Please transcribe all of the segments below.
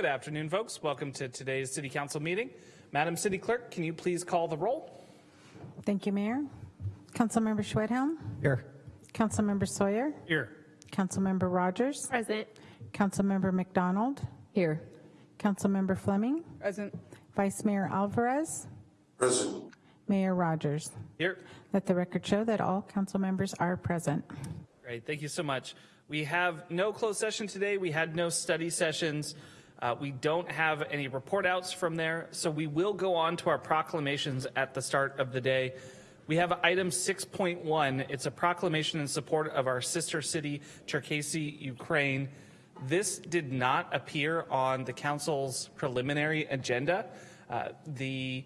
Good afternoon, folks. Welcome to today's City Council meeting. Madam City Clerk, can you please call the roll? Thank you, Mayor. Councilmember Schwedhelm, Here. Councilmember Sawyer, Here. Councilmember Rogers, Present. Councilmember MacDonald, Here. Councilmember Fleming, Present. Vice Mayor Alvarez, Present. Mayor Rogers. Here. Let the record show that all council members are present. Great, thank you so much. We have no closed session today. We had no study sessions. Uh, we don't have any report outs from there, so we will go on to our proclamations at the start of the day. We have item 6.1. It's a proclamation in support of our sister city, Cherkasy, Ukraine. This did not appear on the council's preliminary agenda. Uh, the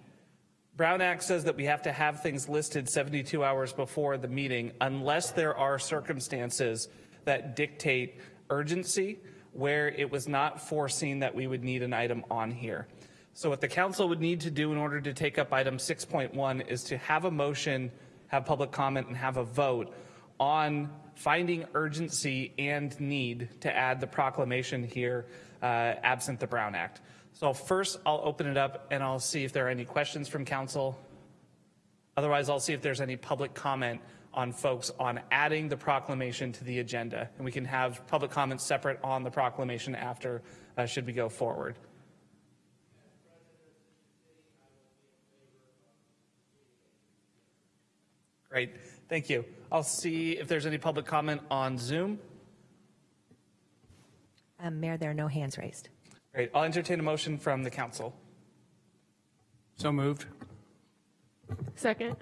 Brown Act says that we have to have things listed 72 hours before the meeting unless there are circumstances that dictate urgency where it was not foreseen that we would need an item on here. So what the council would need to do in order to take up item 6.1 is to have a motion, have public comment, and have a vote on finding urgency and need to add the proclamation here uh, absent the Brown Act. So first, I'll open it up and I'll see if there are any questions from council. Otherwise, I'll see if there's any public comment on folks on adding the proclamation to the agenda. And we can have public comments separate on the proclamation after, uh, should we go forward. Great, thank you. I'll see if there's any public comment on Zoom. Um, Mayor, there are no hands raised. Great, I'll entertain a motion from the council. So moved. Second.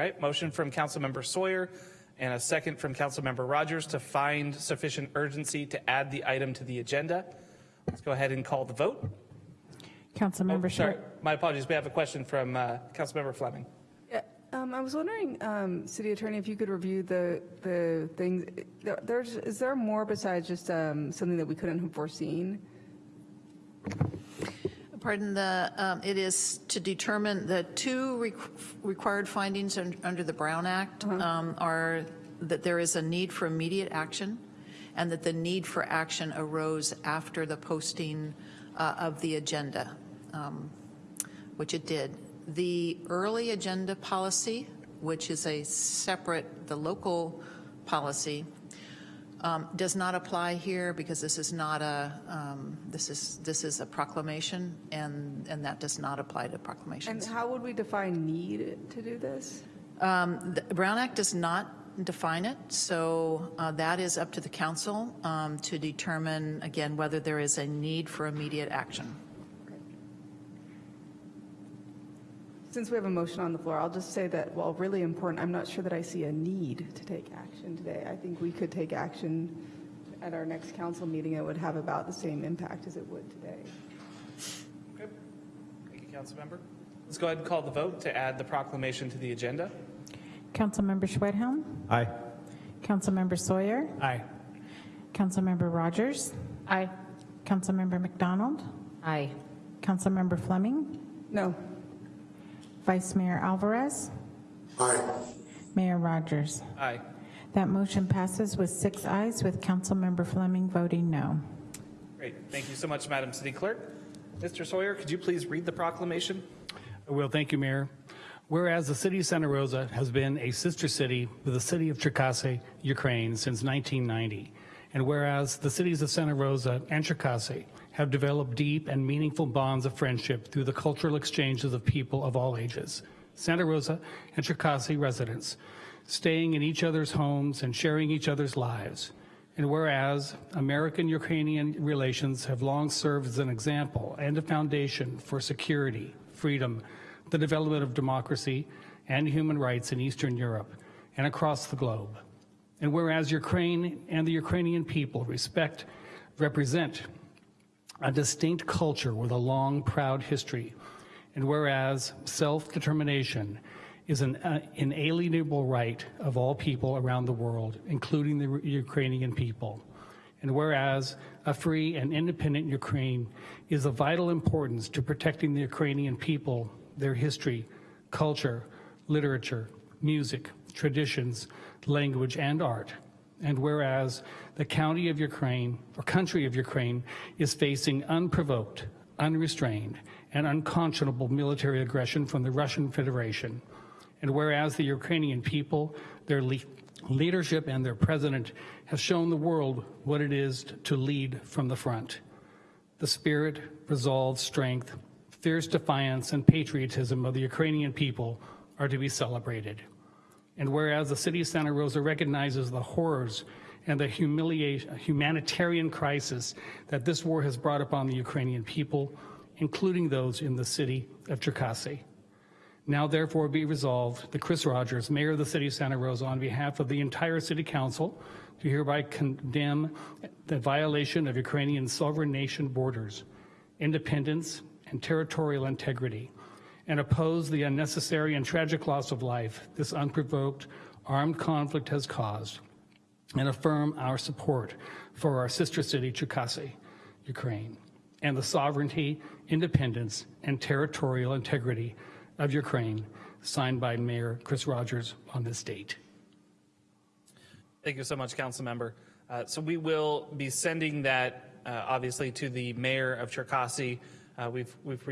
All right, motion from Councilmember Sawyer and a second from Councilmember Rogers to find sufficient urgency to add the item to the agenda. Let's go ahead and call the vote. Councilmember Oh, Sorry, my apologies. We have a question from uh, Councilmember Fleming. Yeah, um, I was wondering, um, City Attorney, if you could review the, the things, there- there's, is there more besides just, um, something that we couldn't have foreseen? Pardon, the, um, it is to determine the two requ- required findings un- under the Brown Act um, are that there is a need for immediate action and that the need for action arose after the posting uh, of the agenda, um, which it did. The early agenda policy, which is a separate, the local policy, um, does not apply here because this is not a, um, this is, this is a proclamation and, and that does not apply to proclamations. And how would we define need to do this? Um, The Brown Act does not define it, so uh, that is up to the council um, to determine, again, whether there is a need for immediate action. Since we have a motion on the floor, I'll just say that, while really important, I'm not sure that I see a need to take action today. I think we could take action at our next council meeting. It would have about the same impact as it would today. Okay. Thank you, Councilmember. Let's go ahead and call the vote to add the proclamation to the agenda. Councilmember Schwedhelm, Aye. Councilmember Sawyer, Aye. Councilmember Rogers, Aye. Councilmember MacDonald, Aye. Councilmember Fleming, No, Vice Mayor Alvarez, Aye. Mayor Rogers. Aye. That motion passes with six ayes, with Councilmember Fleming voting no. Great. Thank you so much, Madam City Clerk. Mr. Sawyer, could you please read the proclamation? I will. Thank you, Mayor. Whereas the city of Santa Rosa has been a sister city with the city of Cherkasy, Ukraine, since 1990, and whereas the cities of Santa Rosa and Cherkasy have developed deep and meaningful bonds of friendship through the cultural exchanges of people of all ages, Santa Rosa and Cherkasy residents, staying in each other's homes and sharing each other's lives, and whereas American-Ukrainian relations have long served as an example and a foundation for security, freedom, the development of democracy and human rights in Eastern Europe and across the globe. And whereas Ukraine and the Ukrainian people respect, represent a distinct culture with a long, proud history, and whereas self-determination is an uh, inalienable right of all people around the world, including the Ukrainian people. And whereas a free and independent Ukraine is of vital importance to protecting the Ukrainian people, their history, culture, literature, music, traditions, language, and art. And whereas the county of Ukraine, or country of Ukraine, is facing unprovoked, unrestrained, and unconscionable military aggression from the Russian Federation. And whereas the Ukrainian people, their le- leadership, and their president have shown the world what it is to lead from the front. The spirit, resolve, strength, fierce defiance, and patriotism of the Ukrainian people are to be celebrated. And whereas the city of Santa Rosa recognizes the horrors and the humiliation, humanitarian crisis that this war has brought upon the Ukrainian people, including those in the city of Cherkasy. Now therefore be resolved that Chris Rogers, Mayor of the City of Santa Rosa, on behalf of the entire City Council, do hereby condemn the violation of Ukrainian sovereign nation borders, independence, and territorial integrity, and oppose the unnecessary and tragic loss of life this unprovoked armed conflict has caused, and affirm our support for our sister city, Cherkasy, Ukraine, and the sovereignty, independence, and territorial integrity of Ukraine, signed by Mayor Chris Rogers on this date. Thank you so much, council member. Uh, so we will be sending that uh, obviously to the mayor of Cherkasy. Uh, we've we've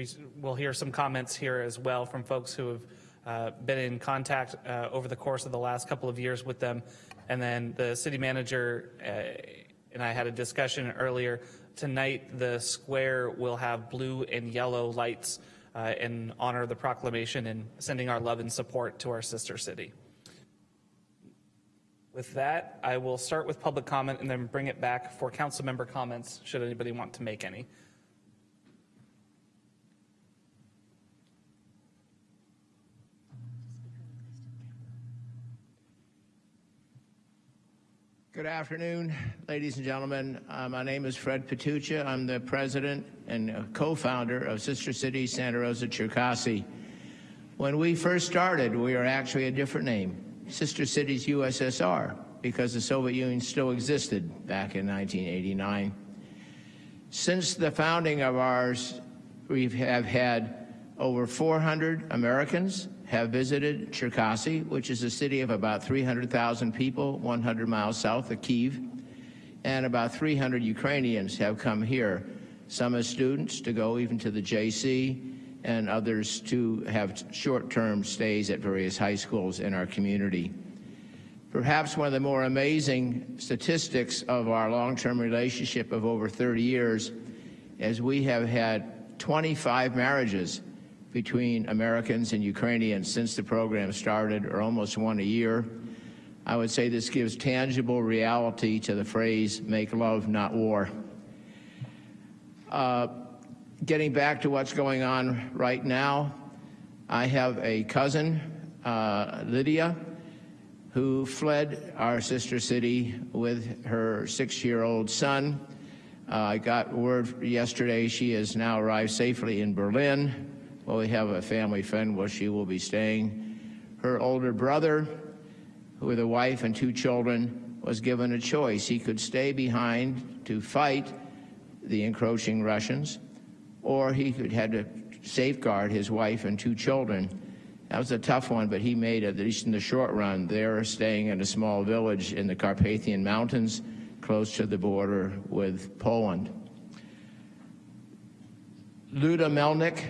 we'll hear some comments here as well from folks who have uh, been in contact uh, over the course of the last couple of years with them, and then the city manager uh, and I had a discussion earlier. Tonight, the square will have blue and yellow lights uh, in honor of the proclamation and sending our love and support to our sister city. With that, I will start with public comment and then bring it back for council member comments, should anybody want to make any. Good afternoon, ladies and gentlemen. Uh, my name is Fred Patucha. I'm the president and uh, co-founder of Sister City Santa Rosa Cherkasy. When we first started, we were actually a different name, Sister Cities USSR, because the Soviet Union still existed back in 1989. Since the founding of ours, we have had over 400 Americans have visited Cherkasy, which is a city of about 300,000 people, 100 miles south of Kiev, and about 300 Ukrainians have come here, some as students to go even to the JC, and others to have short-term stays at various high schools in our community. Perhaps one of the more amazing statistics of our long-term relationship of over 30 years is we have had 25 marriages between Americans and Ukrainians since the program started, or almost one a year. I would say this gives tangible reality to the phrase, make love, not war. Uh, getting back to what's going on right now, I have a cousin, uh, Lydia, who fled our sister city with her six-year-old son. Uh, I got word yesterday she has now arrived safely in Berlin. Well, we have a family friend where she will be staying. Her older brother, with a wife and two children, was given a choice. He could stay behind to fight the encroaching Russians, or he could had to safeguard his wife and two children. That was a tough one, but he made it, at least in the short run. They're staying in a small village in the Carpathian Mountains, close to the border with Poland. Luda Melnik,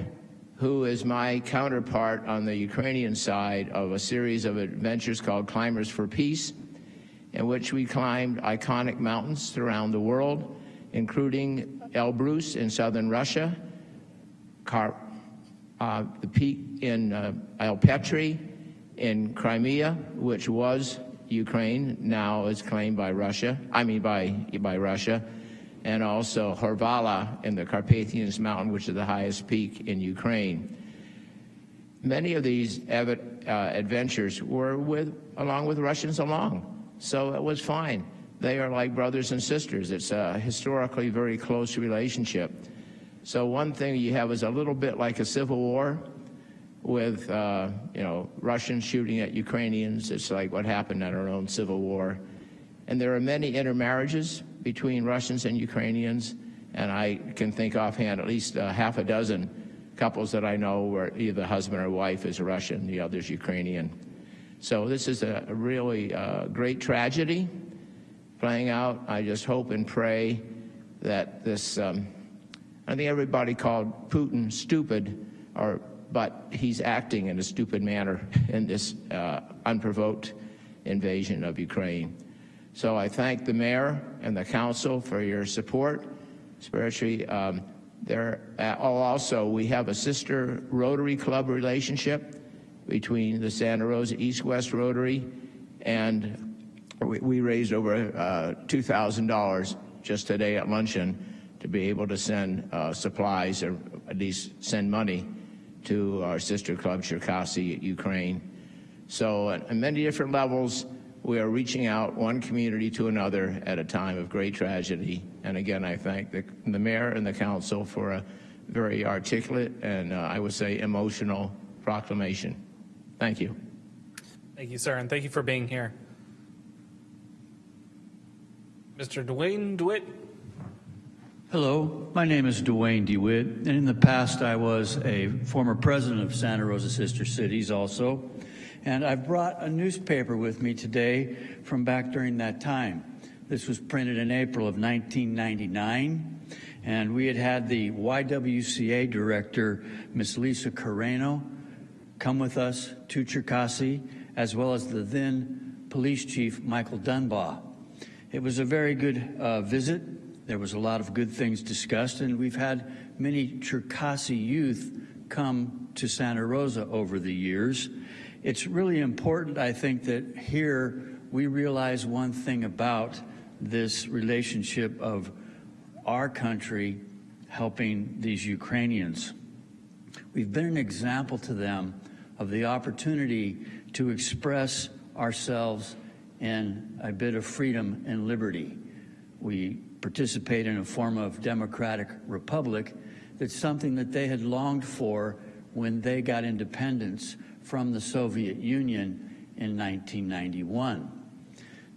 who is my counterpart on the Ukrainian side of a series of adventures called Climbers for Peace, in which we climbed iconic mountains around the world, including Elbrus in southern Russia, Car uh, the peak in uh, Ai-Petri in Crimea, which was Ukraine, now is claimed by Russia, I mean by, by Russia, and also Hoverla in the Carpathians Mountain, which is the highest peak in Ukraine. Many of these uh, adventures were with, along with Russians along, so it was fine. They are like brothers and sisters. It's a historically very close relationship. So one thing you have is a little bit like a civil war with, uh, you know, Russians shooting at Ukrainians. It's like what happened at our own civil war. And there are many intermarriages between Russians and Ukrainians, and I can think offhand at least uh, half a dozen couples that I know where either the husband or wife is Russian, the other's Ukrainian. So this is a, a really uh, great tragedy, playing out. I just hope and pray that this, um, I think everybody called Putin stupid, or, but he's acting in a stupid manner in this uh, unprovoked invasion of Ukraine. So I thank the mayor and the council for your support, especially um, there. Uh, oh, also, we have a sister Rotary Club relationship between the Santa Rosa East-West Rotary, and we, we raised over uh, $2,000 just today at luncheon to be able to send uh, supplies or at least send money to our sister club, Cherkasy, Ukraine. So at many different levels, we are reaching out one community to another at a time of great tragedy. And again, I thank the, the mayor and the council for a very articulate and uh, I would say emotional proclamation. Thank you. Thank you, sir, and thank you for being here. Mr. Dwayne DeWitt. Hello, my name is Dwayne DeWitt, and in the past I was a former president of Santa Rosa Sister Cities also, and I've brought a newspaper with me today from back during that time. This was printed in April of 1999, and we had had the YWCA director, Miss Lisa Carreno, come with us to Cherkasy, as well as the then police chief, Michael Dunbar. It was a very good uh, visit. There was a lot of good things discussed, and we've had many Cherkasy youth come to Santa Rosa over the years. It's really important, I think, that here we realize one thing about this relationship of our country helping these Ukrainians. We've been an example to them of the opportunity to express ourselves in a bit of freedom and liberty. We participate in a form of democratic republic that's something that they had longed for when they got independence from the Soviet Union in 1991.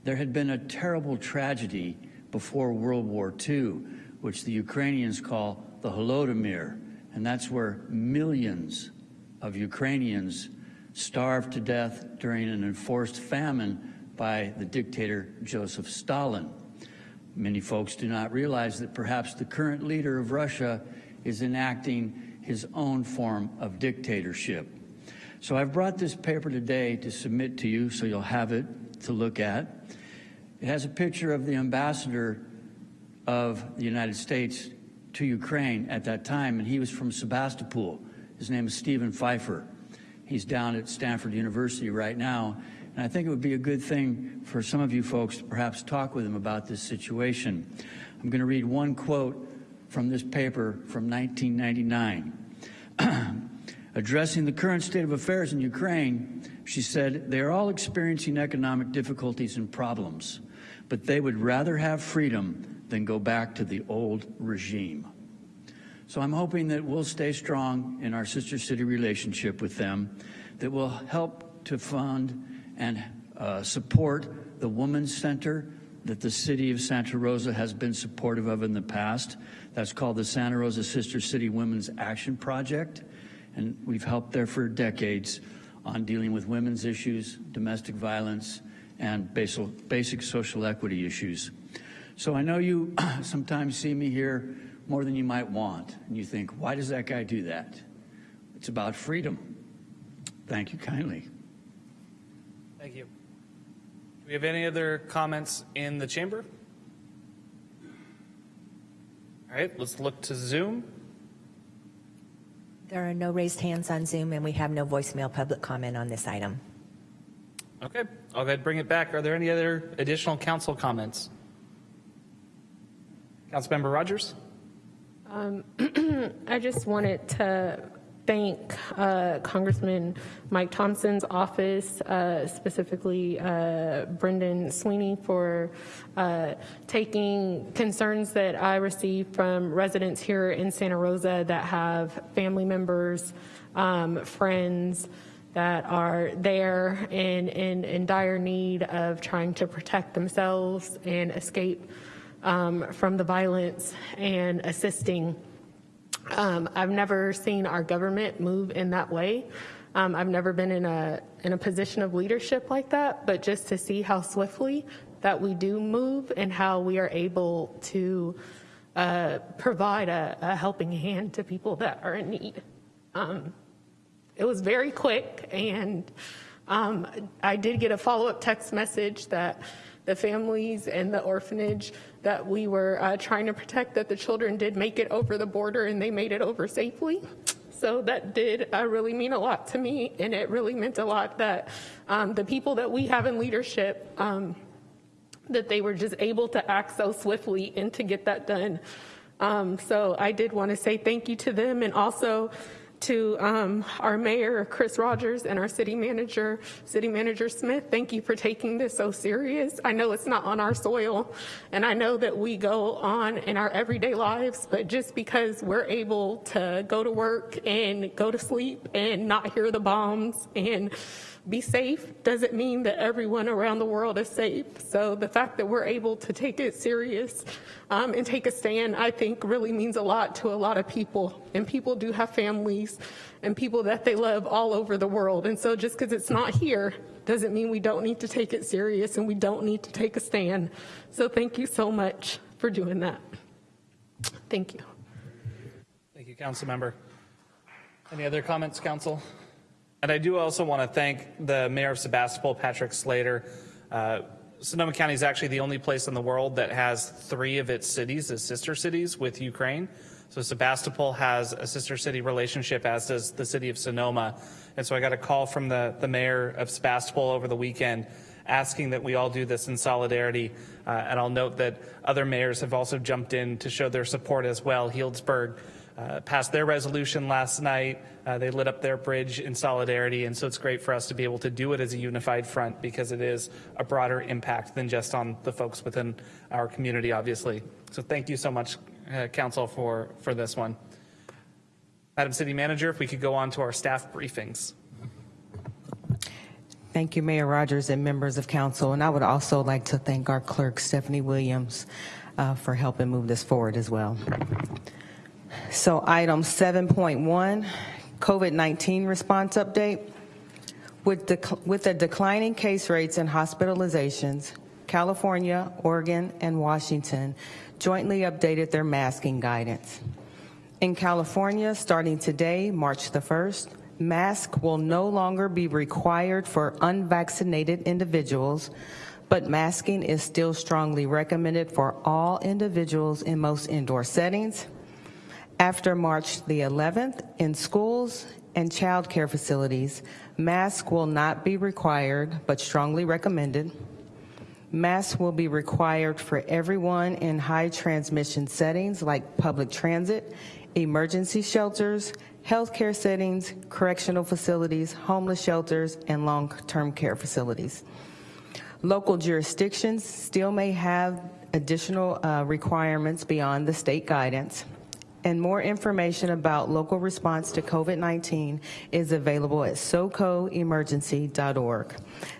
There had been a terrible tragedy before World War II, which the Ukrainians call the Holodomor, and that's where millions of Ukrainians starved to death during an enforced famine by the dictator Joseph Stalin. Many folks do not realize that perhaps the current leader of Russia is enacting his own form of dictatorship. So I've brought this paper today to submit to you so you'll have it to look at. It has a picture of the ambassador of the United States to Ukraine at that time, and he was from Sebastopol. His name is Steven Pifer. He's down at Stanford University right now, and I think it would be a good thing for some of you folks to perhaps talk with him about this situation. I'm going to read one quote from this paper from 1999. Addressing the current state of affairs in Ukraine, she said, They are all experiencing economic difficulties and problems, but they would rather have freedom than go back to the old regime. So I'm hoping that we'll stay strong in our sister city relationship with them, that will help to fund and uh, support the Women's Center that the city of Santa Rosa has been supportive of in the past. That's called the Santa Rosa Sister City Women's Action Project. And we've helped there for decades on dealing with women's issues, domestic violence, and basic, basic social equity issues. So I know you sometimes see me here more than you might want, and you think, why does that guy do that? It's about freedom. Thank you kindly. Thank you. Do we have any other comments in the chamber? All right, let's look to Zoom. There are no raised hands on Zoom, and we have no voicemail public comment on this item. Okay, I'll go ahead and bring it back. Are there any other additional council comments? Councilmember Rogers? Um, I just wanted to thank uh, Congressman Mike Thompson's office, uh, specifically uh, Brendan Sweeney, for uh, taking concerns that I received from residents here in Santa Rosa that have family members, um, friends that are there in, in, in dire need of trying to protect themselves and escape um, from the violence and assisting. Um, I've never seen our government move in that way. Um, I've never been in a in a position of leadership like that, but just to see how swiftly that we do move and how we are able to uh, provide a, a helping hand to people that are in need. Um, it was very quick, and um, I did get a follow-up text message that the families and the orphanage that we were uh, trying to protect, that the children did make it over the border and they made it over safely. So that did uh, really mean a lot to me, and it really meant a lot that um, the people that we have in leadership, um, that they were just able to act so swiftly and to get that done. Um, so I did want to say thank you to them and also to um, our mayor, Chris Rogers, and our city manager, City Manager Smith. Thank you for taking this so serious. I know it's not on our soil, and I know that we go on in our everyday lives, but just because we're able to go to work and go to sleep and not hear the bombs and be safe doesn't mean that everyone around the world is safe. So the fact that we're able to take it serious um, and take a stand, I think really means a lot to a lot of people. And people do have families and people that they love all over the world. And so just because it's not here doesn't mean we don't need to take it serious and we don't need to take a stand. So thank you so much for doing that. Thank you. Thank you, council member. Any other comments, council? And I do also want to thank the mayor of Sebastopol, Patrick Slayter. Uh, Sonoma County is actually the only place in the world that has three of its cities as sister cities with Ukraine. So Sebastopol has a sister city relationship, as does the city of Sonoma. And so I got a call from the, the mayor of Sebastopol over the weekend asking that we all do this in solidarity. Uh, and I'll note that other mayors have also jumped in to show their support as well. Healdsburg uh, passed their resolution last night. Uh, they lit up their bridge in solidarity, and so it's great for us to be able to do it as a unified front because it is a broader impact than just on the folks within our community, obviously. So thank you so much, uh, Council, for, for this one. Madam City Manager, if we could go on to our staff briefings. Thank you, Mayor Rogers and members of council. And I would also like to thank our clerk, Stephanie Williams, uh, for helping move this forward as well. So item 7.1, COVID-19 response update. With, dec with the declining case rates and hospitalizations, California, Oregon, and Washington jointly updated their masking guidance. In California, starting today, March the 1st, mask will no longer be required for unvaccinated individuals, but masking is still strongly recommended for all individuals in most indoor settings. After March the 11th, in schools and child care facilities, masks will not be required, but strongly recommended. Masks will be required for everyone in high transmission settings like public transit, emergency shelters, healthcare settings, correctional facilities, homeless shelters, and long-term care facilities. Local jurisdictions still may have additional uh, requirements beyond the state guidance and more information about local response to COVID-19 is available at socoemergency.org.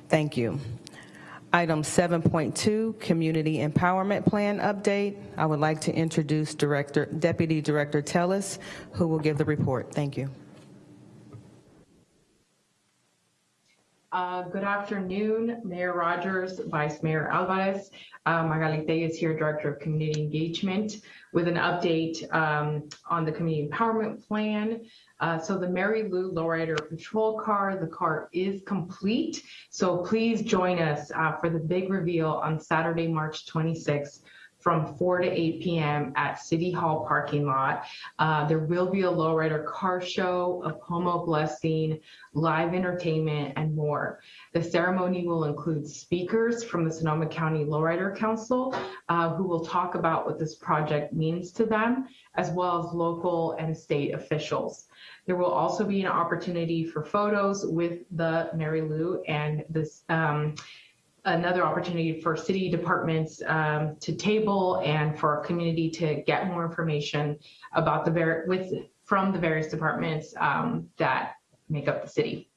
Thank you. Item 7.2, Community Empowerment Plan Update. I would like to introduce Director, Deputy Director Telles, who will give the report. Thank you. Uh, good afternoon, Mayor Rogers, Vice Mayor Alvarez. Uh, Magali is here, Director of Community Engagement, with an update um, on the Community Empowerment Plan. Uh, so the Mary Lou Lowrider Patrol Car, the car is complete. So please join us uh, for the big reveal on Saturday, March 26th from 4 to 8 p.m. at City Hall parking lot. Uh, there will be a lowrider car show, a pomo blessing, live entertainment, and more. The ceremony will include speakers from the Sonoma County Lowrider Council uh, who will talk about what this project means to them, as well as local and state officials. There will also be an opportunity for photos with the Mary Lou and this um, another opportunity for city departments um, to table and for our community to get more information about the with from the various departments um, that make up the city.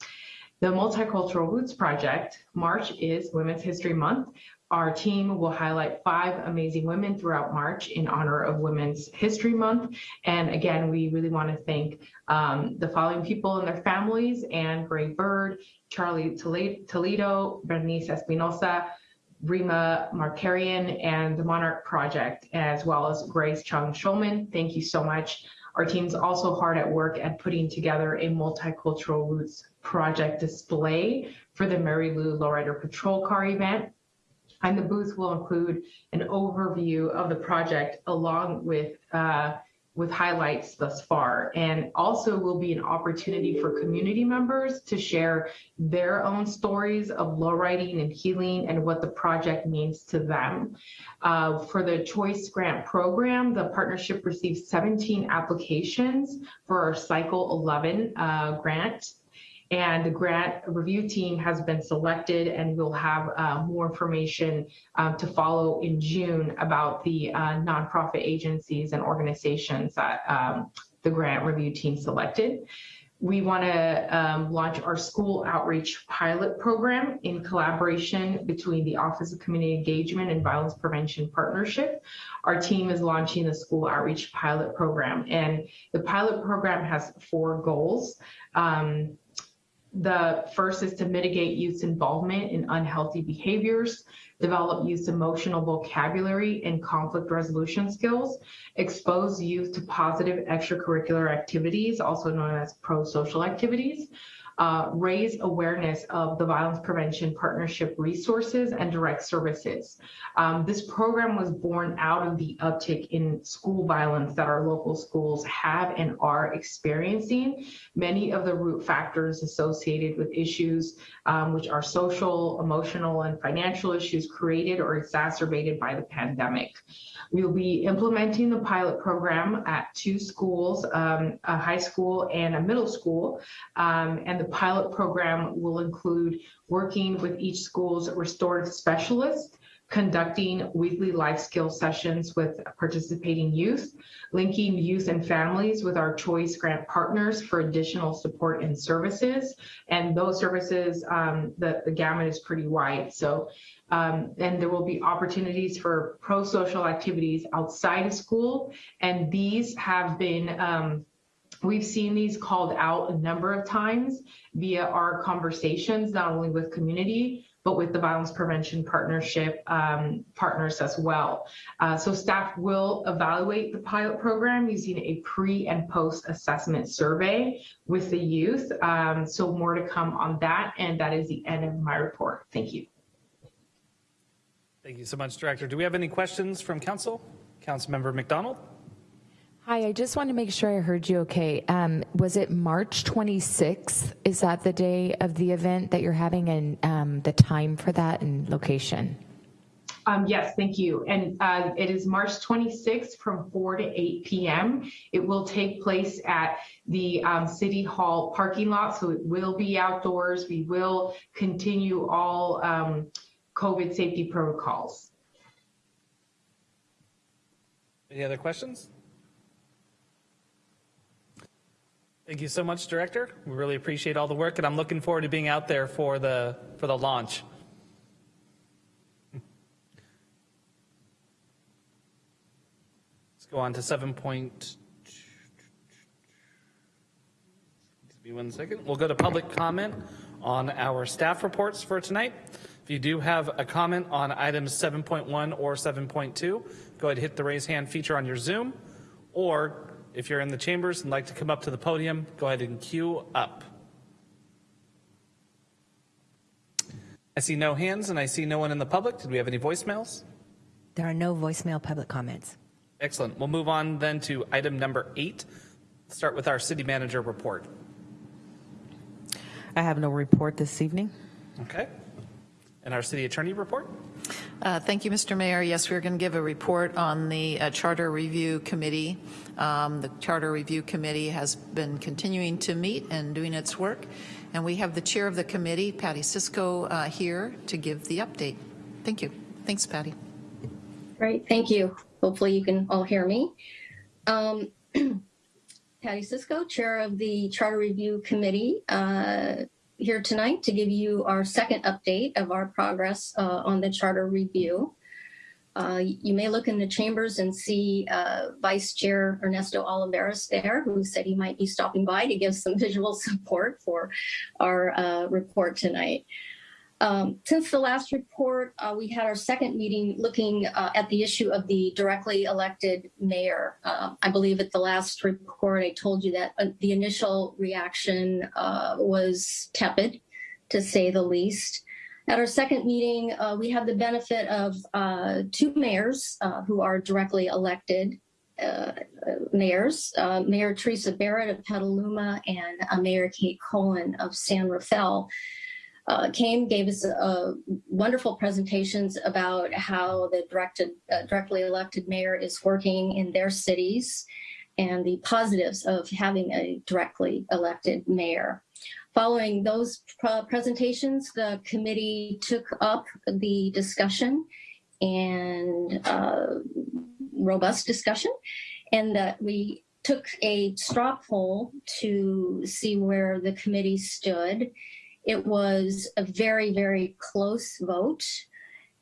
The Multicultural Roots Project, March is Women's History Month. Our team will highlight five amazing women throughout March in honor of Women's History Month. And again, we really want to thank um, the following people and their families, Anne Gray Bird, Charlie Toledo, Bernice Espinosa, Rima Markarian, and the Monarch Project, as well as Grace Chung Schulman. Thank you so much. Our team's also hard at work at putting together a multicultural roots project display for the Mary Lou Lowrider Patrol Car event. And the booth will include an overview of the project along with uh, with highlights thus far and also will be an opportunity for community members to share their own stories of lowriding and healing and what the project means to them. Uh, for the Choice Grant Program, the partnership received 17 applications for our Cycle 11 uh, grant and the grant review team has been selected and we'll have uh, more information um, to follow in June about the uh, nonprofit agencies and organizations that um, the grant review team selected. We want to um, launch our school outreach pilot program in collaboration between the Office of Community Engagement and Violence Prevention Partnership. Our team is launching the school outreach pilot program, and the pilot program has four goals. Um, the first is to mitigate youth involvement in unhealthy behaviors, develop youth emotional vocabulary and conflict resolution skills, expose youth to positive extracurricular activities, also known as pro-social activities, uh, raise awareness of the Violence Prevention Partnership resources and direct services. Um, this program was born out of the uptick in school violence that our local schools have and are experiencing. Many of the root factors associated with issues um, which are social, emotional, and financial issues created or exacerbated by the pandemic. We will be implementing the pilot program at two schools, um, a high school and a middle school. Um, and the pilot program will include working with each school's restorative specialist, conducting weekly life skill sessions with participating youth, linking youth and families with our choice grant partners for additional support and services. And those services, um, the, the gamut is pretty wide. So um, and there will be opportunities for pro-social activities outside of school. And these have been, um, we've seen these called out a number of times via our conversations, not only with community, but with the Violence Prevention Partnership um, partners as well. Uh, so staff will evaluate the pilot program using a pre and post assessment survey with the youth. Um, so more to come on that. And that is the end of my report. Thank you. Thank you so much, Director. Do we have any questions from Council? Councilmember MacDonald? Hi, I just want to make sure I heard you okay. Um, was it March 26th? Is that the day of the event that you're having and um, the time for that and location? Um, yes, thank you. And uh, it is March 26th from 4 to 8 p.m. It will take place at the um, City Hall parking lot, so it will be outdoors. We will continue all um, COVID safety protocols. Any other questions? Thank you so much, Director. We really appreciate all the work, and I'm looking forward to being out there for the for the launch. Let's go on to seven point. Give me one second. We'll go to public comment on our staff reports for tonight. If you do have a comment on items 7.1 or 7.2, go ahead and hit the raise hand feature on your Zoom. Or if you're in the chambers and like to come up to the podium, go ahead and queue up. I see no hands and I see no one in the public. Did we have any voicemails? There are no voicemail public comments. Excellent. We'll move on then to item number eight. Start with our city manager report. I have no report this evening. Okay. And our city attorney report? Uh, Thank you, Mr. Mayor. Yes, we're going to give a report on the uh, Charter Review Committee. Um, The Charter Review Committee has been continuing to meet and doing its work, and we have the chair of the committee, Patty Cisco, uh, here to give the update. Thank you. Thanks, Patty. Great, thank you. Hopefully you can all hear me. Um, Patty Cisco, Chair of the Charter Review Committee. Here tonight to give you our second update of our progress uh, on the charter review. Uh, you may look in the chambers and see uh, Vice Chair Ernesto Olivares there, who said he might be stopping by to give some visual support for our uh, report tonight. Um, since the last report, uh, we had our second meeting looking uh, at the issue of the directly elected mayor. Uh, I believe at the last report, I told you that uh, the initial reaction uh, was tepid, to say the least. At our second meeting, uh, we had the benefit of two mayors who are directly elected mayors, Mayor Teresa Barrett of Petaluma and Mayor Kate Colin of San Rafael. Uh, came, gave us uh, wonderful presentations about how the directed, uh, directly elected mayor is working in their cities and the positives of having a directly elected mayor. Following those uh, presentations, the committee took up the discussion and uh, robust discussion, and that we took a straw poll to see where the committee stood. It was a very, very close vote.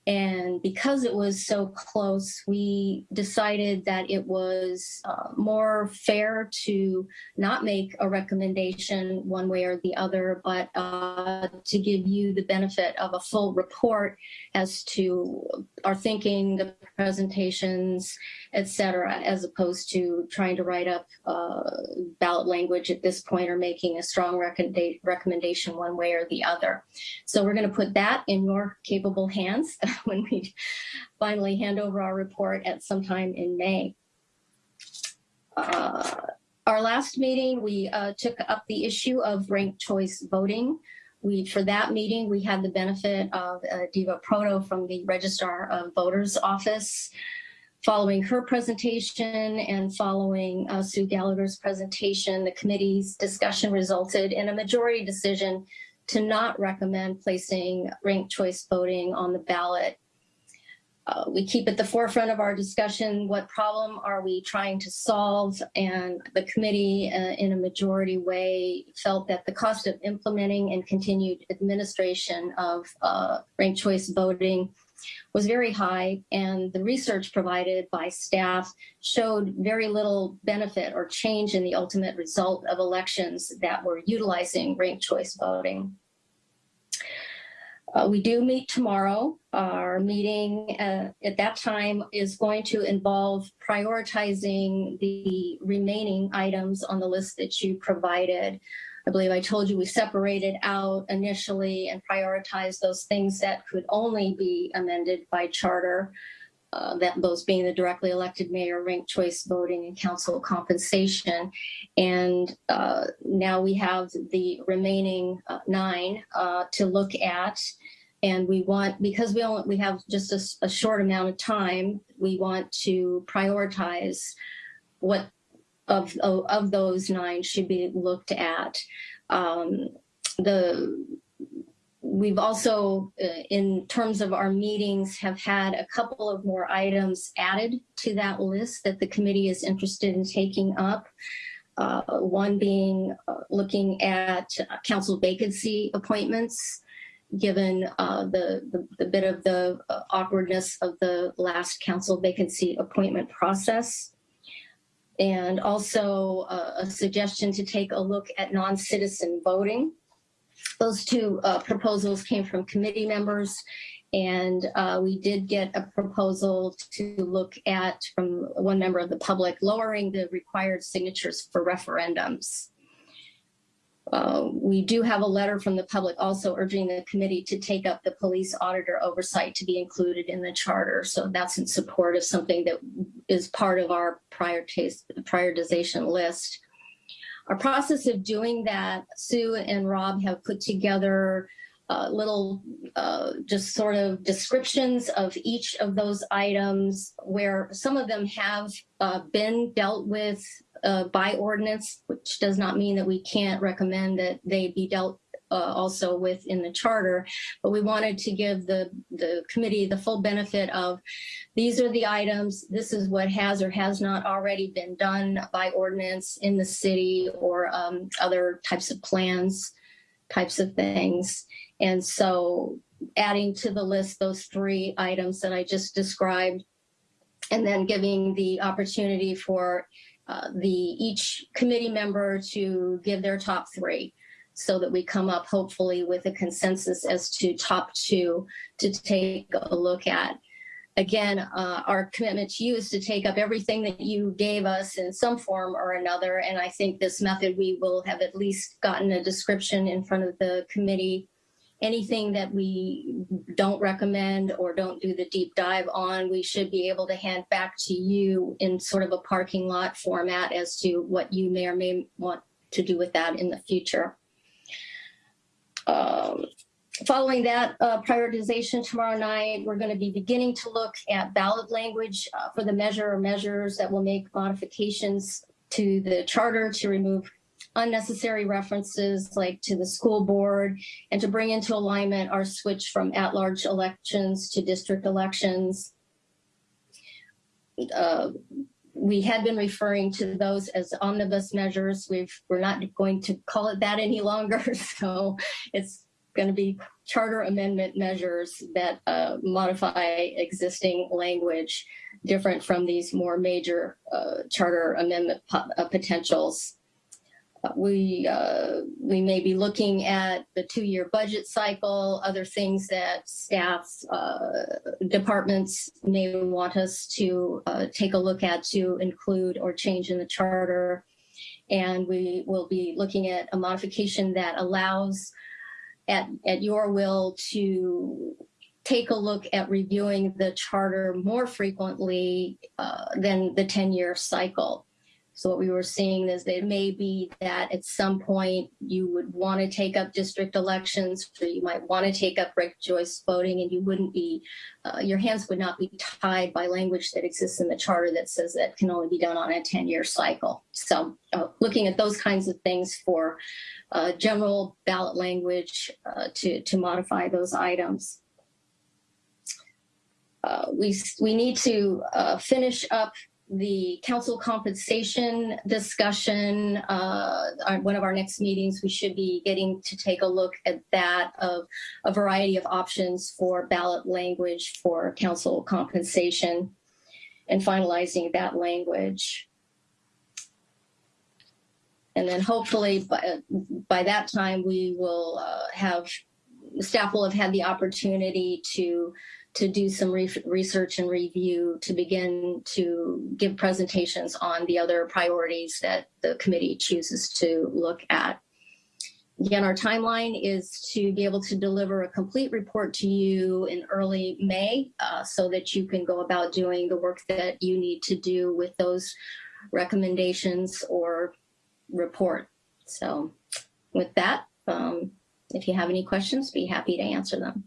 And because it was so close, we decided that it was uh, more fair to not make a recommendation one way or the other, but uh, to give you the benefit of a full report as to our thinking, the presentations, et cetera, as opposed to trying to write up uh, ballot language at this point or making a strong recommendation one way or the other. So we're going to put that in your capable hands when we finally hand over our report at sometime in May. Uh, our last meeting, we uh, took up the issue of ranked choice voting. We, for that meeting, we had the benefit of uh, Deva Proto from the Registrar of Voters Office. Following her presentation and following uh, Sue Gallagher's presentation, the committee's discussion resulted in a majority decision to not recommend placing ranked choice voting on the ballot. Uh, we keep at the forefront of our discussion what problem are we trying to solve and the committee uh, in a majority way felt that the cost of implementing and continued administration of uh, ranked choice voting was very high and the research provided by staff showed very little benefit or change in the ultimate result of elections that were utilizing ranked choice voting. Uh, we do meet tomorrow. Our meeting uh, at that time is going to involve prioritizing the remaining items on the list that you provided. I believe I told you we separated out initially and prioritized those things that could only be amended by charter. Uh, that those being the directly elected mayor, ranked choice voting, and council compensation. And uh, now we have the remaining uh, nine uh, to look at. And we want, because we only we have just a, a short amount of time, we want to prioritize what of, of, those nine should be looked at. Um, the We've also, uh, in terms of our meetings, have had a couple of more items added to that list that the committee is interested in taking up. Uh, one being uh, looking at council vacancy appointments, given uh, the, the, the, bit of the uh, awkwardness of the last council vacancy appointment process. And also uh, a suggestion to take a look at non-citizen voting. Those two uh, proposals came from committee members and uh, we did get a proposal to look at from one member of the public lowering the required signatures for referendums. Uh, we do have a letter from the public also urging the committee to take up the police auditor oversight to be included in the charter. So that's in support of something that is part of our prioritization list. Our process of doing that, Sue and Rob have put together uh, little uh, just sort of descriptions of each of those items where some of them have uh, been dealt with uh, by ordinance, which does not mean that we can't recommend that they be dealt uh, also with in the charter, but we wanted to give the, the committee the full benefit of these are the items, this is what has or has not already been done by ordinance in the city or um, other types of plans, types of things. And so adding to the list those three items that I just described, and then giving the opportunity for uh, the each committee member to give their top three. so that we come up hopefully with a consensus as to top two to take a look at. Again, uh, our commitment to you is to take up everything that you gave us in some form or another. And I think this method, we will have at least gotten a description in front of the committee. Anything that we don't recommend or don't do the deep dive on, we should be able to hand back to you in sort of a parking lot format as to what you may or may want to do with that in the future. Um, Following that uh, prioritization tomorrow night, we're going to be beginning to look at ballot language uh, for the measure or measures that will make modifications to the charter to remove unnecessary references like to the school board and to bring into alignment our switch from at-large elections to district elections. Uh, we had been referring to those as omnibus measures. We've, we're not going to call it that any longer. So it's going to be charter amendment measures that uh, modify existing language different from these more major uh, charter amendment uh, potentials. Uh, we uh, we may be looking at the two-year budget cycle, other things that staffs, uh, departments may want us to take a look at to include or change in the charter. And we will be looking at a modification that allows at, at your will to take a look at reviewing the charter more frequently uh, than the 10-year cycle. So what we were seeing is that it may be that at some point you would want to take up district elections, or you might want to take up ranked choice voting, and you wouldn't be, uh, your hands would not be tied by language that exists in the charter that says that can only be done on a 10-year cycle. So uh, looking at those kinds of things for uh, general ballot language uh, to, to modify those items. Uh, we, we need to uh, finish up the council compensation discussion. Uh, our, one of our next meetings, we should be getting to take a look at that of a variety of options for ballot language for council compensation and finalizing that language. And then hopefully by, by that time, we will uh, have, staff will have had the opportunity to to do some re research and review to begin to give presentations on the other priorities that the committee chooses to look at. Again, our timeline is to be able to deliver a complete report to you in early May uh, so that you can go about doing the work that you need to do with those recommendations or report. So with that, um, if you have any questions, be happy to answer them.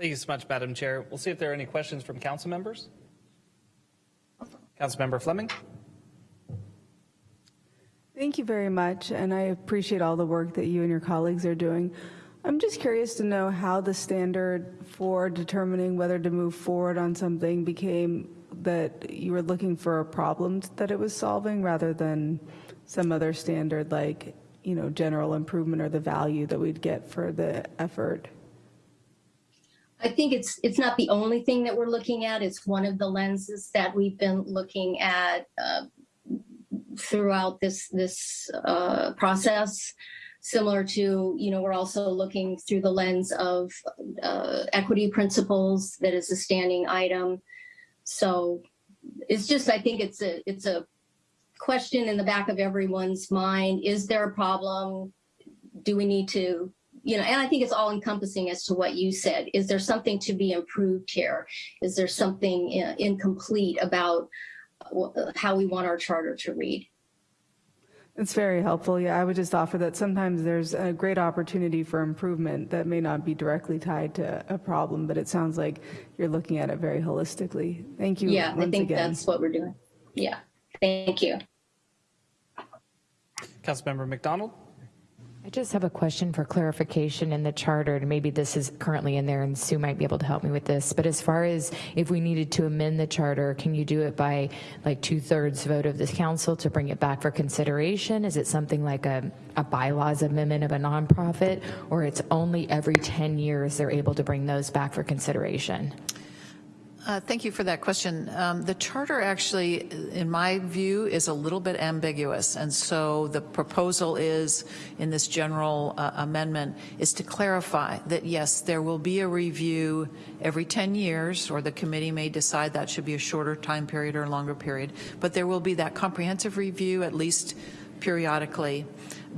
Thank you so much, Madam Chair. We'll see if there are any questions from council members. Councilmember Fleming. Thank you very much, and I appreciate all the work that you and your colleagues are doing. I'm just curious to know how the standard for determining whether to move forward on something became that you were looking for a problem that it was solving rather than some other standard like, you know, general improvement or the value that we'd get for the effort? I think it's it's not the only thing that we're looking at. It's one of the lenses that we've been looking at uh, throughout this this uh, process. Similar to, you know, we're also looking through the lens of uh, equity principles that is a standing item. So it's just, I think it's a it's a question in the back of everyone's mind. Is there a problem? Do we need to, you know, and I think it's all encompassing as to what you said. Is there something to be improved here? Is there something uh, incomplete about how we want our charter to read? It's very helpful. Yeah, I would just offer that sometimes there's a great opportunity for improvement that may not be directly tied to a problem, but it sounds like you're looking at it very holistically. Thank you. Yeah, I think again. that's what we're doing. Yeah, thank you. Councilmember MacDonald. I just have a question for clarification in the charter, and maybe this is currently in there, and Sue might be able to help me with this. But as far as if we needed to amend the charter, can you do it by like two thirds vote of this council to bring it back for consideration? Is it something like a, a bylaws amendment of a nonprofit, or it's only every 10 years they're able to bring those back for consideration? Uh, Thank you for that question. Um, The charter actually, in my view, is a little bit ambiguous, and so the proposal is, in this general uh, amendment, is to clarify that, yes, there will be a review every 10 years, or the committee may decide that should be a shorter time period or a longer period, but there will be that comprehensive review at least periodically,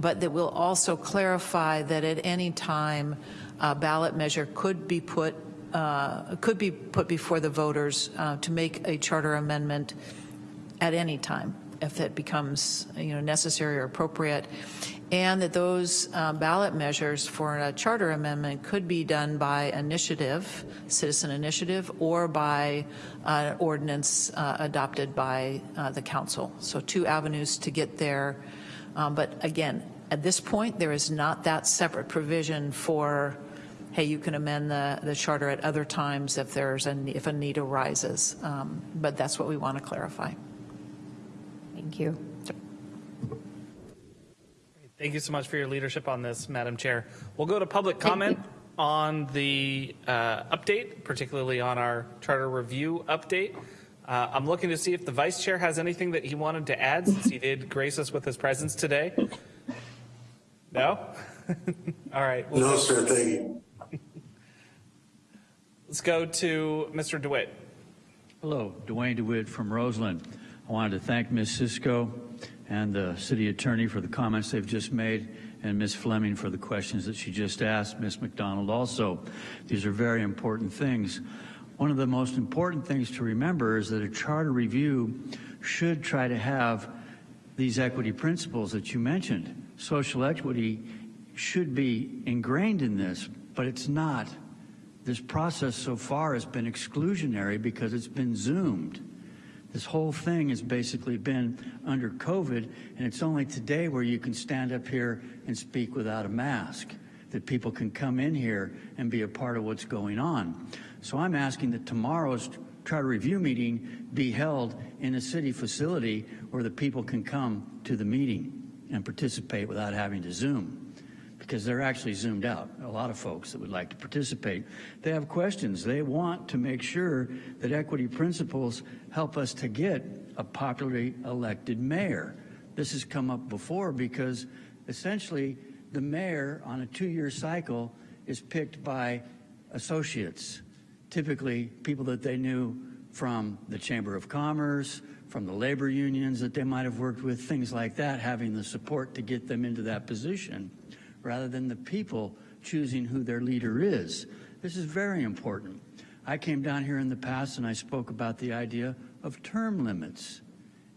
but that will also clarify that at any time, a ballot measure could be put uh, could be put before the voters uh, to make a charter amendment at any time if it becomes you know necessary or appropriate. And that those uh, ballot measures for a charter amendment could be done by initiative citizen initiative or by uh, ordinance uh, adopted by uh, the council. So two avenues to get there. Um, but again at this point there is not that separate provision for hey, you can amend the, the charter at other times if there's a, if a need arises. Um, but that's what we want to clarify. Thank you. Thank you so much for your leadership on this, Madam Chair. We'll go to public comment on the uh, update, particularly on our charter review update. Uh, I'm looking to see if the vice chair has anything that he wanted to add since he did grace us with his presence today. No? All right. We'll No, go- sir, thank you. Let's go to Mr. DeWitt. Hello, Dwayne DeWitt from Roseland. I wanted to thank Ms. Cisco and the city attorney for the comments they've just made, and Ms. Fleming for the questions that she just asked, Ms. MacDonald also. These are very important things. One of the most important things to remember is that a charter review should try to have these equity principles that you mentioned. Social equity should be ingrained in this, but it's not. This process so far has been exclusionary because it's been zoomed. This whole thing has basically been under COVID, and it's only today where you can stand up here and speak without a mask, that people can come in here and be a part of what's going on. So I'm asking that tomorrow's charter review meeting be held in a city facility where the people can come to the meeting and participate without having to Zoom because they're actually zoomed out. A lot of folks that would like to participate. They have questions. They want to make sure that equity principles help us to get a popularly elected mayor. This has come up before because essentially the mayor on a two-year cycle is picked by associates, typically people that they knew from the Chamber of Commerce, from the labor unions that they might have worked with, things like that, having the support to get them into that position rather than the people choosing who their leader is. This is very important. I came down here in the past and I spoke about the idea of term limits,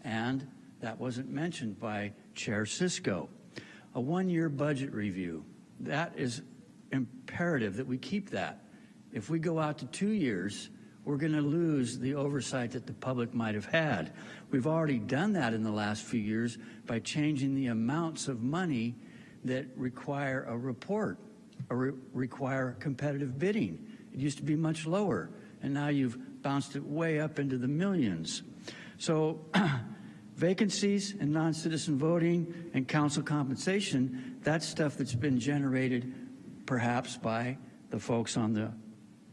and that wasn't mentioned by Chair Cisco. A one-year budget review, that is imperative that we keep that. If we go out to two years, we're going to lose the oversight that the public might have had. We've already done that in the last few years by changing the amounts of money that require a report or re require competitive bidding. It used to be much lower, and now you've bounced it way up into the millions. So vacancies and non-citizen voting and council compensation, that's stuff that's been generated perhaps by the folks on the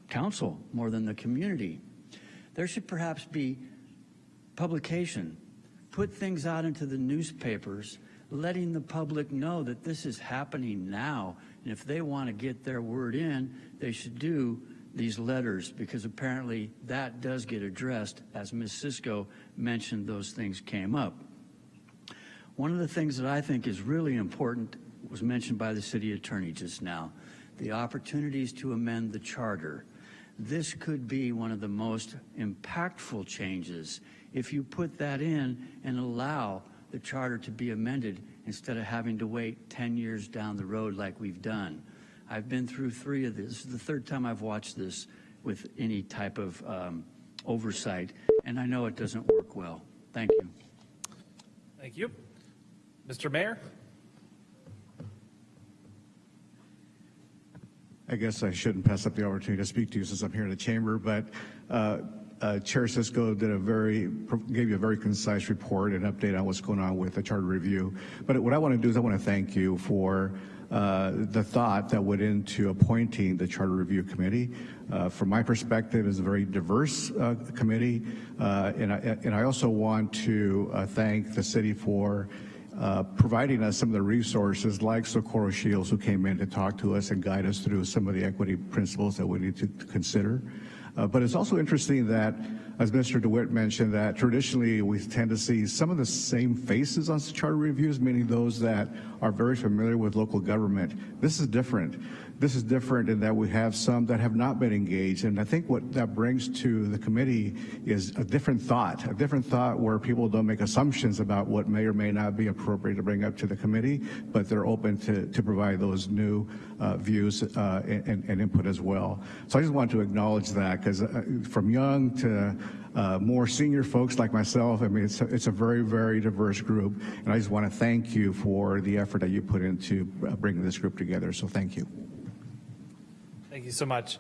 council more than the community. There should perhaps be publication, put things out into the newspapers letting the public know that this is happening now. And if they want to get their word in, they should do these letters because apparently that does get addressed. As Ms. Cisco mentioned, those things came up. One of the things that I think is really important was mentioned by the city attorney just now, the opportunities to amend the charter. This could be one of the most impactful changes if you put that in and allow the charter to be amended instead of having to wait 10 years down the road like we've done. I've been through three of this. This is the third time I've watched this with any type of um, oversight, and I know it doesn't work well. Thank you. Thank you. Mr. Mayor? I guess I shouldn't pass up the opportunity to speak to you since I'm here in the chamber, but uh, uh, Chair Cisco did a very, gave you a very concise report and update on what's going on with the charter review. But what I want to do is I want to thank you for uh, the thought that went into appointing the Charter Review Committee. Uh, from my perspective, it's a very diverse uh, committee, uh, and, I, and I also want to uh, thank the city for uh, providing us some of the resources like Socorro Shiels who came in to talk to us and guide us through some of the equity principles that we need to, to consider. Uh, but it's also interesting that, as Mr. DeWitt mentioned, that traditionally we tend to see some of the same faces on charter reviews, meaning those that are very familiar with local government. This is different. This is different in that we have some that have not been engaged. And I think what that brings to the committee is a different thought, a different thought where people don't make assumptions about what may or may not be appropriate to bring up to the committee, but they're open to, to provide those new uh, views uh, and, and input as well. So I just want to acknowledge that because uh, from young to uh, more senior folks like myself. I mean, it's a, it's a very, very diverse group, and I just want to thank you for the effort that you put into uh, bringing this group together. So thank you. Thank you so much.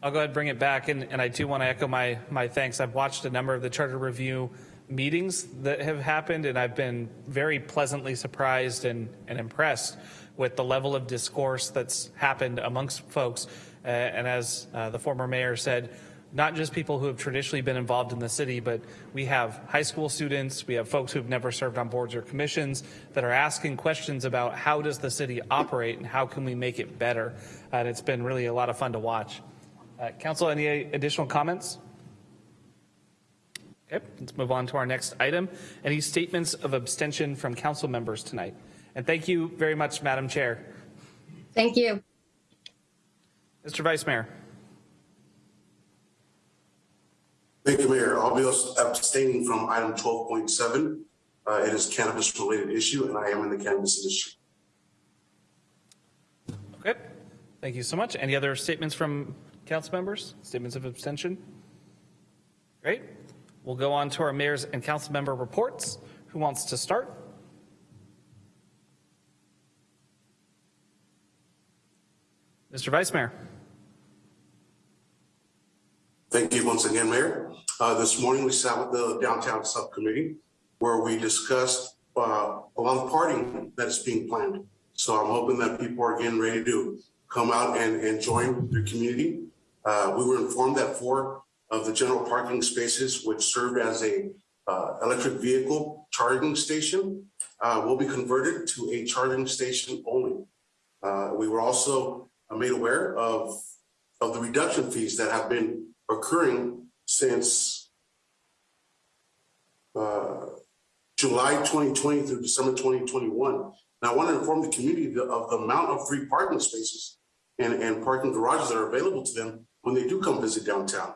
I'll go ahead and bring it back, and, and I do want to echo my, my thanks. I've watched a number of the charter review meetings that have happened, and I've been very pleasantly surprised and, and impressed with the level of discourse that's happened amongst folks. Uh, and as uh, the former mayor said, not just people who have traditionally been involved in the city, but we have high school students, we have folks who've never served on boards or commissions that are asking questions about how does the city operate and how can we make it better. And it's been really a lot of fun to watch. Uh, Council, any additional comments? Okay, let's move on to our next item. Any statements of abstention from council members tonight? And thank you very much, Madam Chair. Thank you. Mr. Vice Mayor. Thank you, Mayor. I'll be abstaining from item 12.7. Uh, it is cannabis-related issue, and I am in the cannabis industry. Okay, thank you so much. Any other statements from council members? Statements of abstention? Great. We'll go on to our mayor's and council member reports. Who wants to start? Mr. Vice Mayor. Thank you once again, Mayor. Uh, this morning we sat with the downtown subcommittee where we discussed uh, a lot of that is being planned. So I'm hoping that people are getting ready to come out and, and join the community. Uh, we were informed that four of the general parking spaces, which served as a uh, electric vehicle charging station, uh, will be converted to a charging station only. Uh, we were also made aware of, of the reduction fees that have been occurring since uh, July 2020 through December 2021. And I want to inform the community of the amount of free parking spaces and, and parking garages that are available to them when they do come visit downtown.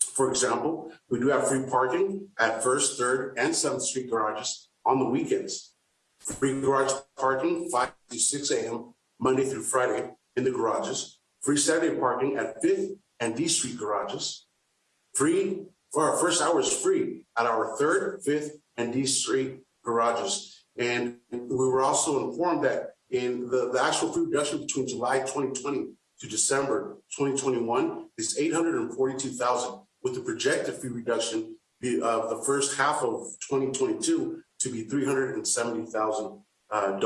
For example, we do have free parking at 1st, 3rd, and 7th Street garages on the weekends. Free garage parking 5 to 6 a.m. Monday through Friday in the garages. Free Saturday parking at 5th and D Street garages. Free for our first hour is free at our third, fifth, and D Street garages. And we were also informed that in the, the actual free reduction between July 2020 to December 2021 is 842,000, with the projected fee reduction of the first half of 2022 to be $370,000. Uh.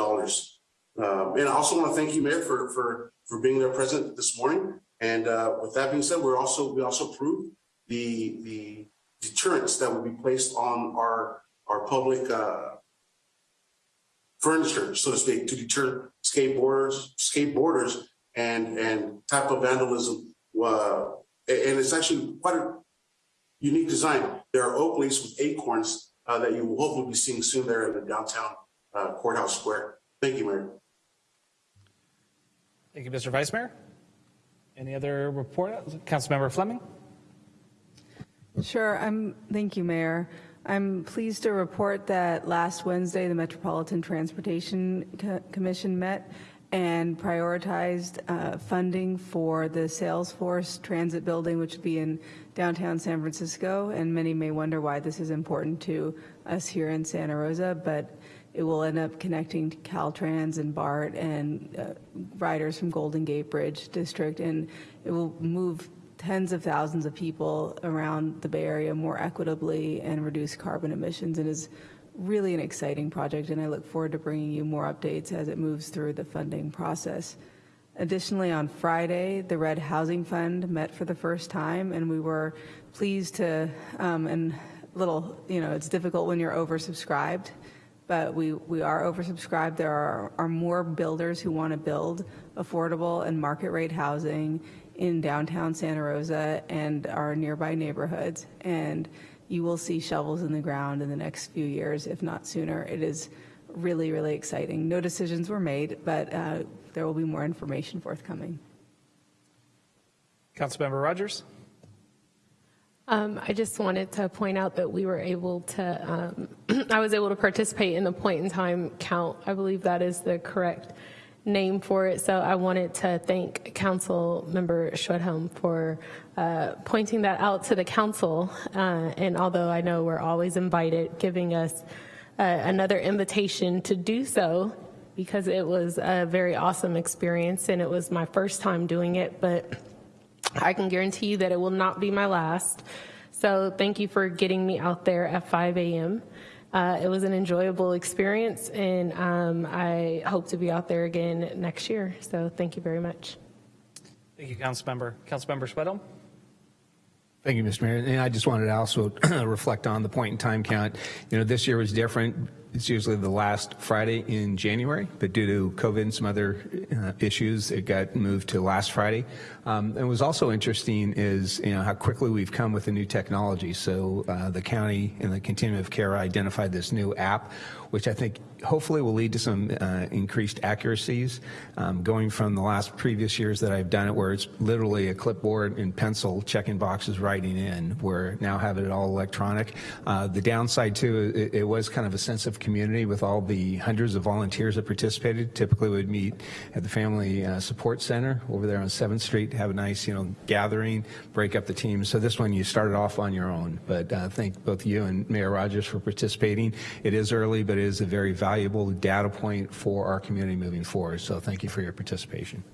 Um, and I also want to thank you, Mayor, for, for, for being there present this morning. And uh, with that being said, we're also we also approved the the deterrents that will be placed on our our public uh, furniture, so to speak, to deter skateboarders, skateboarders, and and type of vandalism. Uh, and it's actually quite a unique design. There are oak leaves with acorns uh, that you will hopefully be seeing soon there in the downtown uh, courthouse square. Thank you, Mayor. Thank you, Mr. Vice Mayor. Any other report? Councilmember Fleming? Sure. I'm, thank you, Mayor. I'm pleased to report that last Wednesday, the Metropolitan Transportation Co Commission met and prioritized uh, funding for the Salesforce Transit Building, which would be in downtown San Francisco. And many may wonder why this is important to us here in Santa Rosa, but it will end up connecting to Caltrans and BART and uh, riders from Golden Gate Bridge District, and it will move tens of thousands of people around the Bay Area more equitably and reduce carbon emissions and is really an exciting project, and I look forward to bringing you more updates as it moves through the funding process. Additionally, on Friday, the Red Housing Fund met for the first time, and we were pleased to, um, and little, you know, it's difficult when you're oversubscribed, but we, we are oversubscribed. There are, are more builders who want to build affordable and market rate housing in downtown Santa Rosa and our nearby neighborhoods. And you will see shovels in the ground in the next few years, if not sooner. It is really, really exciting. No decisions were made, but uh, there will be more information forthcoming. Councilmember Rogers? Um, I just wanted to point out that we were able to, um, I was able to participate in the point in time count. I believe that is the correct name for it. So I wanted to thank Council Member Schwedhelm for uh, pointing that out to the council. Uh, and although I know we're always invited, giving us uh, another invitation to do so because it was a very awesome experience and it was my first time doing it, but I can guarantee you that it will not be my last. So thank you for getting me out there at 5 a.m. Uh, it was an enjoyable experience, and um, I hope to be out there again next year. So thank you very much. Thank you, Councilmember. Councilmember Schwedhelm? Thank you, Mr. Mayor. And I just wanted to also reflect on the point in time count. You know, this year was different. It's usually the last Friday in January, but due to COVID and some other uh, issues, it got moved to last Friday. Um, and was also interesting is, you know, how quickly we've come with the new technology. So uh, the county and the continuum of care identified this new app, which I think hopefully will lead to some uh, increased accuracies. Um, going from the last previous years that I've done it, where it's literally a clipboard and pencil checking boxes writing in, where now have it all electronic. Uh, the downside too, it, it was kind of a sense of community with all the hundreds of volunteers that participated. Typically we would meet at the Family uh, Support Center over there on 7th Street, have a nice, you know, gathering, break up the teams. So this one you started off on your own, but uh, thank both you and Mayor Rogers for participating. It is early, but is a very valuable data point for our community moving forward. So thank you for your participation.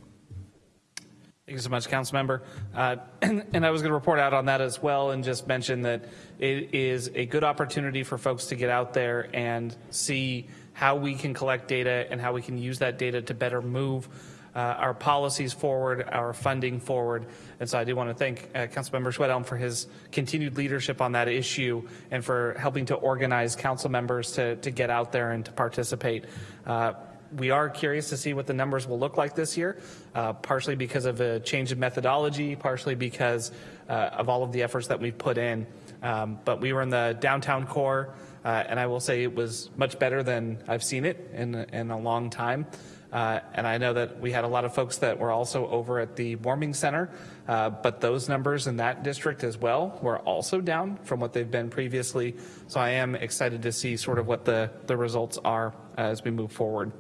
Thank you so much, Councilmember. Uh, and, and, I was going to report out on that as well and just mention that it is a good opportunity for folks to get out there and see how we can collect data and how we can use that data to better move uh, our policies forward, our funding forward. And so I do want to thank uh, Councilmember Schwedhelm for his continued leadership on that issue and for helping to organize council members to, to get out there and to participate. Uh, we are curious to see what the numbers will look like this year, uh, partially because of a change in methodology, partially because uh, of all of the efforts that we've put in. Um, but we were in the downtown core, uh, and I will say it was much better than I've seen it in, in a long time. Uh, and I know that we had a lot of folks that were also over at the warming center, uh, but those numbers in that district as well were also down from what they've been previously. So I am excited to see sort of what the, the results are as we move forward.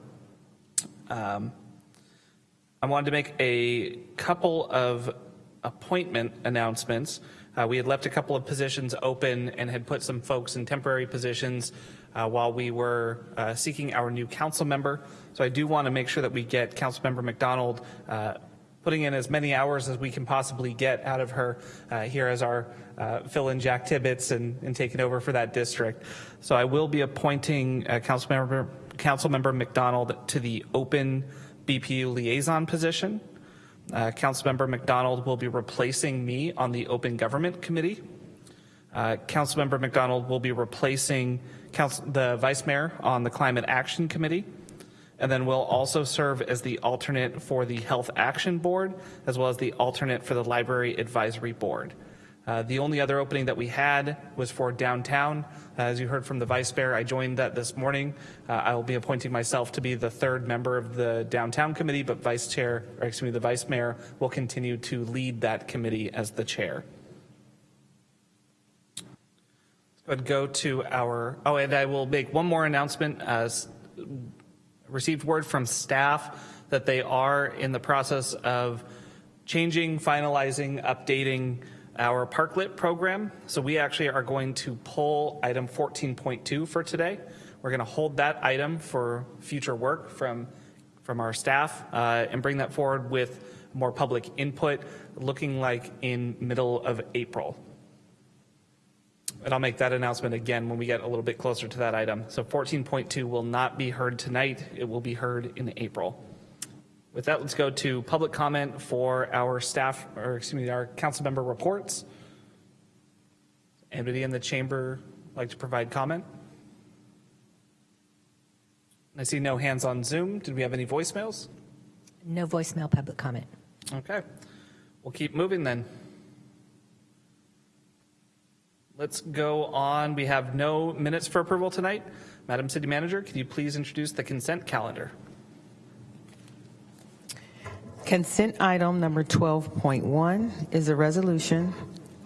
Um, I wanted to make a couple of appointment announcements. Uh, we had left a couple of positions open and had put some folks in temporary positions uh, while we were seeking our new council member. So I do want to make sure that we get Councilmember MacDonald uh, putting in as many hours as we can possibly get out of her uh, here as our uh, fill-in Jack Tibbetts and, and taking over for that district. So I will be appointing uh, Councilmember, Councilmember MacDonald to the open BPU liaison position. Uh, Councilmember MacDonald will be replacing me on the Open Government Committee. Uh, Councilmember MacDonald will be replacing Council, the Vice Mayor on the Climate Action Committee, and then will also serve as the alternate for the Health Action Board, as well as the alternate for the Library Advisory Board. Uh, the only other opening that we had was for downtown. Uh, as you heard from the vice mayor, I joined that this morning. Uh, I will be appointing myself to be the third member of the downtown committee, but vice chair, or excuse me, the vice mayor will continue to lead that committee as the chair. Let's go to our, oh, and I will make one more announcement. Uh, received word from staff that they are in the process of changing, finalizing, updating our parklet program. So we actually are going to pull item 14.2 for today. We're going to hold that item for future work from, from our staff uh, and bring that forward with more public input looking like in middle of April. And I'll make that announcement again when we get a little bit closer to that item. So 14.2 will not be heard tonight. It will be heard in April. With that, let's go to public comment for our staff, or excuse me, our council member reports. Anybody in the chamber like to provide comment? I see no hands on Zoom. Did we have any voicemails? No voicemail public comment. Okay. We'll keep moving then. Let's go on. We have no minutes for approval tonight. Madam City Manager, could you please introduce the consent calendar? Consent item number 12.1 is a resolution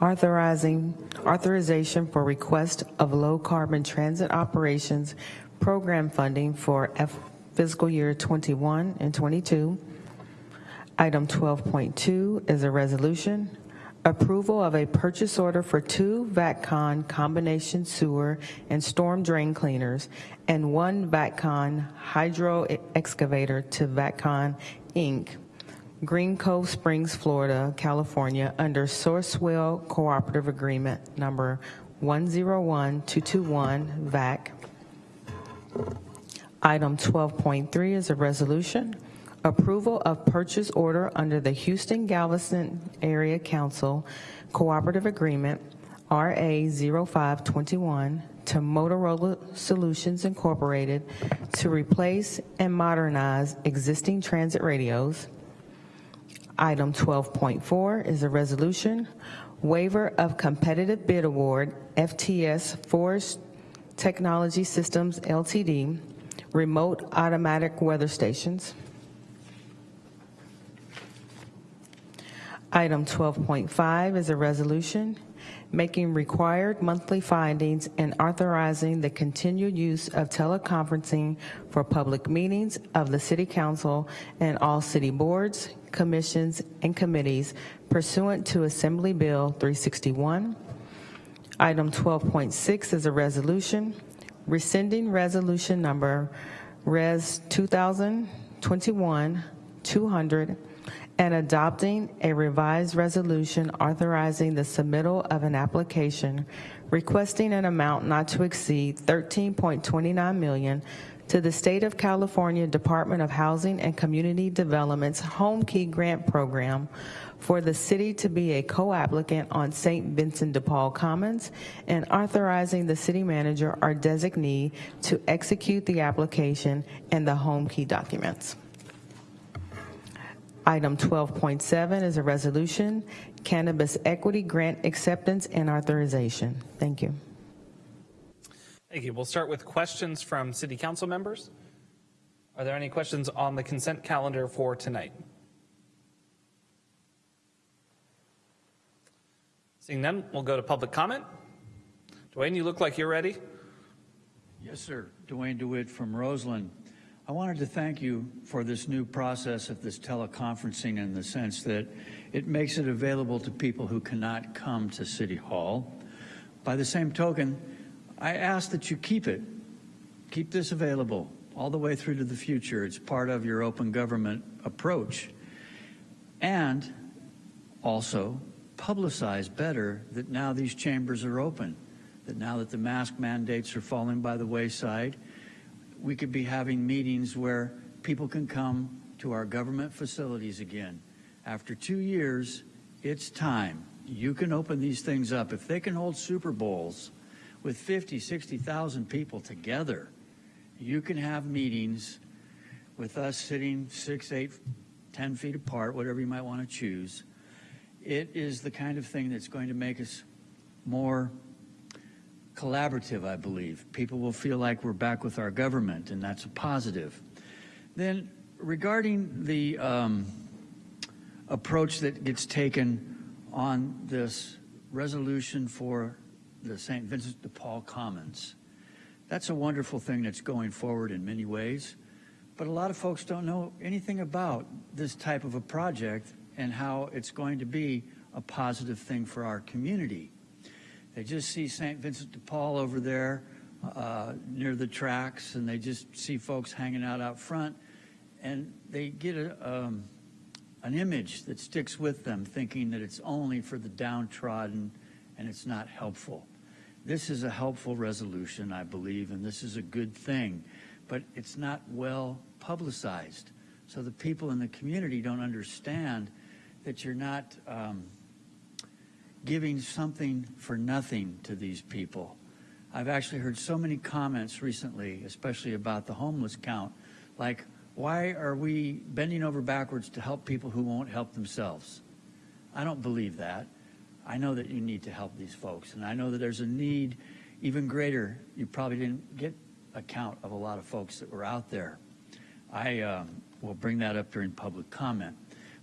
authorizing authorization for request of low carbon transit operations program funding for F- fiscal year 21 and 22. Item 12.2 is a resolution approval of a purchase order for two Vac-Con combination sewer and storm drain cleaners and one Vac-Con hydro excavator to Vac-Con Inc. Green Cove Springs, Florida, California, under Sourcewell Cooperative Agreement Number 101221 VAC. Item 12.3 is a resolution approval of purchase order under the Houston Galveston Area Council Cooperative Agreement RA 0521 to Motorola Solutions Incorporated to replace and modernize existing transit radios. Item 12.4 is a resolution waiver of competitive bid award FTS Forest Technology Systems LTD remote automatic weather stations. Item 12.5 is a resolution making required monthly findings and authorizing the continued use of teleconferencing for public meetings of the City Council and all city boards, commissions, and committees pursuant to Assembly Bill 361. Item 12.6 is a resolution rescinding resolution number Res 2021-200 and adopting a revised resolution authorizing the submittal of an application requesting an amount not to exceed 13.29 million to the State of California Department of Housing and Community Development's Home Key Grant Program for the city to be a co-applicant on St. Vincent de Paul Commons and authorizing the city manager or designee to execute the application and the home key documents. Item 12.7 is a resolution, cannabis equity grant acceptance and authorization. Thank you. Thank you. We'll start with questions from city council members. Are there any questions on the consent calendar for tonight? Seeing none, we'll go to public comment. Dwayne, you look like you're ready. Yes, sir. Dwayne DeWitt from Roseland. I wanted to thank you for this new process of this teleconferencing in the sense that it makes it available to people who cannot come to City Hall. By the same token, I ask that you keep it, keep this available all the way through to the future. It's part of your open government approach. And also publicize better that now these chambers are open, that now that the mask mandates are falling by the wayside, we could be having meetings where people can come to our government facilities again. After two years, it's time. You can open these things up. If they can hold Super Bowls with 50, 60,000 people together, you can have meetings with us sitting six, eight, 10 feet apart, whatever you might want to choose. It is the kind of thing that's going to make us more collaborative, I believe. People will feel like we're back with our government, and that's a positive. Then, regarding the um, approach that gets taken on this resolution for the St. Vincent de Paul Commons, that's a wonderful thing that's going forward in many ways. But a lot of folks don't know anything about this type of a project and how it's going to be a positive thing for our community. They just see St. Vincent de Paul over there uh, near the tracks, and they just see folks hanging out out front, and they get a, um, an image that sticks with them, thinking that it's only for the downtrodden and it's not helpful. This is a helpful resolution, I believe, and this is a good thing, but it's not well publicized. So the people in the community don't understand that you're not um, giving something for nothing to these people. I've actually heard so many comments recently, especially about the homeless count, like, why are we bending over backwards to help people who won't help themselves? I don't believe that. I know that you need to help these folks, and I know that there's a need even greater. You probably didn't get a count of a lot of folks that were out there. I um, will bring that up during public comment.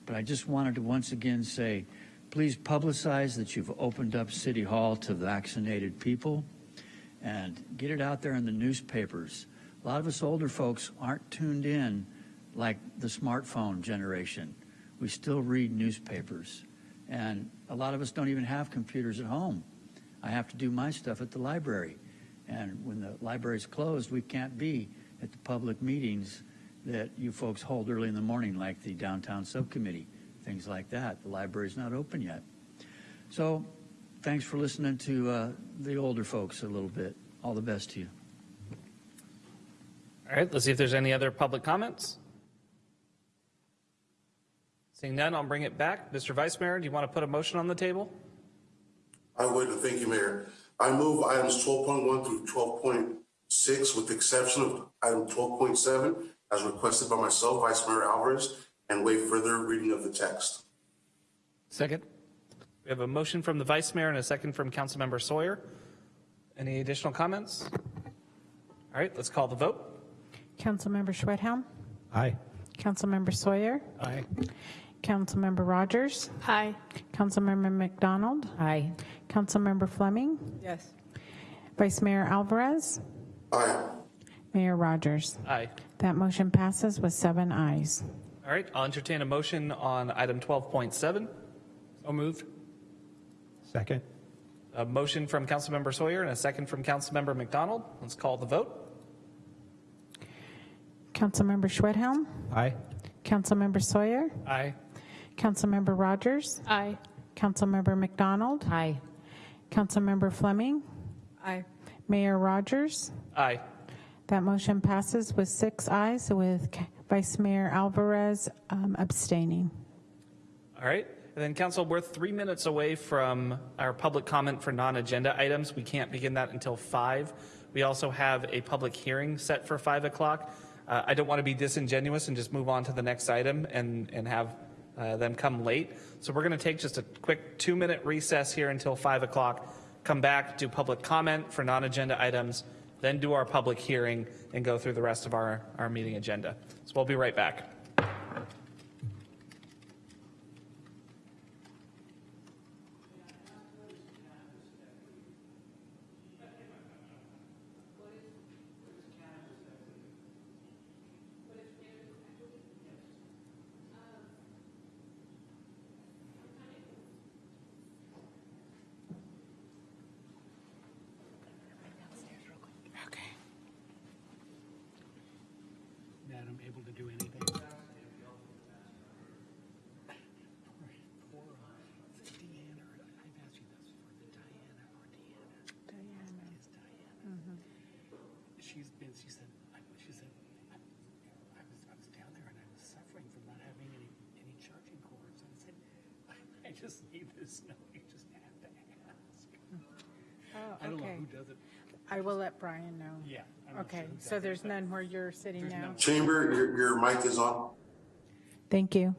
But I just wanted to once again say, please publicize that you've opened up City Hall to vaccinated people and get it out there in the newspapers. A lot of us older folks aren't tuned in like the smartphone generation. We still read newspapers. And a lot of us don't even have computers at home. I have to do my stuff at the library. And when the library's closed, we can't be at the public meetings that you folks hold early in the morning, like the downtown subcommittee, things like that. The library's not open yet. So thanks for listening to uh, the older folks a little bit. All the best to you. All right, let's see if there's any other public comments. Seeing none, I'll bring it back. Mr. Vice Mayor, do you want to put a motion on the table? I would, and thank you, Mayor. I move items twelve point one through twelve point six, with the exception of item twelve point seven, as requested by myself, Vice Mayor Alvarez, and waive further reading of the text. Second. We have a motion from the Vice Mayor and a second from Councilmember Sawyer. Any additional comments? All right, let's call the vote. Councilmember Schwedhelm? Aye. Councilmember Sawyer? Aye. Councilmember Rogers? Aye. Councilmember MacDonald? Aye. Councilmember Fleming? Yes. Vice Mayor Alvarez? Aye. Mayor Rogers? Aye. That motion passes with seven ayes. All right, I'll entertain a motion on item 12.7. So moved. Second. A motion from Councilmember Sawyer and a second from Councilmember MacDonald. Let's call the vote. Councilmember Schwedhelm? Aye. Councilmember Sawyer? Aye. Councilmember Rogers? Aye. Councilmember MacDonald? Aye. Councilmember Fleming? Aye. Mayor Rogers? Aye. That motion passes with six ayes, with Ca- Vice Mayor Alvarez um, abstaining. All right. And then, Council, we're three minutes away from our public comment for non-agenda items. We can't begin that until 5. We also have a public hearing set for 5 o'clock. Uh, I don't want to be disingenuous and just move on to the next item and, and have uh, them come late. So we're going to take just a quick two-minute recess here until 5 o'clock, come back, do public comment for non-agenda items, then do our public hearing and go through the rest of our, our meeting agenda. So we'll be right back. She's been, she said, I- she said, I I was, I was down there and I was suffering from not having any, any charging cords. And I said, I just need this, no, you just have to ask. Oh, I don't know okay. who does it. I will let Brian know. Yeah. I'm Okay, sure so does it, there's none where you're sitting There's now? none. Chamber, your, your mic is on. Thank you.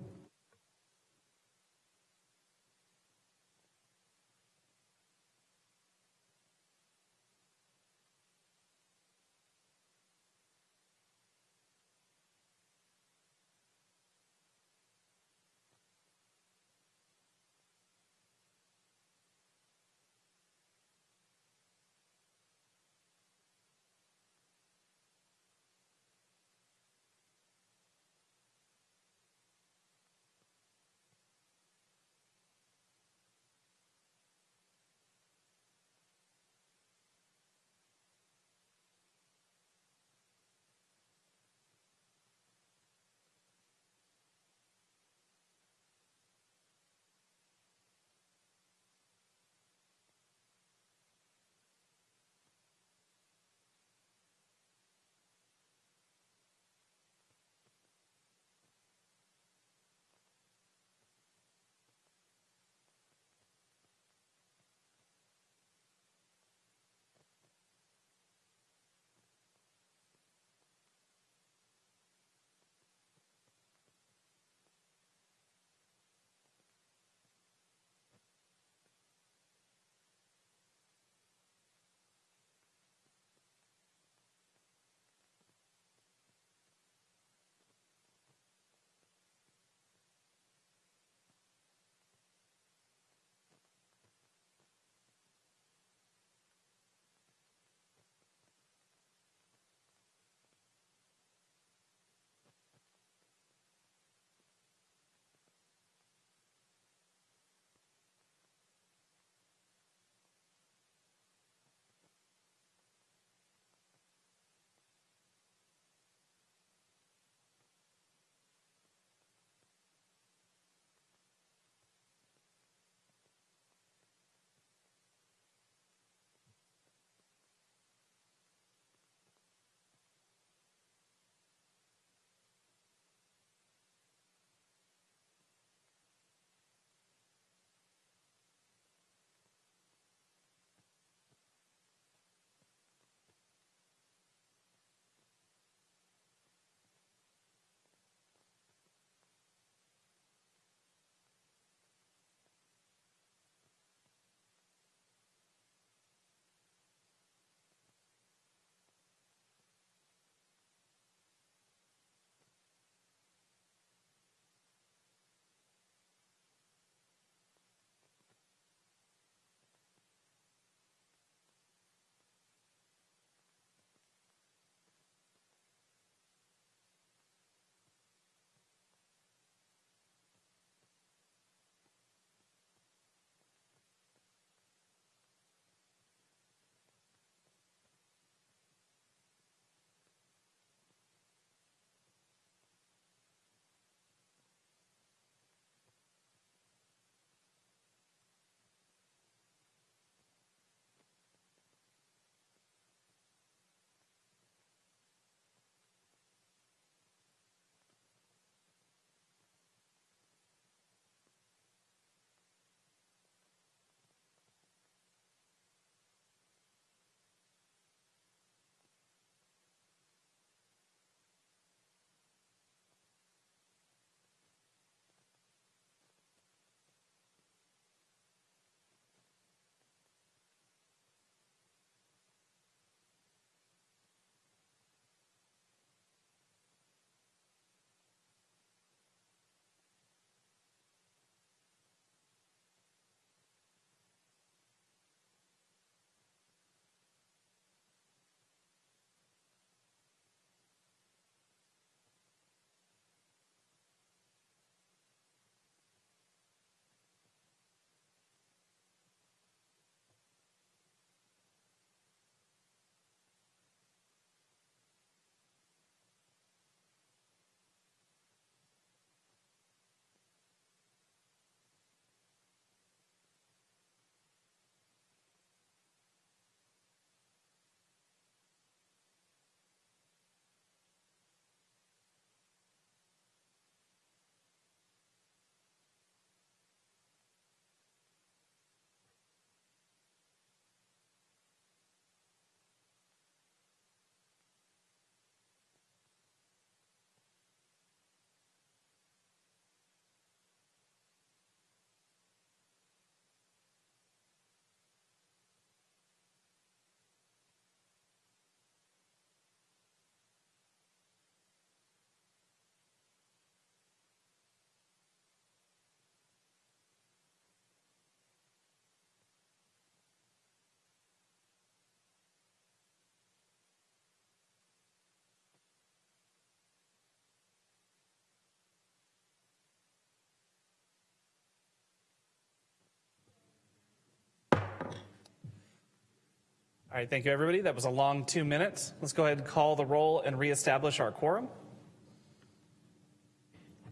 All right, thank you, everybody. That was a long two minutes. Let's go ahead and call the roll and reestablish our quorum.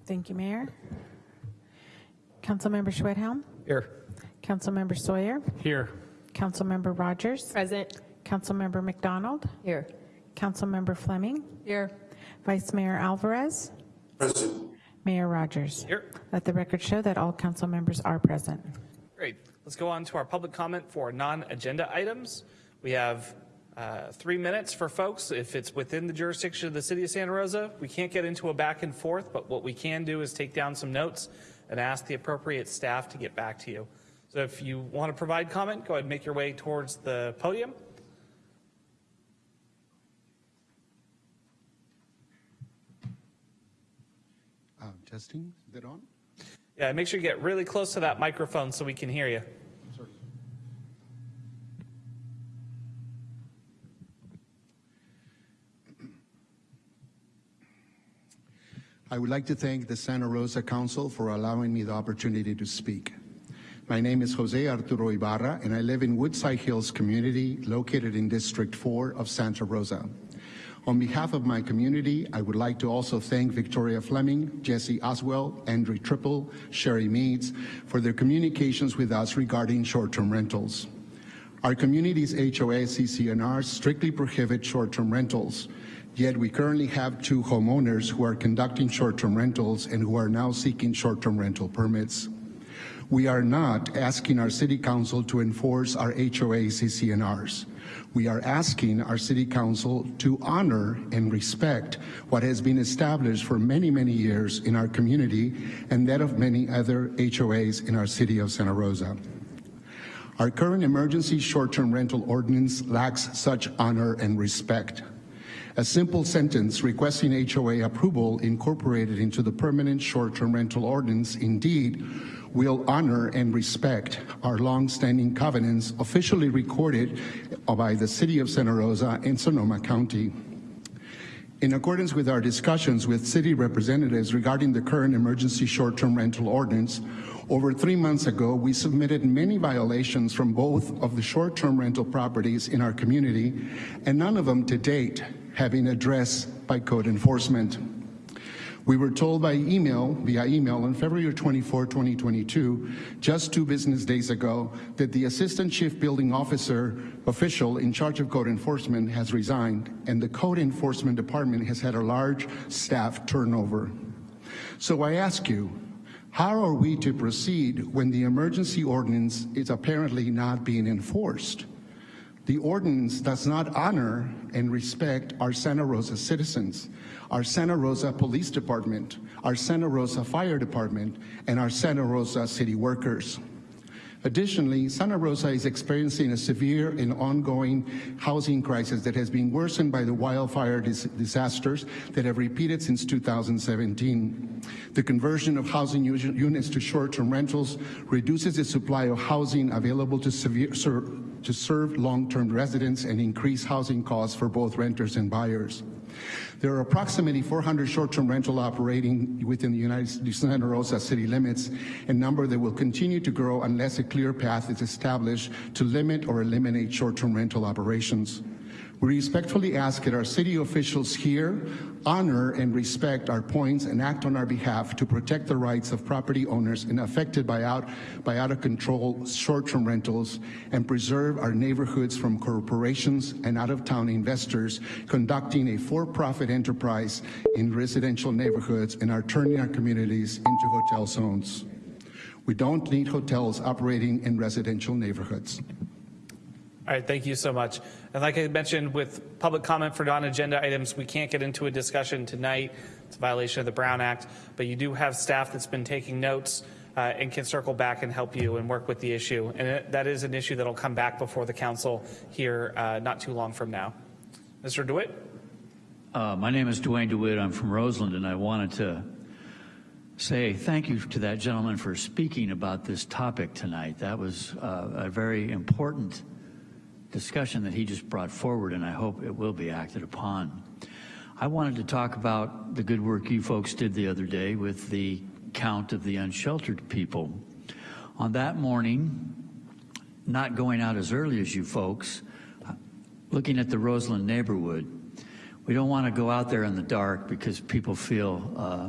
Thank you, Mayor. Councilmember Schwedhelm, Here. Councilmember Sawyer, Here. Councilmember Rogers, Present. Councilmember MacDonald, Here. Councilmember Fleming, Here. Vice Mayor Alvarez, Present. Mayor Rogers. Here. Let the record show that all council members are present. Great. Let's go on to our public comment for non-agenda items. We have uh, three minutes for folks. If it's within the jurisdiction of the city of Santa Rosa, we can't get into a back and forth, but what we can do is take down some notes and ask the appropriate staff to get back to you. So if you want to provide comment, go ahead and make your way towards the podium. Uh, testing, is it on? Yeah, make sure you get really close to that microphone so we can hear you. I would like to thank the Santa Rosa Council for allowing me the opportunity to speak. My name is Jose Arturo Ibarra, and I live in Woodside Hills community located in District 4 of Santa Rosa. On behalf of my community, I would like to also thank Victoria Fleming, Jesse Oswald, Andrew Trippel, Sherry Meads for their communications with us regarding short-term rentals. Our community's HOA CCNR strictly prohibit short-term rentals, yet we currently have two homeowners who are conducting short-term rentals and who are now seeking short-term rental permits. We are not asking our City Council to enforce our HOA CCNRs. We are asking our City Council to honor and respect what has been established for many, many years in our community and that of many other HOAs in our City of Santa Rosa. Our current emergency short-term rental ordinance lacks such honor and respect. A simple sentence requesting HOA approval incorporated into the permanent short-term rental ordinance indeed will honor and respect our long-standing covenants officially recorded by the City of Santa Rosa and Sonoma County. In accordance with our discussions with city representatives regarding the current emergency short-term rental ordinance, over three months ago, we submitted many violations from both of the short-term rental properties in our community, and none of them to date been addressed by code enforcement. We were told by email, via email on February 24, 2022, just two business days ago, that the assistant chief building officer official in charge of code enforcement has resigned, and the code enforcement department has had a large staff turnover. So I ask you, how are we to proceed when the emergency ordinance is apparently not being enforced? The ordinance does not honor and respect our Santa Rosa citizens, our Santa Rosa Police Department, our Santa Rosa Fire Department, and our Santa Rosa city workers. Additionally, Santa Rosa is experiencing a severe and ongoing housing crisis that has been worsened by the wildfire dis disasters that have repeated since 2017. The conversion of housing units to short-term rentals reduces the supply of housing available to, severe, to serve long-term residents and increase housing costs for both renters and buyers. There are approximately 400 short-term rental operating within the United States Santa Rosa city limits, a number that will continue to grow unless a clear path is established to limit or eliminate short-term rental operations. We respectfully ask that our city officials here honor and respect our points and act on our behalf to protect the rights of property owners and affected by out, by out of control short-term rentals and preserve our neighborhoods from corporations and out-of-town investors conducting a for-profit enterprise in residential neighborhoods and are turning our communities into hotel zones. We don't need hotels operating in residential neighborhoods. All right, thank you so much. And like I mentioned, with public comment for non-agenda items, we can't get into a discussion tonight. It's a violation of the Brown Act, but you do have staff that's been taking notes uh, and can circle back and help you and work with the issue. And it, that is an issue that'll come back before the council here uh, not too long from now. Mr. DeWitt? Uh, my name is Duane DeWitt. I'm from Roseland, and I wanted to say thank you to that gentleman for speaking about this topic tonight. That was uh, a very important discussion that he just brought forward, and I hope it will be acted upon. I wanted to talk about the good work you folks did the other day with the count of the unsheltered people. On that morning, not going out as early as you folks, looking at the Roseland neighborhood, we don't want to go out there in the dark because people feel uh,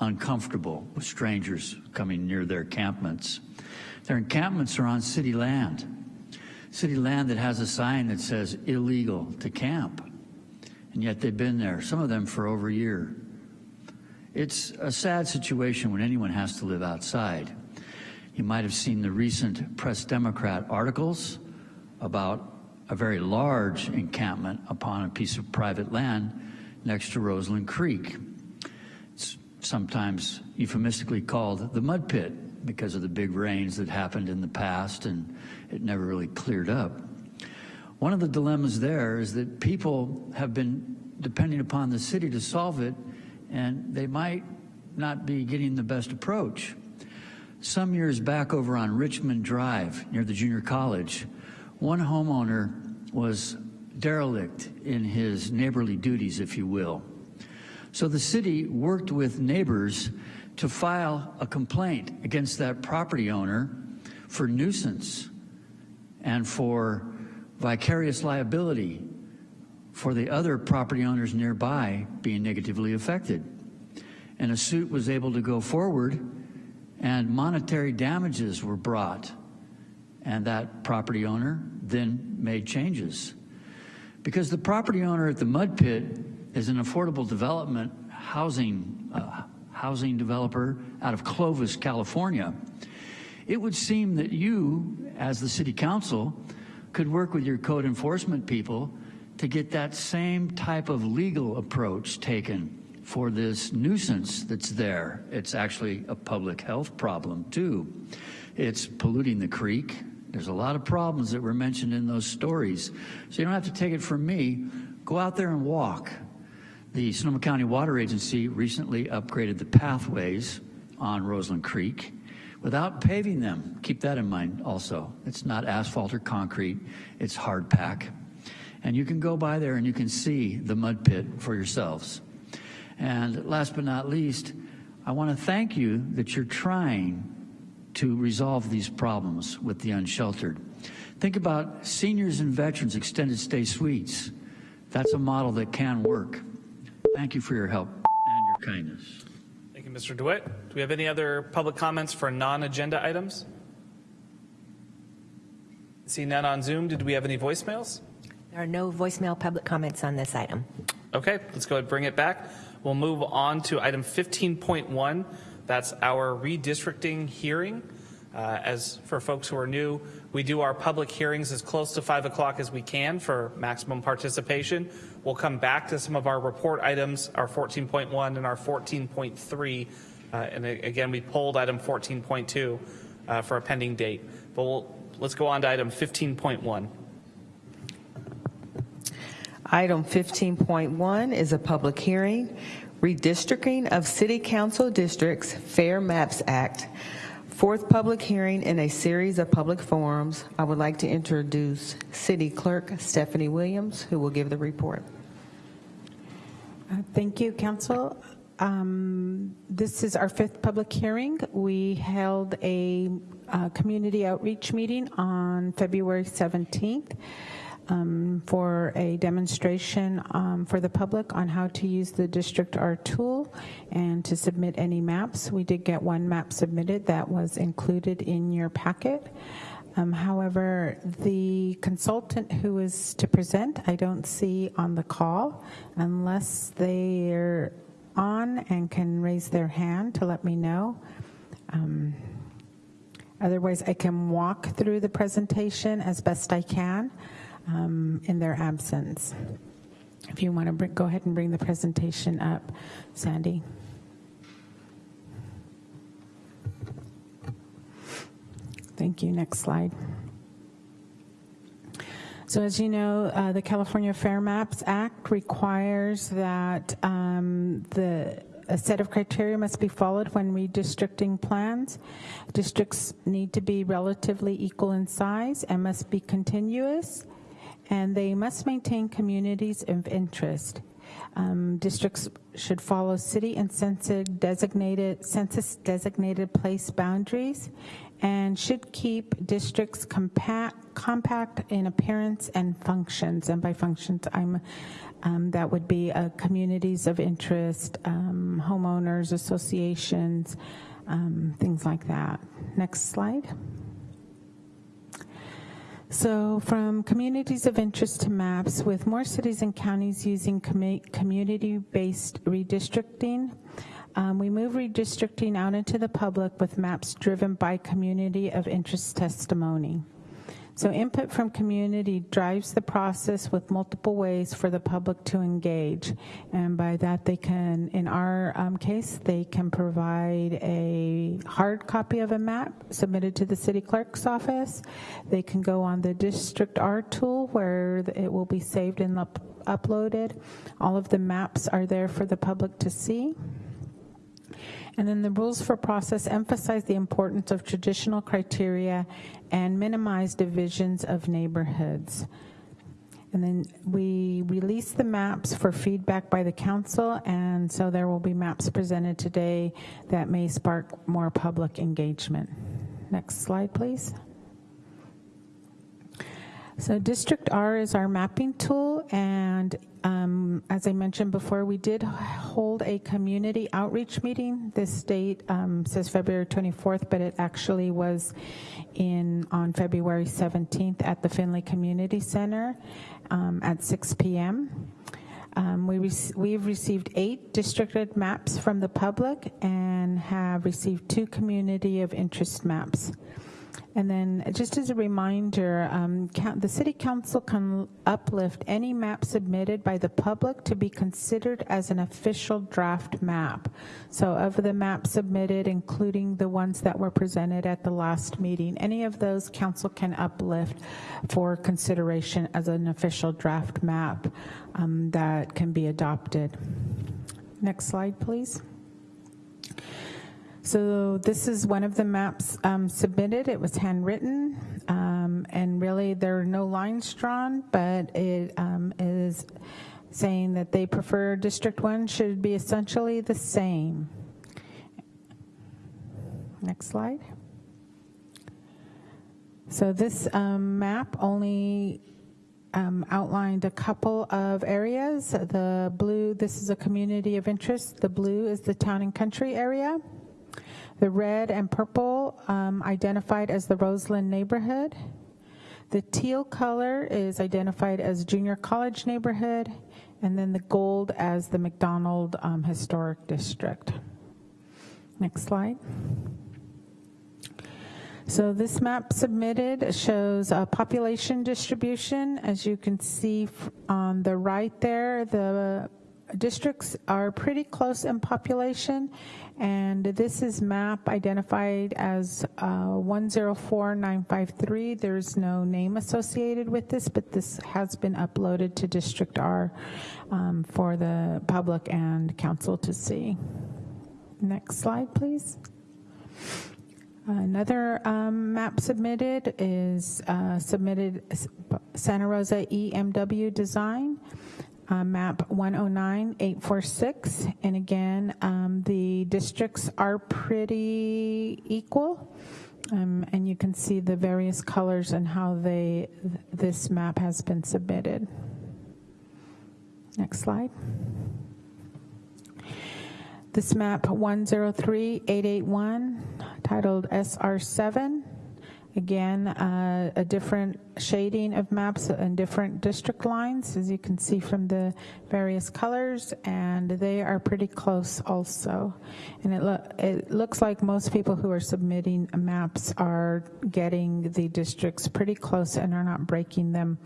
uncomfortable with strangers coming near their encampments. Their encampments are on city land, city land that has a sign that says illegal to camp, and yet they've been there, some of them for over a year. It's a sad situation when anyone has to live outside. You might have seen the recent Press Democrat articles about a very large encampment upon a piece of private land next to Roseland Creek. It's sometimes euphemistically called the mud pit because of the big rains that happened in the past and it never really cleared up. One of the dilemmas there is that people have been depending upon the city to solve it and they might not be getting the best approach. Some years back over on Richmond Drive near the junior college, one homeowner was derelict in his neighborly duties, if you will. So the city worked with neighbors to file a complaint against that property owner for nuisance and for vicarious liability for the other property owners nearby being negatively affected. And a suit was able to go forward and monetary damages were brought. And that property owner then made changes. Because the property owner at the mud pit is an affordable development housing, uh, housing developer out of Clovis, California, it would seem that you, as the city council, could work with your code enforcement people to get that same type of legal approach taken for this nuisance that's there. It's actually a public health problem too. It's polluting the creek. There's a lot of problems that were mentioned in those stories. So you don't have to take it from me. Go out there and walk. The Sonoma County Water Agency recently upgraded the pathways on Roseland Creek without paving them. Keep that in mind also. It's not asphalt or concrete, it's hard pack. And you can go by there and you can see the mud pit for yourselves. And last but not least, I want to thank you that you're trying to resolve these problems with the unsheltered. Think about seniors and veterans extended stay suites. That's a model that can work. Thank you for your help and your kindness. Mr. DeWitt. Do we have any other public comments for non-agenda items? See none on Zoom. Did we have any voicemails? There are no voicemail public comments on this item. Okay, let's go ahead and bring it back. We'll move on to item 15.1. That's our redistricting hearing. Uh, as for folks who are new, we do our public hearings as close to 5 o'clock as we can for maximum participation. We'll come back to some of our report items, our 14.1 and our 14.3. Uh, and again, we pulled item 14.2 uh, for a pending date. But we'll, let's go on to item 15.1. Item 15.1 is a public hearing, redistricting of city council districts, Fair Maps Act. Fourth public hearing in a series of public forums. I would like to introduce City Clerk Stephanie Williams, who will give the report. Uh, Thank you, Council. Um, This is our fifth public hearing. We held a uh, community outreach meeting on February 17th um, for a demonstration um, for the public on how to use the Districtr tool and to submit any maps. We did get one map submitted that was included in your packet. Um, However, the consultant who is to present, I don't see on the call unless they're on and can raise their hand to let me know. Um, Otherwise, I can walk through the presentation as best I can um, in their absence. If you want to bring, go ahead and bring the presentation up, Sandy. Thank you. Next slide. So as you know, uh, the California Fair Maps Act requires that um, the a set of criteria must be followed when redistricting plans. Districts need to be relatively equal in size and must be continuous, and they must maintain communities of interest. Um, districts should follow city and census designated census designated place boundaries and should keep districts compact, compact in appearance and functions. And by functions, I'm um, that would be uh, communities of interest, um, homeowners associations, um, things like that. Next slide. So from communities of interest to maps, with more cities and counties using commu- community-based redistricting, um, we move redistricting out into the public with maps driven by community of interest testimony. So input from community drives the process with multiple ways for the public to engage. And by that they can, in our um, case, they can provide a hard copy of a map submitted to the city clerk's office. They can go on the Districtr tool where it will be saved and up uploaded. All of the maps are there for the public to see. And then the rules for process emphasize the importance of traditional criteria and minimize divisions of neighborhoods. And then we release the maps for feedback by the council, and so there will be maps presented today that may spark more public engagement. Next slide, please. So Districtr is our mapping tool, and um, as I mentioned before, we did hold a community outreach meeting. This date um, says February 24th, but it actually was in on February 17th at the Finley Community Center um, at 6 p.m. Um, we we've received eight districted maps from the public and have received two community of interest maps. And then just as a reminder, um, the City Council can uplift any map submitted by the public to be considered as an official draft map. So of the maps submitted, including the ones that were presented at the last meeting, any of those Council can uplift for consideration as an official draft map um, that can be adopted. Next slide, please. So this is one of the maps um, submitted. It was handwritten, um, and really there are no lines drawn, but it um, is saying that they prefer District 1 should be essentially the same. Next slide. So this um, map only um, outlined a couple of areas. The blue, this is a community of interest. The blue is the town and country area. The red and purple um, identified as the Roseland neighborhood. The teal color is identified as junior college neighborhood, and then the gold as the McDonald um, Historic District. Next slide. So this map submitted shows a population distribution. As you can see on the right there, the districts are pretty close in population, and this is map identified as uh, 104953. There's no name associated with this, but this has been uploaded to Districtr um, for the public and council to see. Next slide, please. Another um, map submitted is uh, submitted Santa Rosa EMW design uh, map 109846. And again, um, the districts are pretty equal. Um, and you can see the various colors and how they this map has been submitted. Next slide. This map 103881 titled SR7 Again, uh, a different shading of maps and different district lines, as you can see from the various colors, and they are pretty close also. And it, lo it looks like most people who are submitting maps are getting the districts pretty close and are not breaking them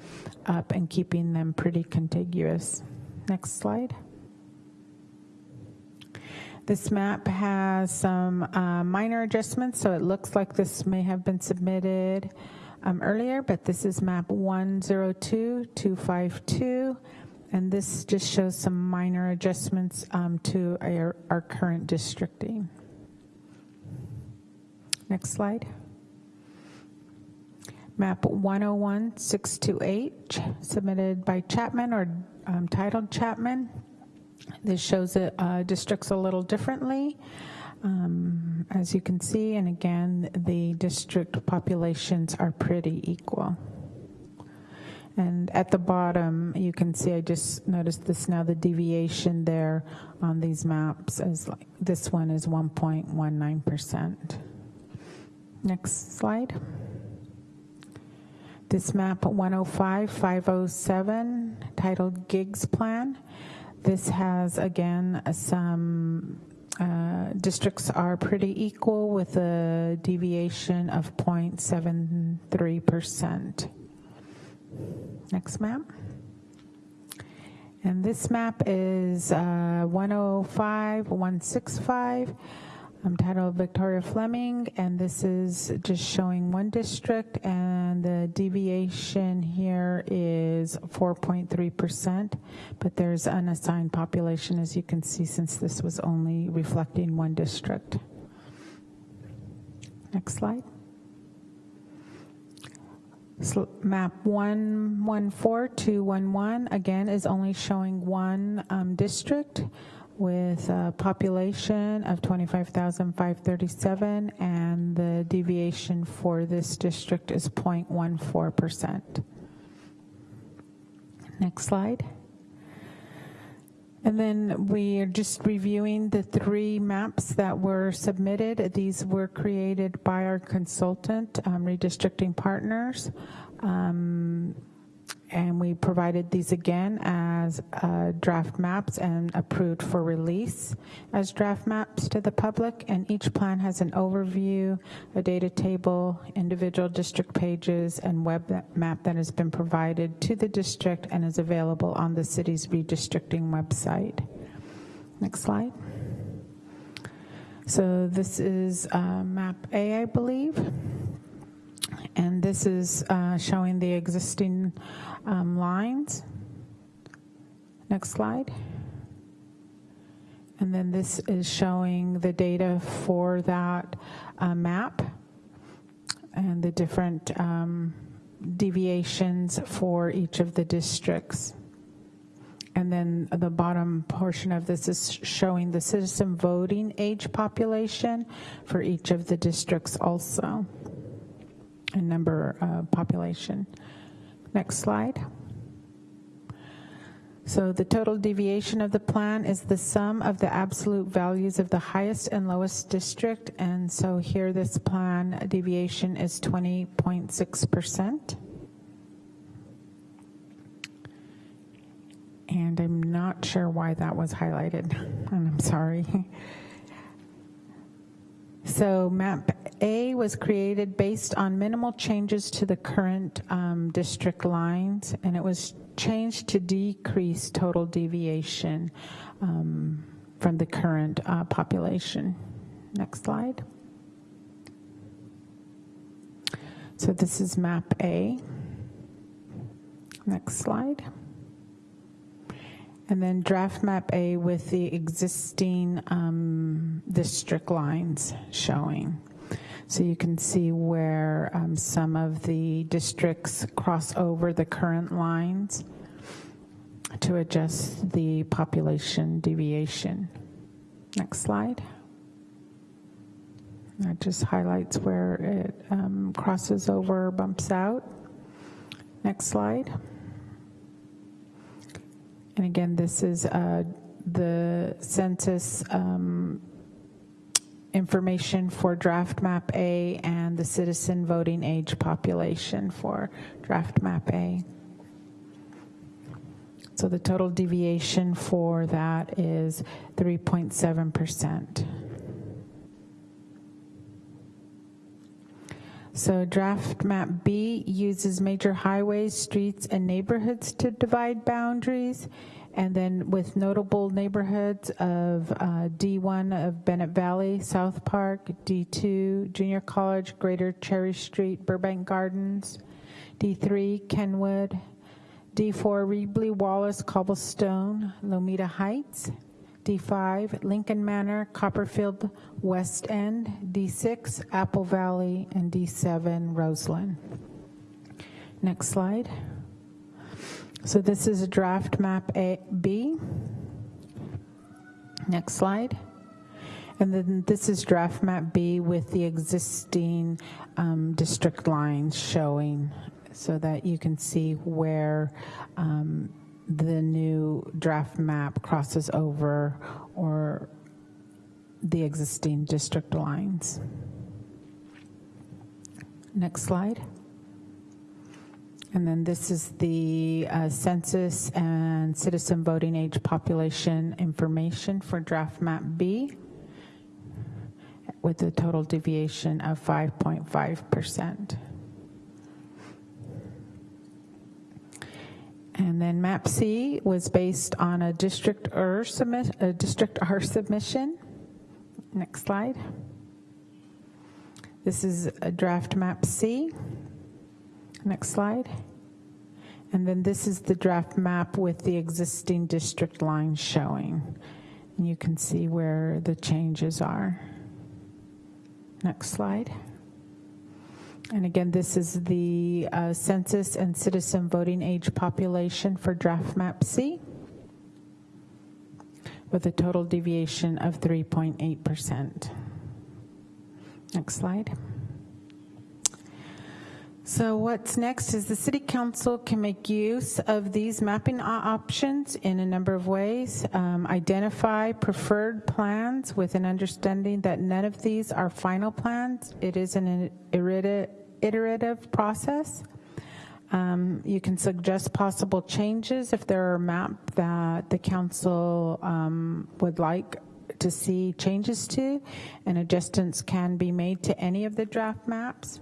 up and keeping them pretty contiguous. Next slide. This map has some uh, minor adjustments, so it looks like this may have been submitted um, earlier, but this is map 102252, and this just shows some minor adjustments um, to our, our current districting. Next slide. Map 101628, submitted by Chapman or um, titled Chapman. This shows the uh, districts a little differently. Um, As you can see, and again, the district populations are pretty equal. And at the bottom, you can see, I just noticed this now, the deviation there on these maps is like, this one is 1.19%. Next slide. This map 105-507 titled Gigs Plan. This has, again, some uh, districts are pretty equal with a deviation of 0.73%. Next map. And this map is uh, 105, 165. I'm titled Victoria Fleming, and this is just showing one district, and the deviation here is 4.3%, but there's unassigned population, as you can see, since this was only reflecting one district. Next slide. So map 114211, again, is only showing one um, district with a population of 25,537, and the deviation for this district is 0.14%. Next slide. And then we are just reviewing the three maps that were submitted. These were created by our consultant, um, Redistricting Partners. Um, and we provided these again as uh, draft maps and approved for release as draft maps to the public. And each plan has an overview, a data table, individual district pages, and web map that has been provided to the district and is available on the city's redistricting website. Next slide. So this is uh, map A, I believe. And this is uh, showing the existing um, lines. Next slide. And then this is showing the data for that uh, map and the different um, deviations for each of the districts. And then the bottom portion of this is showing the citizen voting age population for each of the districts also, and number uh, population. Next slide. So the total deviation of the plan is the sum of the absolute values of the highest and lowest district. And so here this plan deviation is 20.6%. And I'm not sure why that was highlighted, and I'm sorry. So map A was created based on minimal changes to the current um, district lines, and it was changed to decrease total deviation um, from the current uh, population. Next slide. So this is map A. Next slide. And then draft map A with the existing um, district lines showing. So you can see where um, some of the districts cross over the current lines to adjust the population deviation. Next slide. That just highlights where it um, crosses over, bumps out. Next slide. And again, this is uh, the census um, information for draft map A and the citizen voting age population for draft map A. So the total deviation for that is 3.7%. So draft map B uses major highways, streets, and neighborhoods to divide boundaries. And then with notable neighborhoods of uh, D1 of Bennett Valley, South Park, D2, Junior College, Greater Cherry Street, Burbank Gardens, D3, Kenwood, D4, Reedley, Wallace, Cobblestone, Lomita Heights, D5, Lincoln Manor, Copperfield, West End, D6, Apple Valley, and D7, Roseland. Next slide. So this is a draft map A, B. Next slide. And then this is draft map B with the existing um, district lines showing so that you can see where um, the new draft map crosses over or the existing district lines. Next slide. And then this is the uh, census and citizen voting age population information for draft map B with a total deviation of 5.5%. And then map C was based on a Districtr submit, a Districtr submission. Next slide. This is a draft map C. Next slide. And then this is the draft map with the existing district lines showing. And you can see where the changes are. Next slide. And again, this is the uh, census and citizen voting age population for draft map C with a total deviation of 3.8%. Next slide. So what's next is the city council can make use of these mapping options in a number of ways. Um, identify preferred plans with an understanding that none of these are final plans. It is an iterative, process. Um, you can suggest possible changes if there are map that the council um, would like to see changes to, and adjustments can be made to any of the draft maps.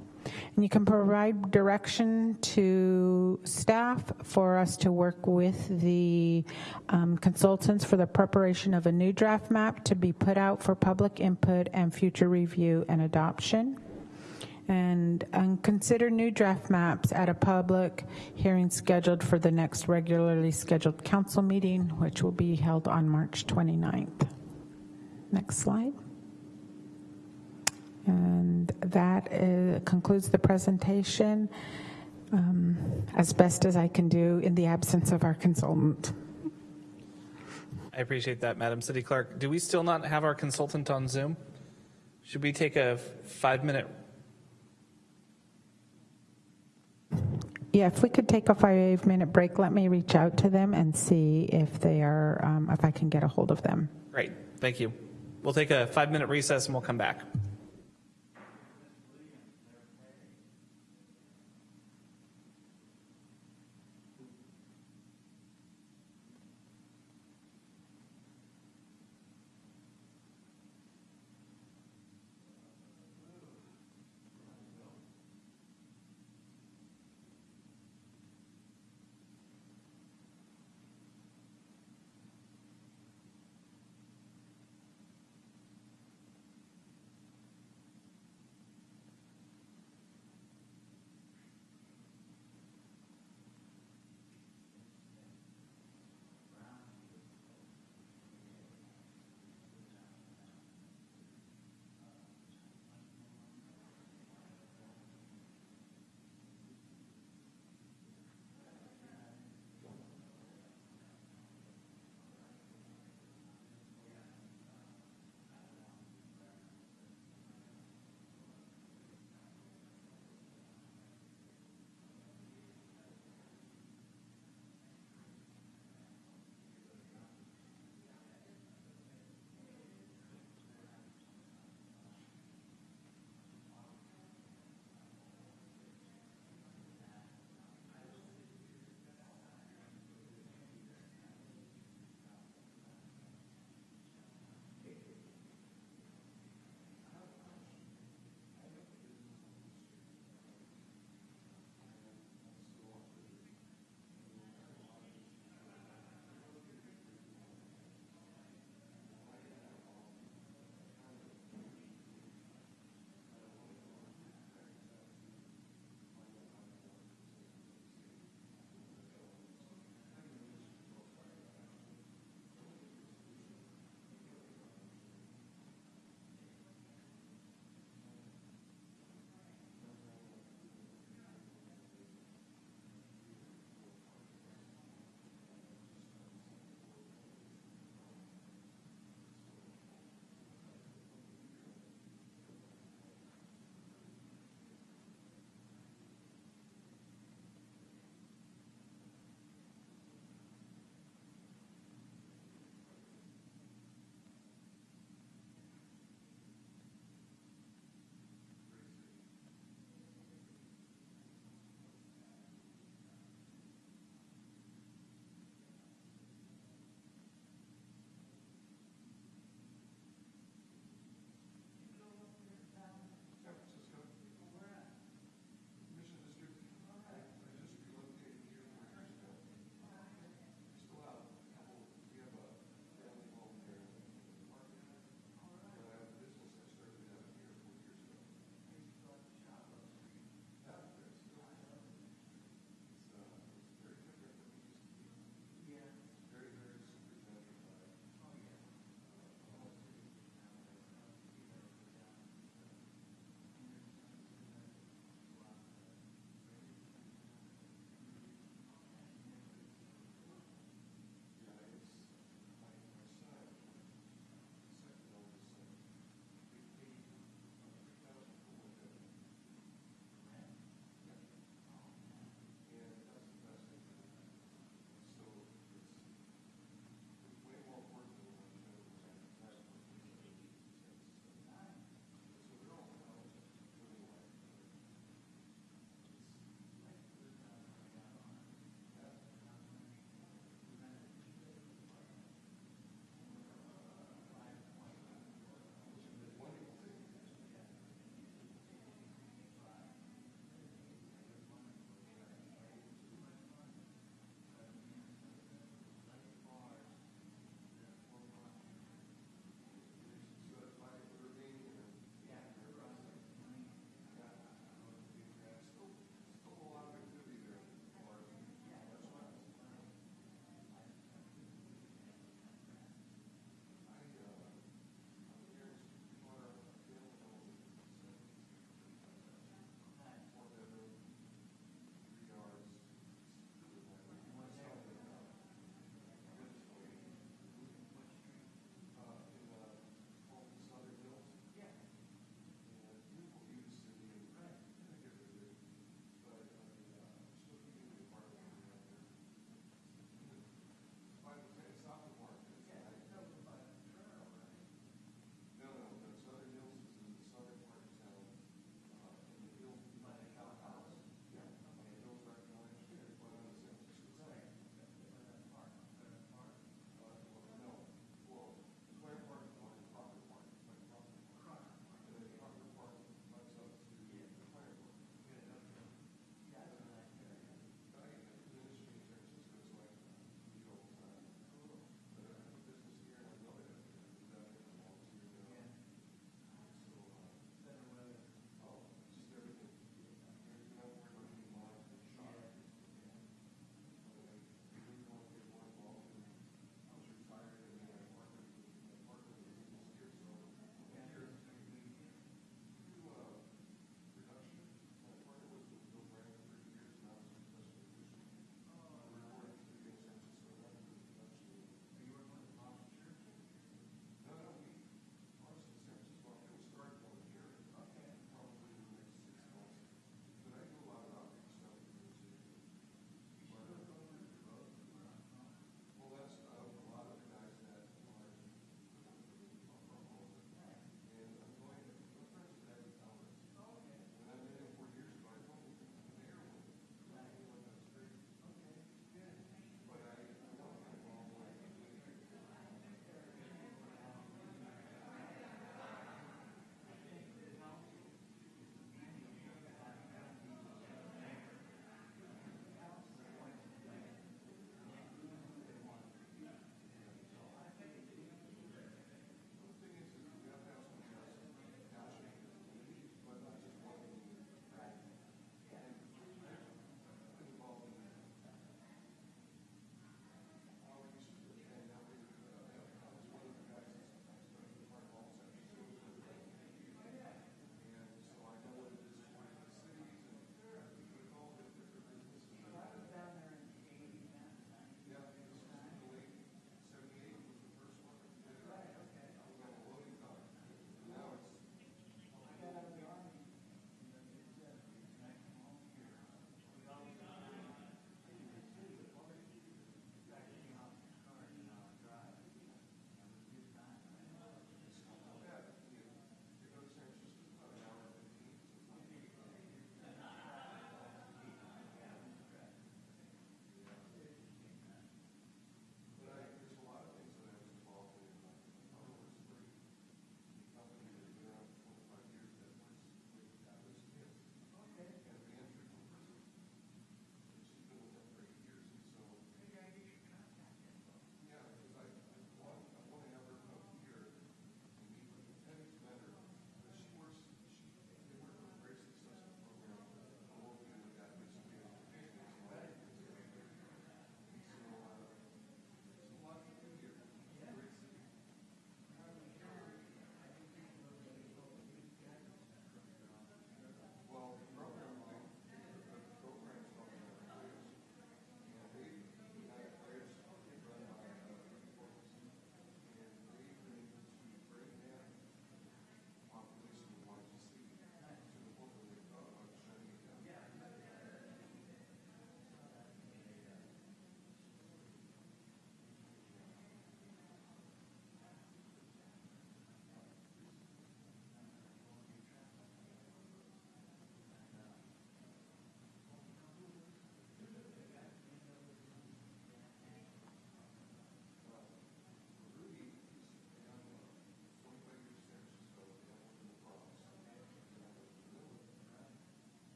And you can provide direction to staff for us to work with the um, consultants for the preparation of a new draft map to be put out for public input and future review and adoption. And, and consider new draft maps at a public hearing scheduled for the next regularly scheduled council meeting, which will be held on March 29th. Next slide. And that uh, concludes the presentation um, as best as I can do in the absence of our consultant. I appreciate that, Madam City Clerk. Do we still not have our consultant on Zoom? Should we take a five-minute? Yeah, if we could take a five-minute break, let me reach out to them and see if they are, um, if I can get a hold of them. Great, thank you. We'll take a five-minute recess and we'll come back.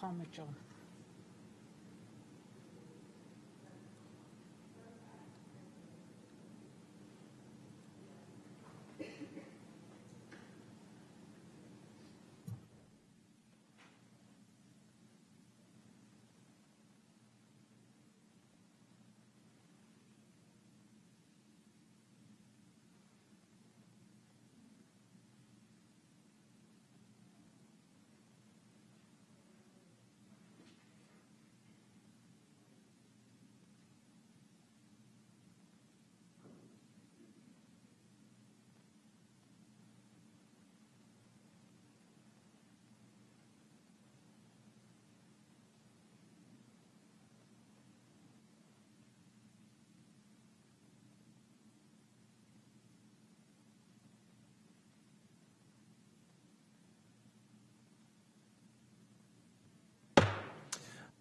Paul Mitchell.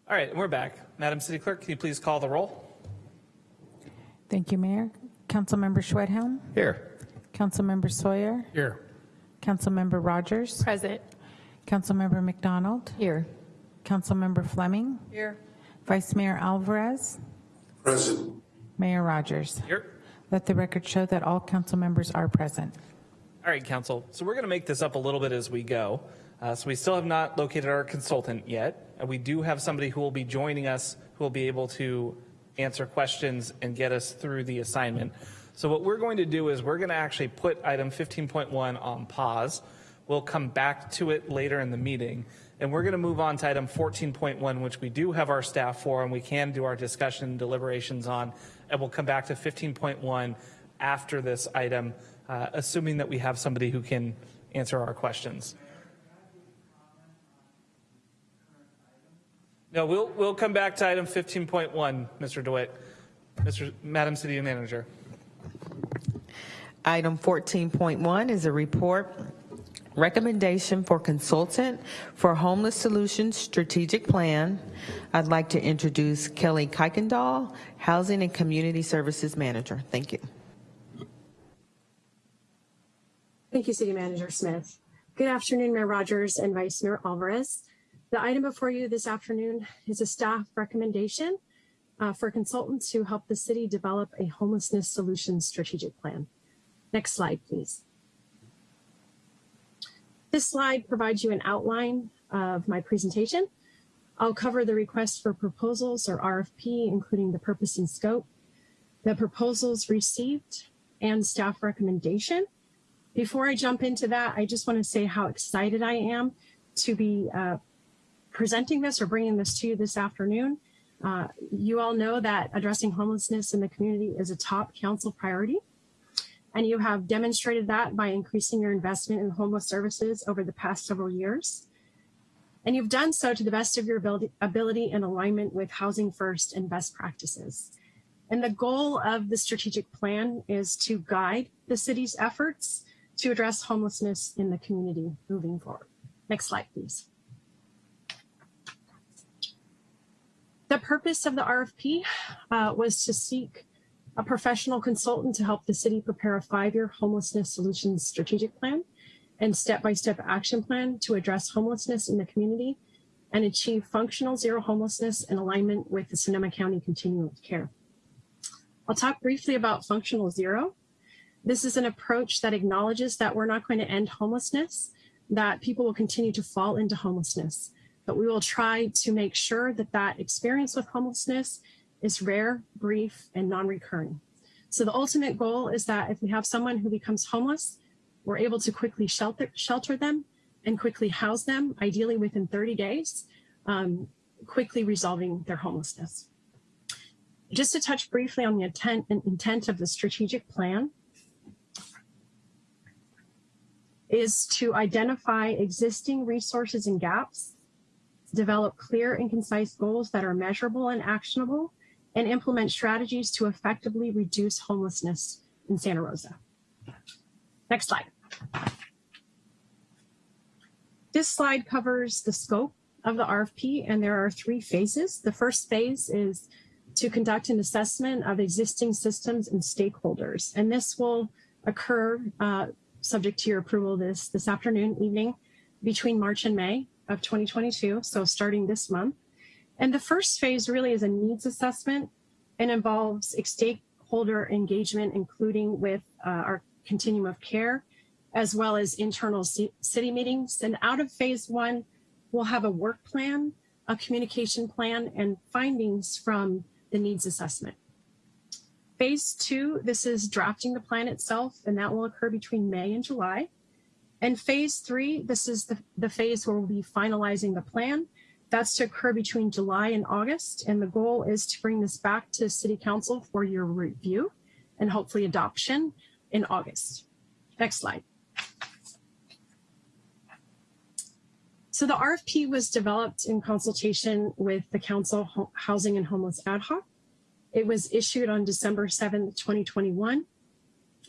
All right, and we're back. Madam City Clerk, can you please call the roll? Thank you, Mayor. Councilmember Schwedhelm, Here. Councilmember Sawyer, Here. Councilmember Rogers, Present. Councilmember MacDonald, Here. Councilmember Fleming, Here. Vice Mayor Alvarez, Present. Mayor Rogers. Here. Let the record show that all council members are present. All right, council. So we're going to make this up a little bit as we go. Uh, so we still have not located our consultant yet. And we do have somebody who will be joining us who will be able to answer questions and get us through the assignment. So what we're going to do is we're going to actually put item 15.1 on pause. We'll come back to it later in the meeting. And we're going to move on to item 14.1, which we do have our staff for and we can do our discussion deliberations on. And we'll come back to 15.1 after this item, uh, assuming that we have somebody who can answer our questions. No, we'll, we'll come back to item 15.1, Mr. DeWitt. Mr. Madam City Manager. Item 14.1 is a report recommendation for consultant for Homeless Solutions Strategic Plan. I'd like to introduce Kelly Kuykendall, Housing and Community Services Manager. Thank you. Thank you, City Manager Smith. Good afternoon, Mayor Rogers and Vice Mayor Alvarez. The item before you this afternoon is a staff recommendation uh, for consultants to help the city develop a homelessness solutions strategic plan. Next slide, please. This slide provides you an outline of my presentation. I'll cover the request for proposals or RFP, including the purpose and scope, the proposals received, and staff recommendation. Before I jump into that, I just want to say how excited I am to be uh, presenting this or bringing this to you this afternoon. Uh, you all know that addressing homelessness in the community is a top council priority. And you have demonstrated that by increasing your investment in homeless services over the past several years. And you've done so to the best of your ability, ability alignment with Housing First and best practices. And the goal of the strategic plan is to guide the city's efforts to address homelessness in the community moving forward. Next slide, please. The purpose of the RFP uh, was to seek a professional consultant to help the city prepare a five-year homelessness solutions strategic plan and step-by-step action plan to address homelessness in the community and achieve functional zero homelessness in alignment with the Sonoma County Continuum of Care. I'll talk briefly about functional zero. This is an approach that acknowledges that we're not going to end homelessness, that people will continue to fall into homelessness, but we will try to make sure that that experience with homelessness is rare, brief, and non-recurring. So the ultimate goal is that if we have someone who becomes homeless, we're able to quickly shelter, shelter them and quickly house them, ideally within 30 days, um, quickly resolving their homelessness. Just to touch briefly on the intent, intent of the strategic plan, is to identify existing resources and gaps, develop clear and concise goals that are measurable and actionable, and implement strategies to effectively reduce homelessness in Santa Rosa. Next slide. This slide covers the scope of the RFP, and there are three phases. The first phase is to conduct an assessment of existing systems and stakeholders, and this will occur uh, subject to your approval this, this afternoon, evening, between March and May. Of 2022, so starting this month. And the first phase really is a needs assessment and involves stakeholder engagement, including with uh, our continuum of care, as well as internal city meetings. And out of phase one, we'll have a work plan, a communication plan, and findings from the needs assessment. Phase two, this is drafting the plan itself, and that will occur between May and July. And phase three, this is the, the phase where we'll be finalizing the plan. That's to occur between July and August. And the goal is to bring this back to City Council for your review and hopefully adoption in August. Next slide. So the RFP was developed in consultation with the Council Housing and Homeless Ad Hoc. It was issued on December 7th, 2021.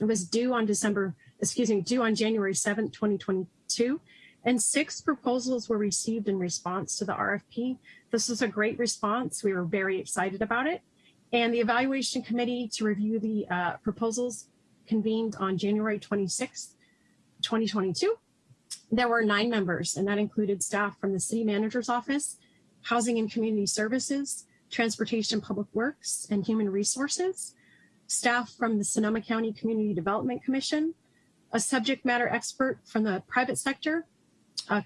It was due on December, excuse me, due on January 7th, 2022. And six proposals were received in response to the RFP. This was a great response. We were very excited about it. And the evaluation committee to review the uh, proposals convened on January 26th, 2022. There were nine members, and that included staff from the city manager's office, housing and community services, transportation public works, and human resources, staff from the Sonoma County Community Development Commission, a subject matter expert from the private sector, a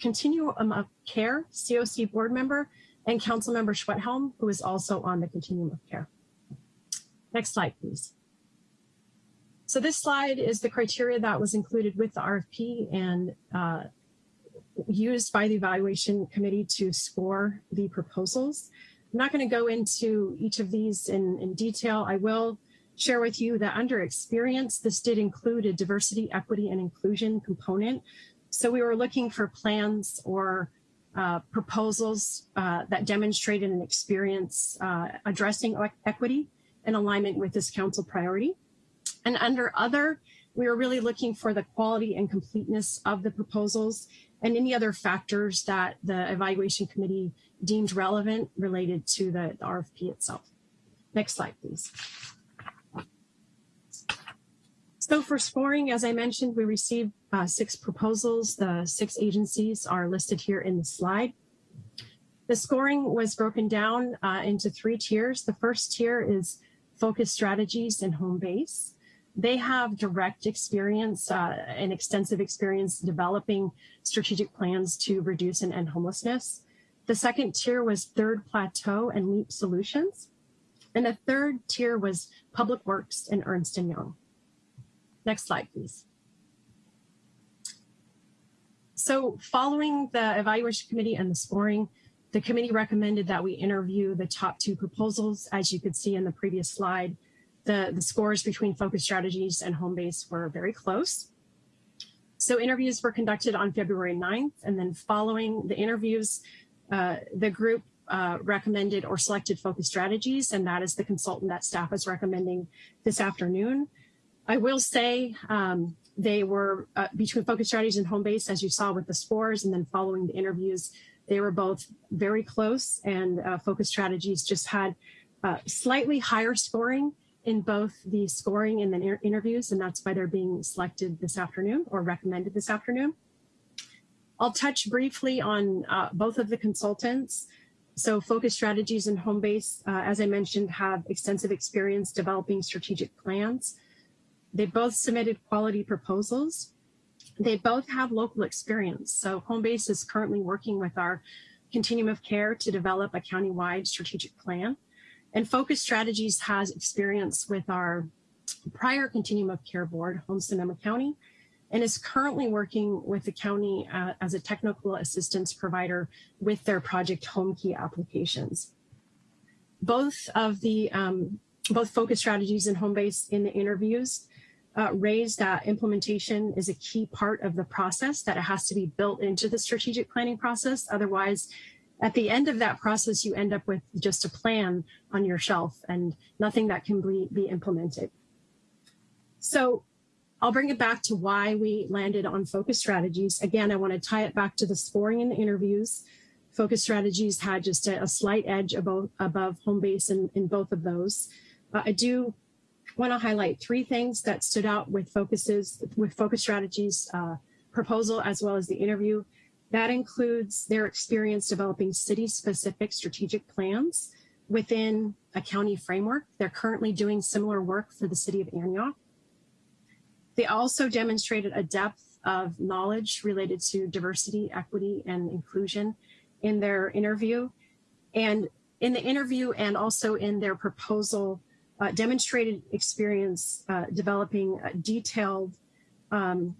continuum of care, COC board member, and council member Schwedhelm, who is also on the continuum of care. Next slide, please. So this slide is the criteria that was included with the RFP and uh, used by the evaluation committee to score the proposals. I'm not going to go into each of these in, in detail. I will share with you that under experience, this did include a diversity, equity, and inclusion component. So we were looking for plans or uh, proposals uh, that demonstrated an experience uh, addressing equity in alignment with this council priority. And under other, we were really looking for the quality and completeness of the proposals and any other factors that the evaluation committee deemed relevant related to the, the RFP itself. Next slide, please. So for scoring, as I mentioned, we received uh, six proposals. The six agencies are listed here in the slide. The scoring was broken down uh, into three tiers. The first tier is focus strategies and home base. They have direct experience uh, and extensive experience developing strategic plans to reduce and end homelessness. The second tier was Third Plateau and LEAP Solutions. And the third tier was Public Works and Ernst & Young. Next slide, please. So following the evaluation committee and the scoring, the committee recommended that we interview the top two proposals. As you could see in the previous slide, the, the scores between focus strategies and home base were very close. So interviews were conducted on February 9th, and then following the interviews, uh, the group uh, recommended or selected focus strategies, and that is the consultant that staff is recommending this afternoon. I will say um, they were uh, between focus strategies and home base, as you saw with the scores, and then following the interviews, they were both very close, and uh, focus strategies just had uh, slightly higher scoring in both the scoring and the interviews, and that's why they're being selected this afternoon or recommended this afternoon. I'll touch briefly on uh, both of the consultants. So Focus Strategies and Homebase, uh, as I mentioned, have extensive experience developing strategic plans. They both submitted quality proposals. They both have local experience. So Homebase is currently working with our continuum of care to develop a countywide strategic plan. And Focus Strategies has experience with our prior continuum of care board, Home Sonoma County, and is currently working with the county uh, as a technical assistance provider with their project Homekey applications. Both of the, um, both focus strategies and home base in the interviews uh, raised that implementation is a key part of the process, that it has to be built into the strategic planning process. Otherwise, at the end of that process, you end up with just a plan on your shelf and nothing that can be, be implemented. So I'll bring it back to why we landed on focus strategies. Again, I want to tie it back to the scoring in the interviews. Focus strategies had just a, a slight edge above, above home base in, in both of those. Uh, I do want to highlight three things that stood out with focuses, with focus strategies uh, proposal as well as the interview. That includes their experience developing city-specific strategic plans within a county framework. They're currently doing similar work for the city of Antioch. They also demonstrated a depth of knowledge related to diversity, equity, and inclusion in their interview. And in the interview and also in their proposal, uh, demonstrated experience uh, developing detailed, um,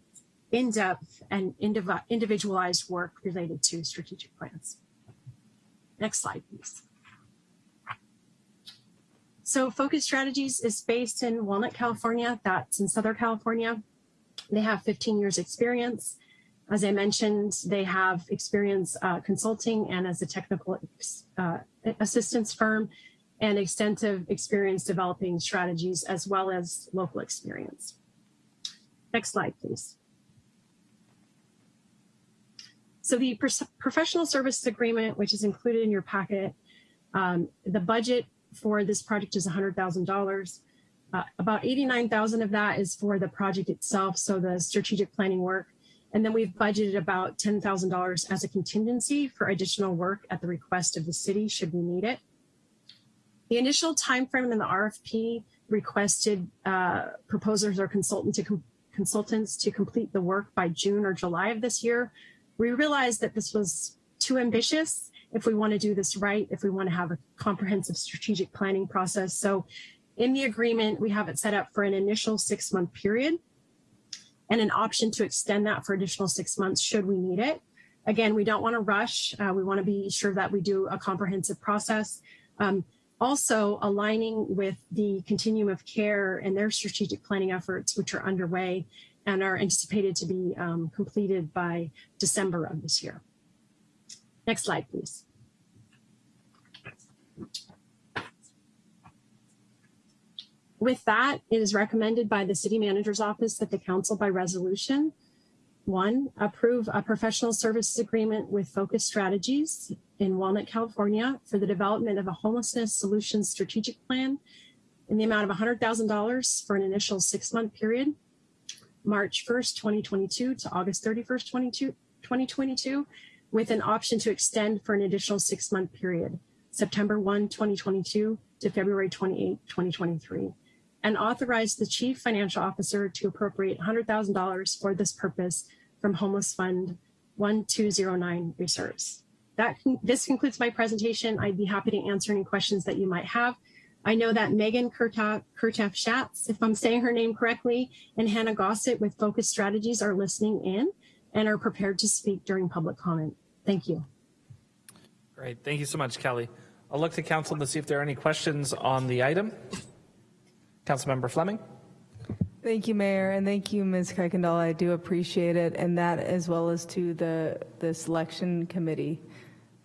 in-depth, and indiv individualized work related to strategic plans. Next slide, please. So Focus Strategies is based in Walnut, California. That's in Southern California. They have 15 years experience. As I mentioned, they have experience uh, consulting and as a technical uh, assistance firm and extensive experience developing strategies as well as local experience. Next slide, please. So the professional services agreement, which is included in your packet, um, the budget for this project is $100,000. Uh, about 89,000 of that is for the project itself, so the strategic planning work. And then we've budgeted about $10,000 as a contingency for additional work at the request of the city should we need it. The initial timeframe in the RFP requested uh, proposers or consultant to consultants to complete the work by June or July of this year. We realized that this was too ambitious if we want to do this right, if we want to have a comprehensive strategic planning process. So in the agreement, we have it set up for an initial six month period and an option to extend that for additional six months should we need it. Again, we don't want to rush. Uh, we want to be sure that we do a comprehensive process. Um, also aligning with the continuum of care and their strategic planning efforts, which are underway and are anticipated to be um, completed by December of this year. Next slide, please. With that, it is recommended by the city manager's office that the council by resolution, one, approve a professional services agreement with Focus Strategies in Walnut, California for the development of a homelessness solutions strategic plan in the amount of $100,000 for an initial six month period, March 1st, 2022 to August 31st, 2022, with an option to extend for an additional six month period, September 1, 2022 to February 28, 2023 and authorize the chief financial officer to appropriate $100,000 for this purpose from Homeless Fund 1209 reserves. That this concludes my presentation. I'd be happy to answer any questions that you might have. I know that Megan Kurtaf Schatz, if I'm saying her name correctly, and Hannah Gossett with Focus Strategies are listening in and are prepared to speak during public comment. Thank you. Great. Thank you so much, Kelly. I'll look to council to see if there are any questions on the item. Councilmember Fleming. Thank you, Mayor, and thank you, Ms. Kuykendall. I do appreciate it, and that as well as to the, the selection committee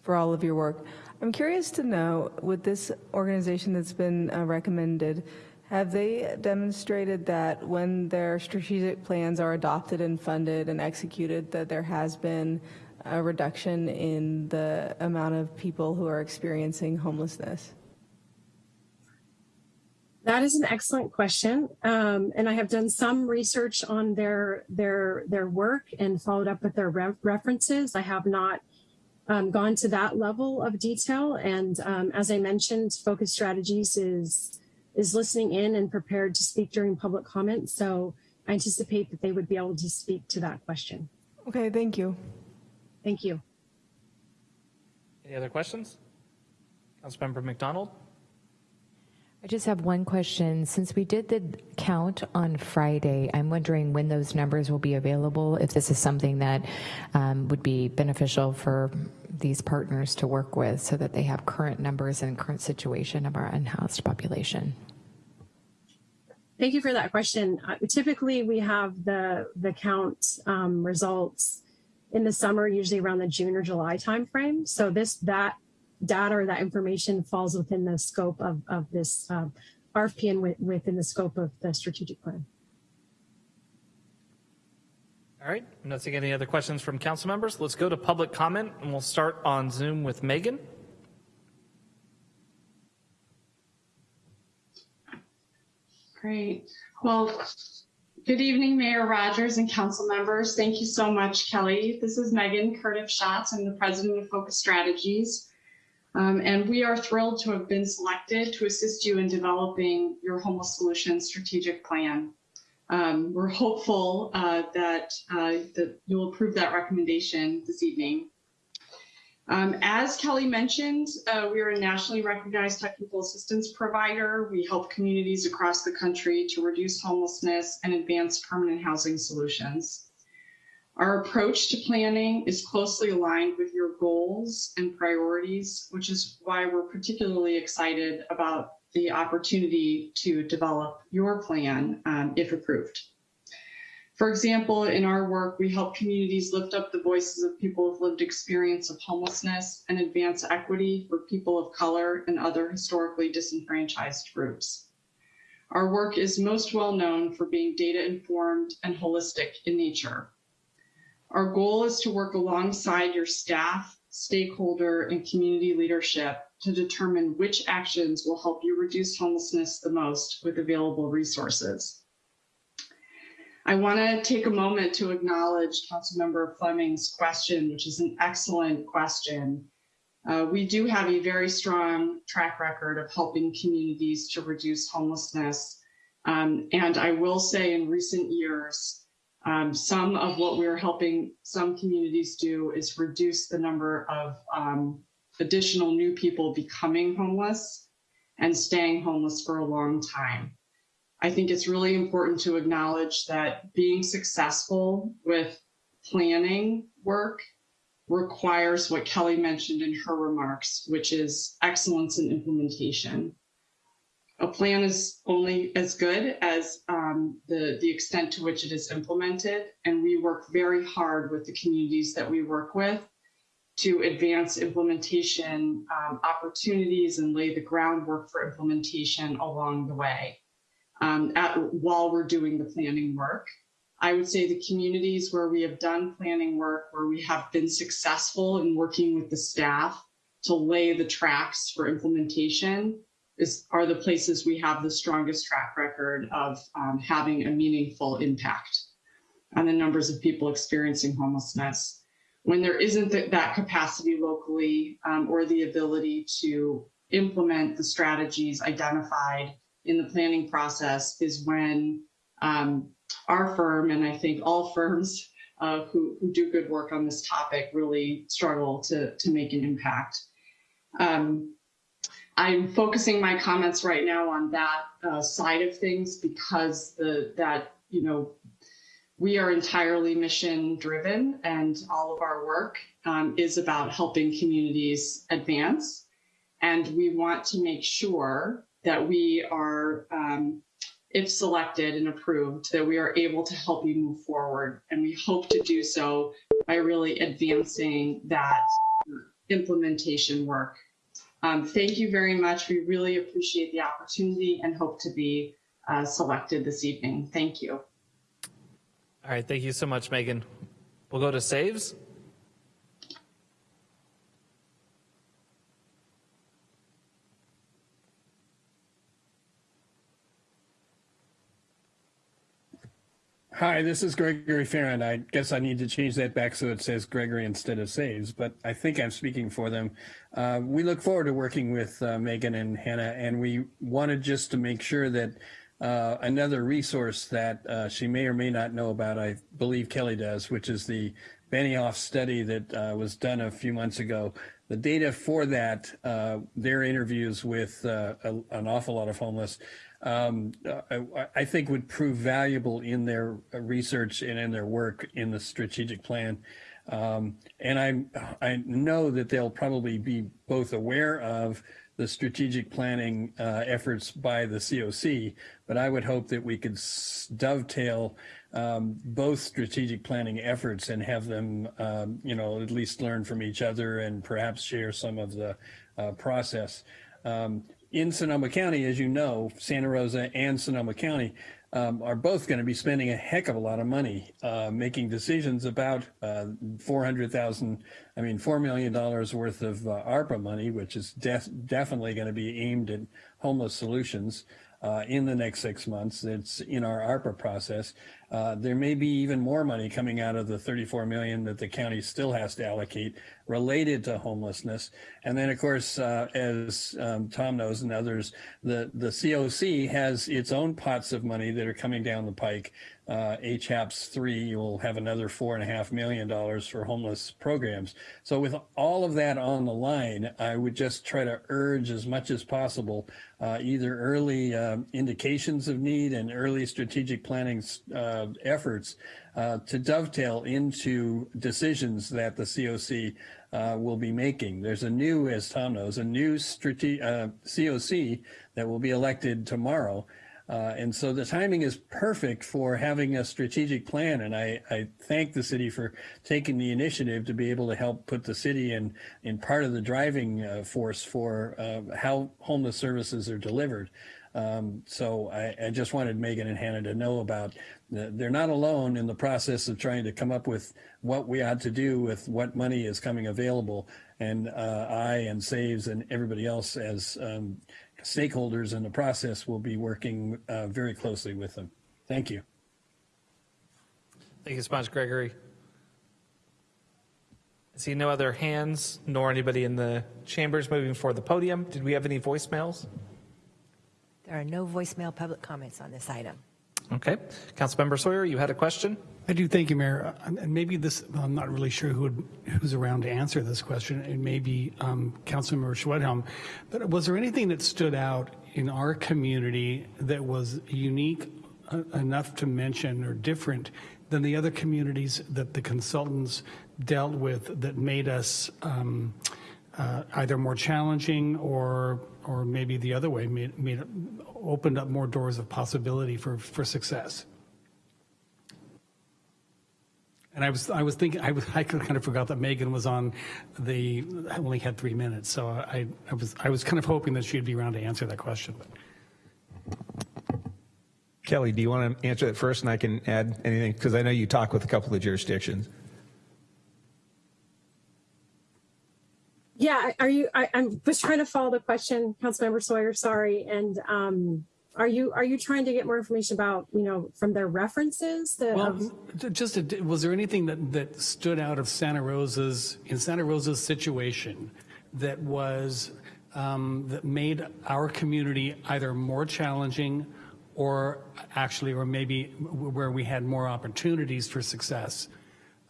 for all of your work. I'm curious to know, with this organization that's been uh, recommended, have they demonstrated that when their strategic plans are adopted and funded and executed, that there has been a reduction in the amount of people who are experiencing homelessness? That is an excellent question, um, and I have done some research on their their their work and followed up with their re references. I have not um, gone to that level of detail, and um, as I mentioned, Focus Strategies is is listening in and prepared to speak during public comment. So I anticipate that they would be able to speak to that question. Okay, thank you. Thank you. Any other questions? Councilmember MacDonald. I just have one question. Since we did the count on Friday, I'm wondering when those numbers will be available, if this is something that um, would be beneficial for these partners to work with so that they have current numbers and current situation of our unhoused population. Thank you for that question. Uh, typically, we have the, the count um, results in the summer, usually around the June or July timeframe. So this that data or that information falls within the scope of, of this um, RFP and within the scope of the strategic plan. All right, I'm not seeing any other questions from council members. Let's go to public comment and we'll start on Zoom with Megan. Great. Well, Good evening, Mayor Rogers and council members. Thank you so much, Kelly. This is Megan Curtis Schatz. I'm the president of Focus Strategies. Um, and we are thrilled to have been selected to assist you in developing your homeless solutions strategic plan. Um, we're hopeful uh, that, uh, that you'll approve that recommendation this evening. Um, as Kelly mentioned, uh, we are a nationally recognized technical assistance provider. We help communities across the country to reduce homelessness and advance permanent housing solutions. Our approach to planning is closely aligned with your goals and priorities, which is why we're particularly excited about the opportunity to develop your plan um, if approved. For example, in our work, we help communities lift up the voices of people with lived experience of homelessness and advance equity for people of color and other historically disenfranchised groups. Our work is most well known for being data informed and holistic in nature. Our goal is to work alongside your staff, stakeholder, and community leadership to determine which actions will help you reduce homelessness the most with available resources. I want to take a moment to acknowledge Councilmember Fleming's question, which is an excellent question. Uh, we do have a very strong track record of helping communities to reduce homelessness. Um, and I will say in recent years, um, some of what we're helping some communities do is reduce the number of um, additional new people becoming homeless and staying homeless for a long time. I think it's really important to acknowledge that being successful with planning work requires what Kelly mentioned in her remarks, which is excellence in implementation. A plan is only as good as um, the, the extent to which it is implemented, and we work very hard with the communities that we work with to advance implementation um, opportunities and lay the groundwork for implementation along the way um, at, while we're doing the planning work. I would say the communities where we have done planning work, where we have been successful in working with the staff to lay the tracks for implementation is, are the places we have the strongest track record of um, having a meaningful impact on the numbers of people experiencing homelessness. When there isn't th that capacity locally um, or the ability to implement the strategies identified in the planning process is when um, our firm, and I think all firms uh, who, who do good work on this topic really struggle to, to make an impact. Um, I'm focusing my comments right now on that uh, side of things because the that you know we are entirely mission driven and all of our work um, is about helping communities advance and we want to make sure that we are, um, if selected and approved, that we are able to help you move forward. And we hope to do so by really advancing that implementation work. Um, thank you very much. We really appreciate the opportunity and hope to be uh, selected this evening. Thank you. All right, thank you so much, Megan. We'll go to saves. Hi, this is Gregory Fearon. I guess I need to change that back so it says Gregory instead of SAVS, but I think I'm speaking for them. Uh, we look forward to working with uh, Megan and Hannah, and we wanted just to make sure that uh, another resource that uh, she may or may not know about, I believe Kelly does, which is the Benioff study that uh, was done a few months ago. The data for that, uh, their interviews with a, an awful lot of homeless, um, I, I, think would prove valuable in their research and in their work in the strategic plan. Um, and I, I know that they'll probably be both aware of the strategic planning uh, efforts by the COC, but I would hope that we could dovetail um, both strategic planning efforts and have them, um, you know, at least learn from each other and perhaps share some of the uh, process. Um, in Sonoma County, as you know, Santa Rosa and Sonoma County um, are both going to be spending a heck of a lot of money uh, making decisions about uh, 400,000, I mean, $4 million worth of uh, ARPA money, which is def definitely going to be aimed at homeless solutions. uh, in the next six months. It's in our ARPA process. Uh, there may be even more money coming out of the 34 million that the county still has to allocate related to homelessness. And then, of course, uh, as um, Tom knows and others, the, the COC has its own pots of money that are coming down the pike. Uh, HAPS 3 you'll have another four and a half million dollars for homeless programs. So with all of that on the line, I would just try to urge as much as possible uh, either early uh, indications of need and early strategic planning uh, efforts uh, to dovetail into decisions that the COC uh, will be making. There's a new, as Tom knows, a new strate- uh, COC that will be elected tomorrow. Uh, and so the timing is perfect for having a strategic plan. And I, I, thank the city for taking the initiative to be able to help put the city in, in part of the driving uh, force for uh, how homeless services are delivered. Um, so I, I, just wanted Megan and Hannah to know about the, they're not alone in the process of trying to come up with what we ought to do with what money is coming available. And uh, I and SAVS and everybody else as um, stakeholders in the process will be working uh, very closely with them. Thank you. Thank you so much, Gregory. I see no other hands nor anybody in the chambers moving for the podium. Did we have any voicemails? There are no voicemail public comments on this item. Okay. Councilmember Sawyer, you had a question? I do. Thank you, Mayor. Uh, And maybe this, I'm not really sure who would, who's around to answer this question. It may be um, Councilmember Schwedhelm. But was there anything that stood out in our community that was unique uh, enough to mention or different than the other communities that the consultants dealt with that made us um, uh, either more challenging or or maybe the other way made, made opened up more doors of possibility for, for success? And I was, I was thinking, I, was, I kind of forgot that Megan was on the, I only had three minutes, so I, I was, I was kind of hoping that she'd be around to answer that question. Kelly, do you want to answer that first and I can add anything? Because I know you talk with a couple of jurisdictions. Yeah, are you, I, I was trying to follow the question, Councilmember Sawyer, sorry. And um, are you, are you trying to get more information about, you know, from their references? The, Well, of- just, a, was there anything that, that stood out of Santa Rosa's, in Santa Rosa's situation that was, um, that made our community either more challenging or actually, or maybe where we had more opportunities for success?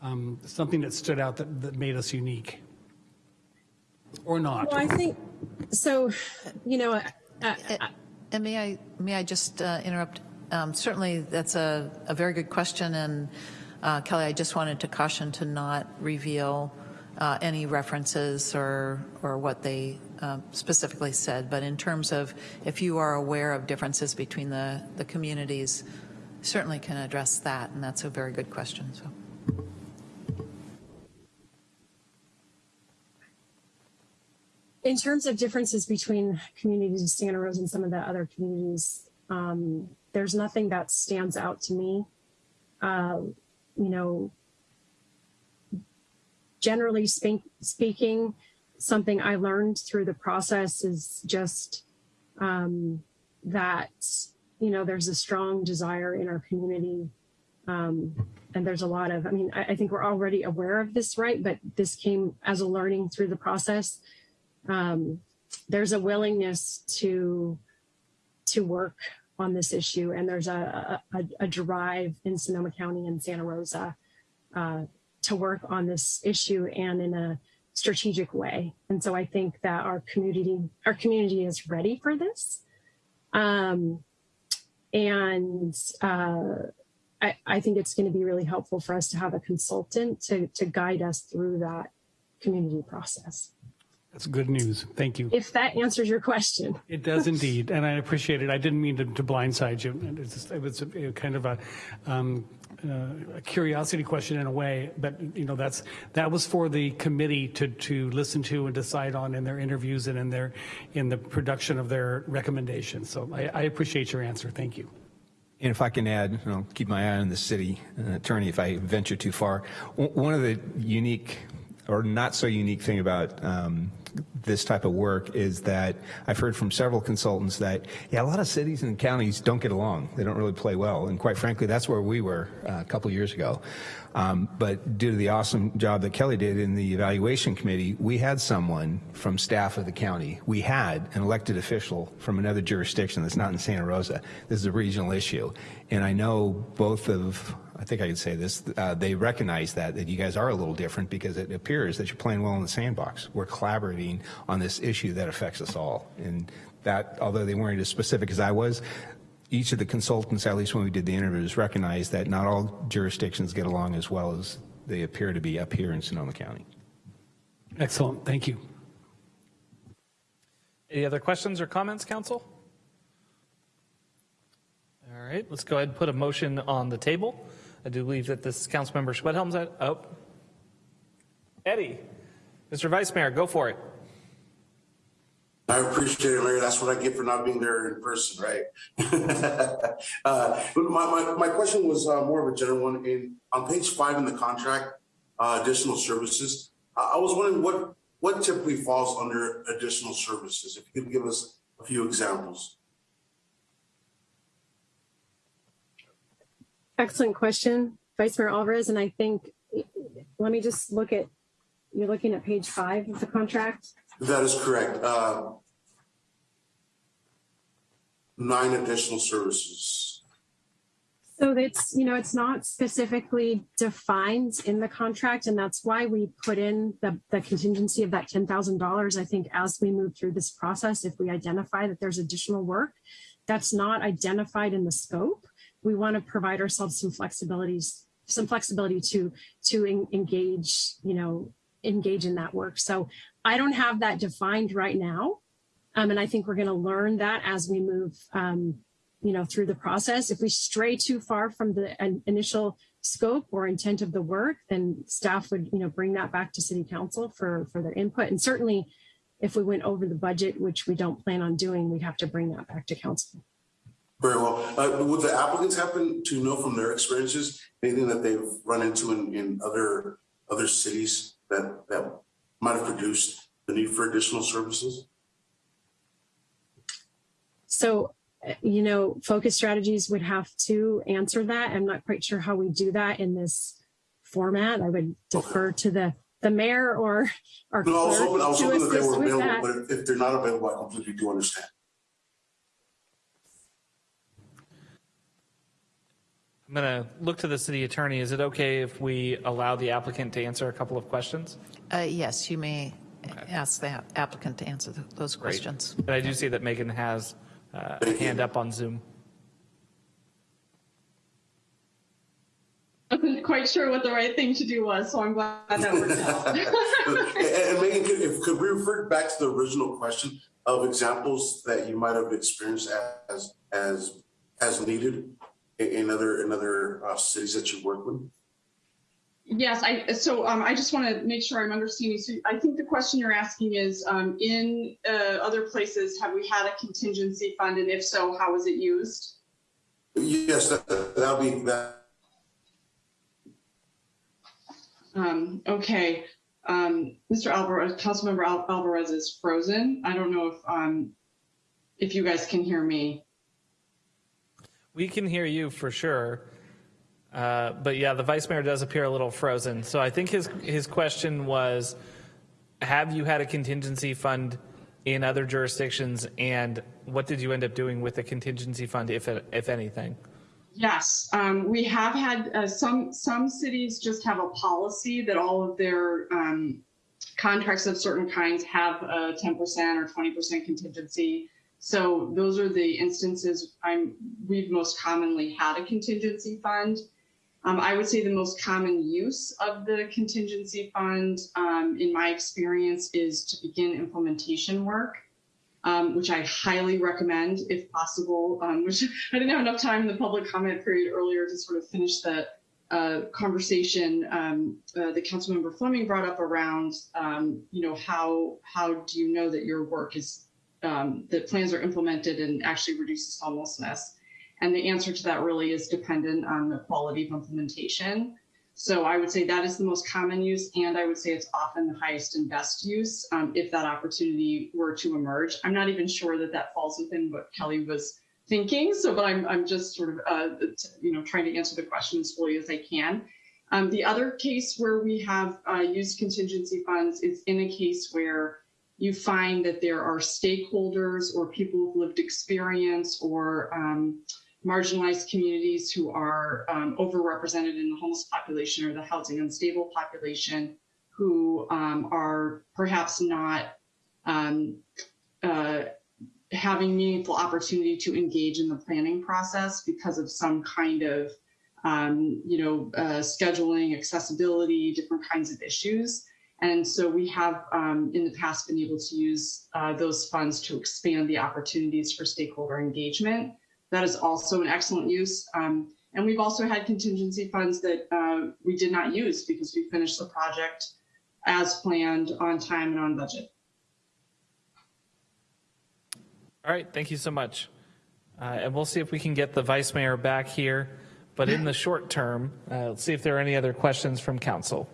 Um, something that stood out that, that made us unique? Or not? Well, I think, so, you know, uh, And may I, may I just uh, interrupt? Um, Certainly, that's a, a very good question, and uh, Kelly, I just wanted to caution to not reveal uh, any references or, or what they uh, specifically said, but in terms of if you are aware of differences between the, the communities, certainly can address that, and that's a very good question, so. In terms of differences between communities of Santa Rosa and some of the other communities, um, there's nothing that stands out to me. Uh, you know, generally speak, speaking, something I learned through the process is just um, that, you know, there's a strong desire in our community. Um, and there's a lot of, I mean, I, I think we're already aware of this, right? But this came as a learning through the process um, there's a willingness to to work on this issue, and there's a a, a drive in Sonoma County and Santa Rosa uh, to work on this issue and in a strategic way. And so I think that our community our community is ready for this, um, and uh, I, I think it's going to be really helpful for us to have a consultant to to guide us through that community process. That's good news. Thank you. If that answers your question. It does indeed, and I appreciate it. I didn't mean to, to blindside you. It was, it was a, kind of a, um, uh, a curiosity question in a way, but you know that's that was for the committee to to listen to and decide on in their interviews and in their in the production of their recommendations. So I, I appreciate your answer. Thank you. And if I can add, and I'll keep my eye on the city uh, attorney if I venture too far. One of the unique or not so unique thing about um, this type of work is that I've heard from several consultants that, yeah, a lot of cities and counties don't get along. They don't really play well. And quite frankly, that's where we were uh, a couple years ago. Um, but due to the awesome job that Kelly did in the evaluation committee, we had someone from staff of the county. We had an elected official from another jurisdiction that's not in Santa Rosa. This is a regional issue. And I know both of, I think I could say this, uh, they recognize that, that you guys are a little different because it appears that you're playing well in the sandbox. We're collaborating on this issue that affects us all. And that, although they weren't as specific as I was, each of the consultants, at least when we did the interviews, recognized that not all jurisdictions get along as well as they appear to be up here in Sonoma County. Excellent. Thank you. Any other questions or comments, council? All right, let's go ahead and put a motion on the table. I do believe that this Councilmember Schwedhelm's oh. Eddie, Mr. Vice Mayor, go for it. I appreciate it, Mayor. That's what I get for not being there in person, right? uh, my, my, my question was uh, more of a general one. In on page five in the contract, uh, additional services. I was wondering what what typically falls under additional services. If you could give us a few examples. Excellent question, Vice Mayor Alvarez. And I think, let me just look at, you're looking at page five of the contract. That is correct. Uh, nine additional services. So it's, you know, it's not specifically defined in the contract, and that's why we put in the, the contingency of that $10,000. I think as we move through this process, if we identify that there's additional work that's not identified in the scope, we want to provide ourselves some flexibilities, some flexibility to, to en engage, you know, engage in that work. So I don't have that defined right now. Um, and I think we're going to learn that as we move, um, you know, through the process. If we stray too far from the initial scope or intent of the work, then staff would, you know, bring that back to city council for, for their input. And certainly if we went over the budget, which we don't plan on doing, we'd have to bring that back to council. Very well. Uh, would the applicants happen to know from their experiences anything that they've run into in, in other other cities that that might have produced the need for additional services? So, you know, focus strategies would have to answer that. I'm not quite sure how we do that in this format. I would defer okay. to the the mayor or our no, I was hoping, I was hoping that they were available, that. but if, if they're not available, I completely do understand. I'm going to look to the city attorney. Is it okay if we allow the applicant to answer a couple of questions? Uh, yes, you may okay. ask the applicant to answer the, those Great. questions. And I do see that Megan has uh, a hand up on Zoom. I wasn't quite sure what the right thing to do was, so I'm glad that worked out. and, Megan, could, if, could we refer back to the original question of examples that you might have experienced as as as needed in other in other uh, cities that you work with? Yes, I so um, I just want to make sure I'm understanding. So I think the question you're asking is um, in uh, other places, have we had a contingency fund, and if so, how was it used? Yes, that, that'll be that. Um, okay, um, Mr. Alvarez, Councilmember Al Alvarez is frozen. I don't know if um, if you guys can hear me. We can hear you for sure. Uh, but yeah, the vice mayor does appear a little frozen. So I think his his question was, have you had a contingency fund in other jurisdictions, and what did you end up doing with the contingency fund, if if anything? Yes, um, we have had uh, some some cities just have a policy that all of their um, contracts of certain kinds have a 10% or 20% contingency. So those are the instances I'm we've most commonly had a contingency fund. Um, I would say the most common use of the contingency fund, um, in my experience, is to begin implementation work, um, which I highly recommend if possible. Um, which I didn't have enough time in the public comment period earlier to sort of finish the uh, conversation um, uh, that Councilmember Fleming brought up around, um, you know, how how do you know that your work is that plans are implemented and actually reduces homelessness? And the answer to that really is dependent on the quality of implementation. So I would say that is the most common use, and I would say it's often the highest and best use um, if that opportunity were to emerge. I'm not even sure that that falls within what Kelly was thinking. So, but I'm I'm just sort of uh, you know trying to answer the question as fully as I can. Um, the other case where we have uh, used contingency funds is in a case where you find that there are stakeholders or people with lived experience or um, marginalized communities who are um, overrepresented in the homeless population or the housing unstable population who um, are perhaps not um, uh, having meaningful opportunity to engage in the planning process because of some kind of um, you know uh, scheduling accessibility different kinds of issues and so we have um, in the past been able to use uh, those funds to expand the opportunities for stakeholder engagement that is also an excellent use. Um, and we've also had contingency funds that uh, we did not use because we finished the project as planned on time and on budget. All right, thank you so much. Uh, and we'll see if we can get the vice mayor back here. But in the short term, uh, let's see if there are any other questions from council.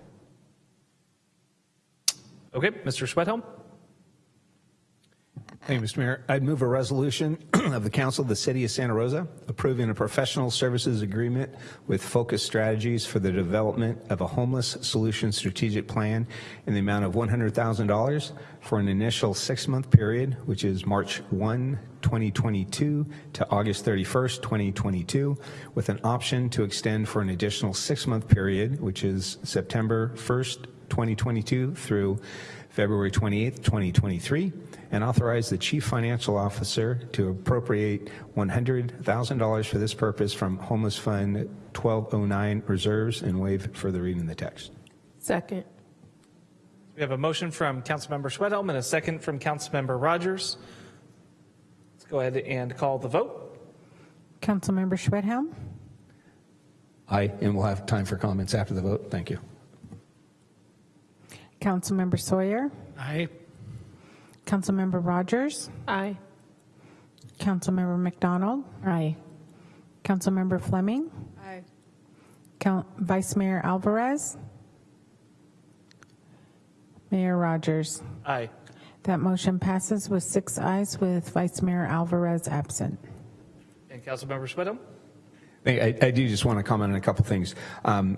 Okay, Mr. Schwedhelm. Thank you, Mr. Mayor. I'd move a resolution of the Council of the City of Santa Rosa approving a professional services agreement with Focus Strategies for the development of a homeless solution strategic plan in the amount of $100,000 for an initial six-month period, which is March 1, 2022 to August 31st, 2022, with an option to extend for an additional six-month period, which is September 1st, 2022 through February 28, 2023, and authorize the Chief Financial Officer to appropriate $100,000 for this purpose from Homeless Fund 1209 reserves and waive further reading the text. Second. We have a motion from Councilmember Schwedhelm and a second from Councilmember Rogers. Let's go ahead and call the vote. Councilmember Schwedhelm? Aye, and we'll have time for comments after the vote. Thank you. Councilmember Sawyer? Aye. Councilmember Rogers? Aye. Councilmember MacDonald? Aye. Councilmember Fleming? Aye. Count, Vice Mayor Alvarez? Mayor Rogers? Aye. That motion passes with six ayes with Vice Mayor Alvarez absent. And Councilmember Schwedhelm. I, I do just want to comment on a couple things. Um,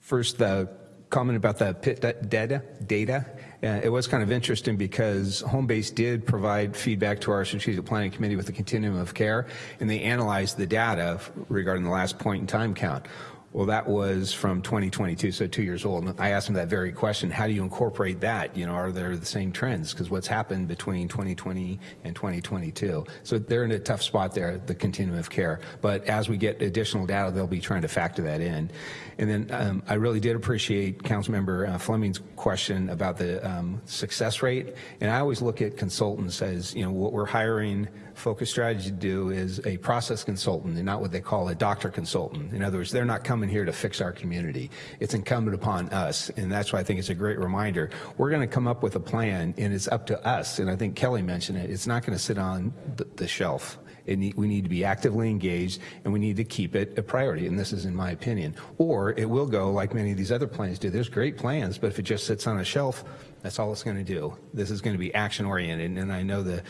first, the comment about the PIT data. data. Uh, it was kind of interesting because Homebase did provide feedback to our strategic planning committee with the continuum of care, and they analyzed the data regarding the last point in time count. Well, that was from 2022, so two years old. And I asked him that very question, how do you incorporate that? You know, are there the same trends? Because what's happened between 2020 and 2022? So they're in a tough spot there, the continuum of care. But as we get additional data, they'll be trying to factor that in. And then um, I really did appreciate Councilmember uh, Fleming's question about the um, success rate. And I always look at consultants as, you know, what we're hiring Focus Strategy to do is a process consultant and not what they call a doctor consultant. In other words, they're not coming here to fix our community. It's incumbent upon us, and that's why I think it's a great reminder. We're going to come up with a plan, and it's up to us. And I think Kelly mentioned it. It's not going to sit on the, the shelf. We need to be actively engaged and we need to keep it a priority. And this is in my opinion. Or it will go like many of these other plans do. There's great plans, but if it just sits on a shelf, that's all it's going to do. This is going to be action oriented. And I know the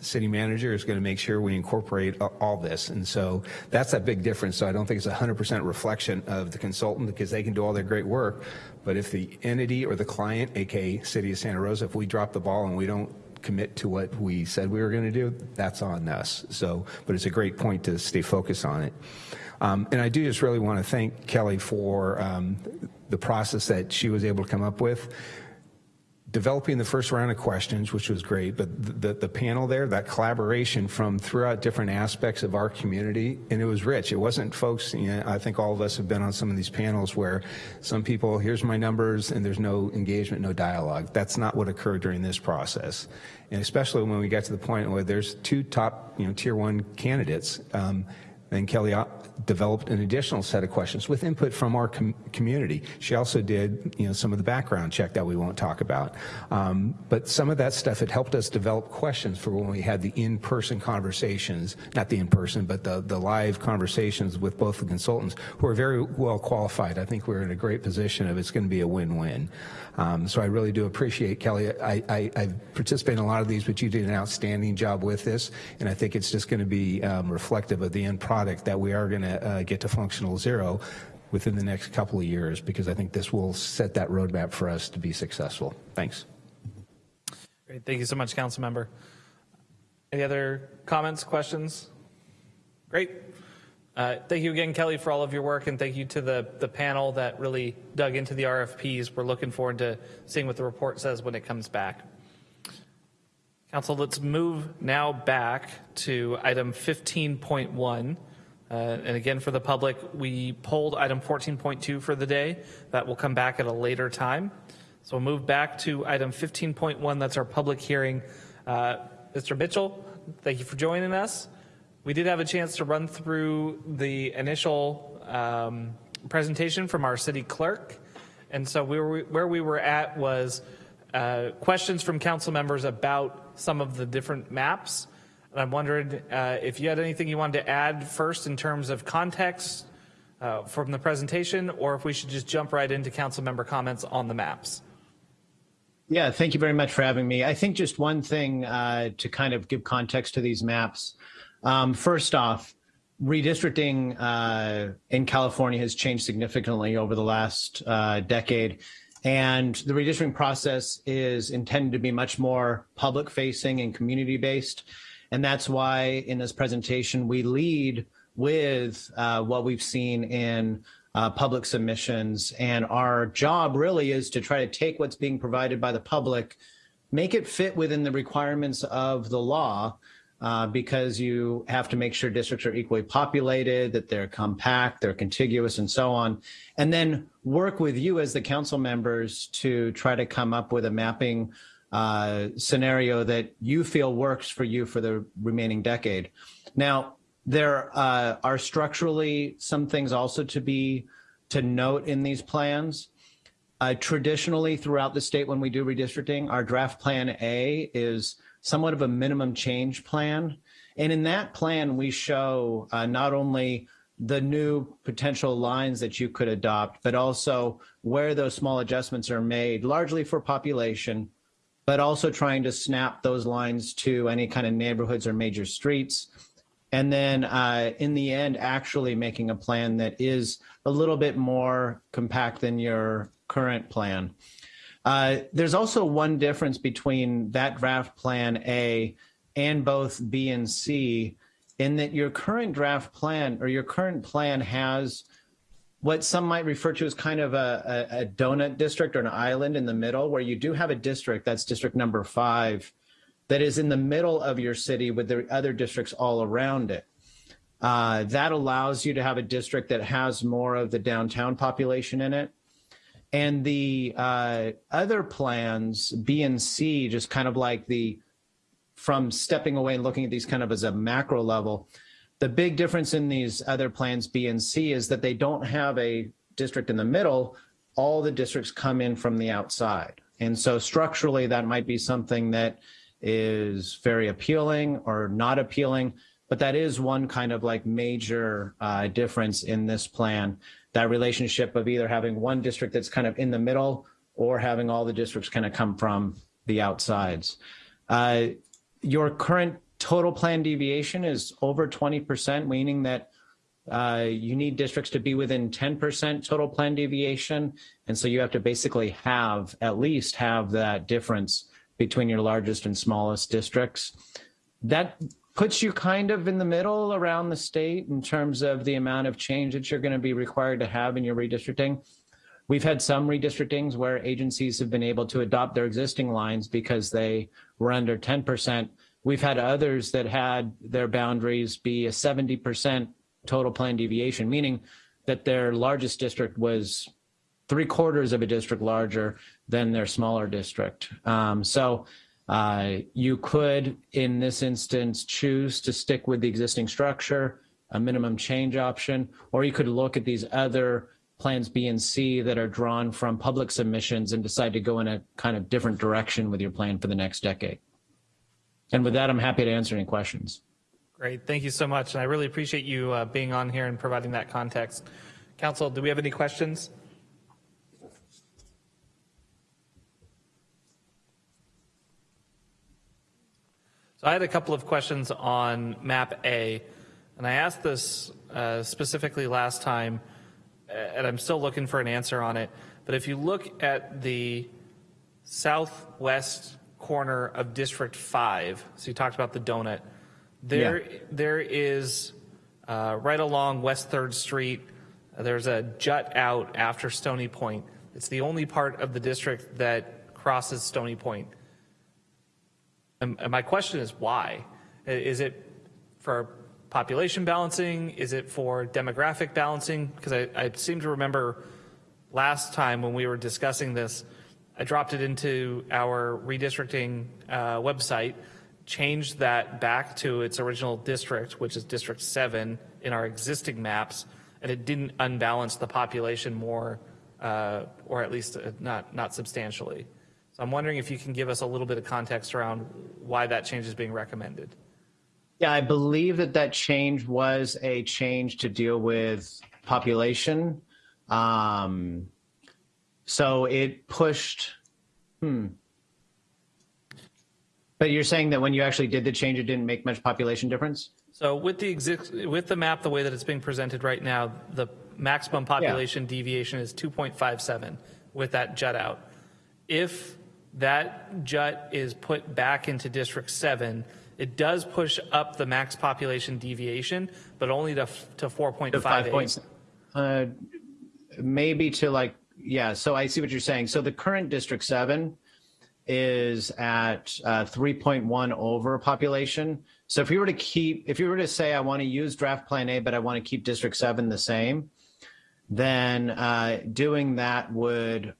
city manager is going to make sure we incorporate all this. And so that's a big difference. So I don't think it's a 100% reflection of the consultant because they can do all their great work. But if the entity or the client, aka City of Santa Rosa, if we drop the ball and we don't commit to what we said we were going to do, that's on us. So, but it's a great point to stay focused on it. Um, and I do just really want to thank Kelly for um, the process that she was able to come up with developing the first round of questions, which was great, but the, the panel there, that collaboration from throughout different aspects of our community, and it was rich. It wasn't folks, you know, I think all of us have been on some of these panels where some people, here's my numbers, and there's no engagement, no dialogue. That's not what occurred during this process. And especially when we got to the point where there's two top, you know, tier one candidates, um, And Kelly developed an additional set of questions with input from our com community. She also did, you know, some of the background check that we won't talk about. Um, but some of that stuff, had helped us develop questions for when we had the in-person conversations, not the in-person, but the, the live conversations with both the consultants who are very well qualified. I think we're in a great position of it's going to be a win-win. Um, so I really do appreciate Kelly. I, I, I've participated in a lot of these, but you did an outstanding job with this, and I think it's just going to be um, reflective of the end product that we are going to uh, get to functional zero within the next couple of years because I think this will set that roadmap for us to be successful. Thanks. Great. Thank you so much, Council Member. Any other comments, questions? Great. Uh, thank you again, Kelly, for all of your work, and thank you to the, the panel that really dug into the RFPs. We're looking forward to seeing what the report says when it comes back. Council, let's move now back to item 15.1. Uh, and again, for the public, we pulled item 14.2 for the day. That will come back at a later time. So we'll move back to item 15.1. That's our public hearing. Uh, Mr. Mitchell, thank you for joining us. We did have a chance to run through the initial um, presentation from our city clerk. And so we were, where we were at was uh, questions from council members about some of the different maps. I'm wondering uh, if you had anything you wanted to add first in terms of context uh, from the presentation, or if we should just jump right into council member comments on the maps. Yeah, thank you very much for having me. I think just one thing uh, to kind of give context to these maps. Um, first off, redistricting uh, in California has changed significantly over the last uh, decade. And the redistricting process is intended to be much more public facing and community based. And that's why in this presentation, we lead with uh, what we've seen in uh, public submissions. And our job really is to try to take what's being provided by the public, make it fit within the requirements of the law, uh, because you have to make sure districts are equally populated, that they're compact, they're contiguous, and so on. And then work with you as the council members to try to come up with a mapping uh, scenario that you feel works for you for the remaining decade. Now, there uh, are structurally some things also to be to note in these plans. Uh, traditionally, throughout the state, when we do redistricting, our draft plan A is somewhat of a minimum change plan. And in that plan, we show uh, not only the new potential lines that you could adopt, but also where those small adjustments are made, largely for population, but also trying to snap those lines to any kind of neighborhoods or major streets. And then uh, in the end, actually making a plan that is a little bit more compact than your current plan. Uh, there's also one difference between that draft plan A and both B and C in that your current draft plan or your current plan has what some might refer to as kind of a, a, a, donut district or an island in the middle where you do have a district, that's district number five, that is in the middle of your city with the other districts all around it. Uh, that allows you to have a district that has more of the downtown population in it and the uh, other plans, B and C, just kind of like the from stepping away and looking at these kind of as a macro level. The big difference in these other plans, B and C, is that they don't have a district in the middle. All the districts come in from the outside. And so structurally, that might be something that is very appealing or not appealing, but that is one kind of like major uh, difference in this plan that relationship of either having one district that's kind of in the middle or having all the districts kind of come from the outsides. Uh, your current total plan deviation is over 20%, meaning that uh, you need districts to be within 10% total plan deviation. And so you have to basically have, at least have that difference between your largest and smallest districts. That puts you kind of in the middle around the state in terms of the amount of change that you're going to be required to have in your redistricting. We've had some redistrictings where agencies have been able to adopt their existing lines because they were under 10%. We've had others that had their boundaries be a 70% total plan deviation, meaning that their largest district was three quarters of a district larger than their smaller district. Um, so uh, you could, in this instance, choose to stick with the existing structure, a minimum change option, or you could look at these other plans B and C that are drawn from public submissions and decide to go in a kind of different direction with your plan for the next decade. And with that, I'm happy to answer any questions. Great, thank you so much, and I really appreciate you uh, being on here and providing that context. Council, do we have any questions? So I had a couple of questions on map A, and I asked this uh, specifically last time, uh, and I'm still looking for an answer on it. But if you look at the southwest corner of District 5, so you talked about the donut, there, there is uh, right along West 3rd Street, there's a jut out after Stony Point. It's the only part of the district that crosses Stony Point. And, and my question is why? Is it for population balancing? Is it for demographic balancing? Because I, I seem to remember last time when we were discussing this, I dropped it into our redistricting uh, website, changed that back to its original district, which is District 7 in our existing maps, and it didn't unbalance the population more, uh, or at least uh, not, not substantially. So I'm wondering if you can give us a little bit of context around why that change is being recommended. Yeah, I believe that that change was a change to deal with population. Um, so it pushed, hmm. But you're saying that when you actually did the change, it didn't make much population difference? So with the exist, with the map, the way that it's being presented right now, the maximum population deviation is 2.57 with that jut out. If that jut is put back into District 7, it does push up the max population deviation, but only to, f- to To 4.58. points. Uh, maybe to like, yeah, so I see what you're saying. So the current District 7 is at uh, 3.1 over population. So if you were to keep, if you were to say, I want to use draft plan A, but I want to keep District 7 the same, then uh, doing that would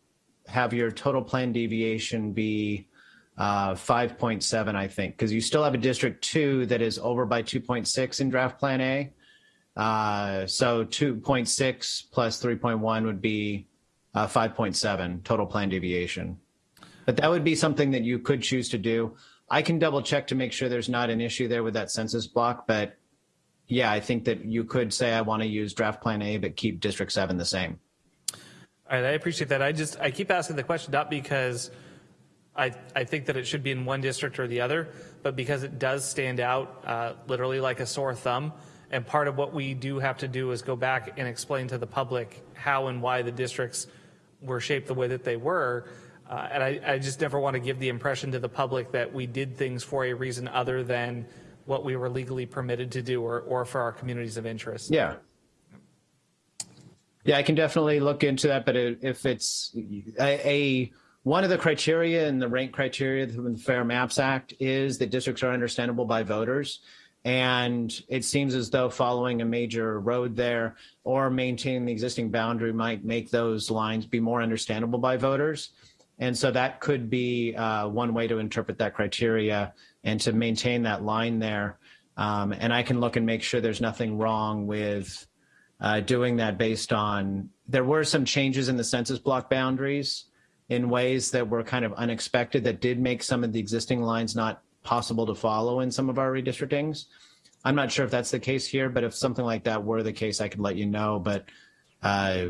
have your total plan deviation be uh, 5.7, I think, because you still have a District 2 that is over by 2.6 in draft plan A. Uh, so 2.6 plus 3.1 would be uh, 5.7 total plan deviation. But that would be something that you could choose to do. I can double check to make sure there's not an issue there with that census block, but yeah, I think that you could say I want to use draft plan A, but keep District 7 the same. All right, I appreciate that. I just, I keep asking the question not because I, I think that it should be in one district or the other, but because it does stand out uh, literally like a sore thumb. And part of what we do have to do is go back and explain to the public how and why the districts were shaped the way that they were. Uh, and I, I just never want to give the impression to the public that we did things for a reason other than what we were legally permitted to do or, or for our communities of interest. Yeah. Yeah, I can definitely look into that, but if it's a, a one of the criteria in the rank criteria from the Fair Maps Act is that districts are understandable by voters. And it seems as though following a major road there or maintaining the existing boundary might make those lines be more understandable by voters. And so that could be uh, one way to interpret that criteria and to maintain that line there. Um, and I can look and make sure there's nothing wrong with uh, doing that based on, there were some changes in the census block boundaries in ways that were kind of unexpected that did make some of the existing lines not possible to follow in some of our redistrictings. I'm not sure if that's the case here, but if something like that were the case, I could let you know. But uh,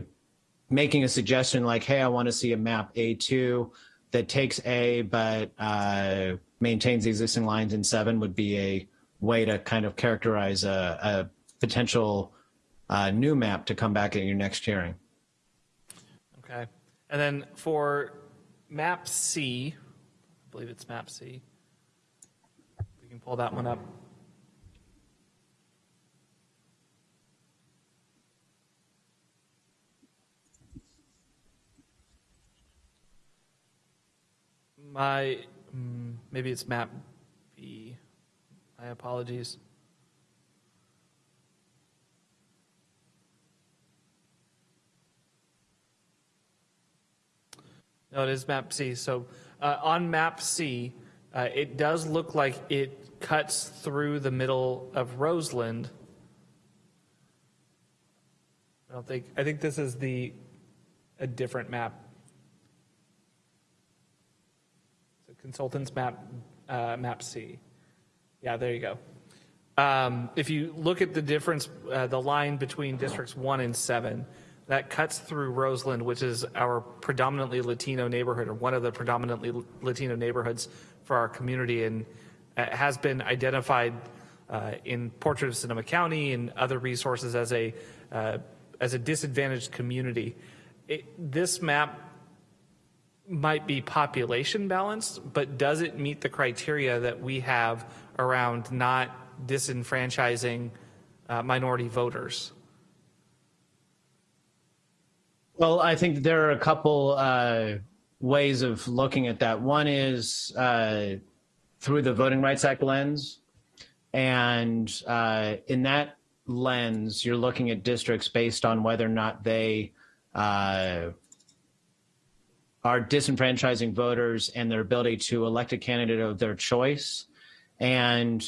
making a suggestion like, hey, I want to see a map A2 that takes A but uh, maintains the existing lines in seven would be a way to kind of characterize a, a potential uh, new map to come back at your next hearing. Okay. And then for map C, I believe it's map C. Can pull that one up. My, mm, maybe it's map B. My apologies. No, it is map C. So uh, on map C, uh, it does look like it cuts through the middle of Roseland I don't think, I think this is the, a different map. So Consultants map, uh, map C. Yeah, there you go. Um, If you look at the difference, uh, the line between districts one and seven, that cuts through Roseland, which is our predominantly Latino neighborhood, or one of the predominantly Latino neighborhoods for our community, and has been identified uh, in Portrait of Sonoma County and other resources as a uh, as a disadvantaged community. It, this map might be population balanced, but does it meet the criteria that we have around not disenfranchising uh, minority voters? Well, I think there are a couple uh, ways of looking at that. One is uh, through the Voting Rights Act lens. And uh, in that lens, you're looking at districts based on whether or not they uh, are disenfranchising voters and their ability to elect a candidate of their choice. And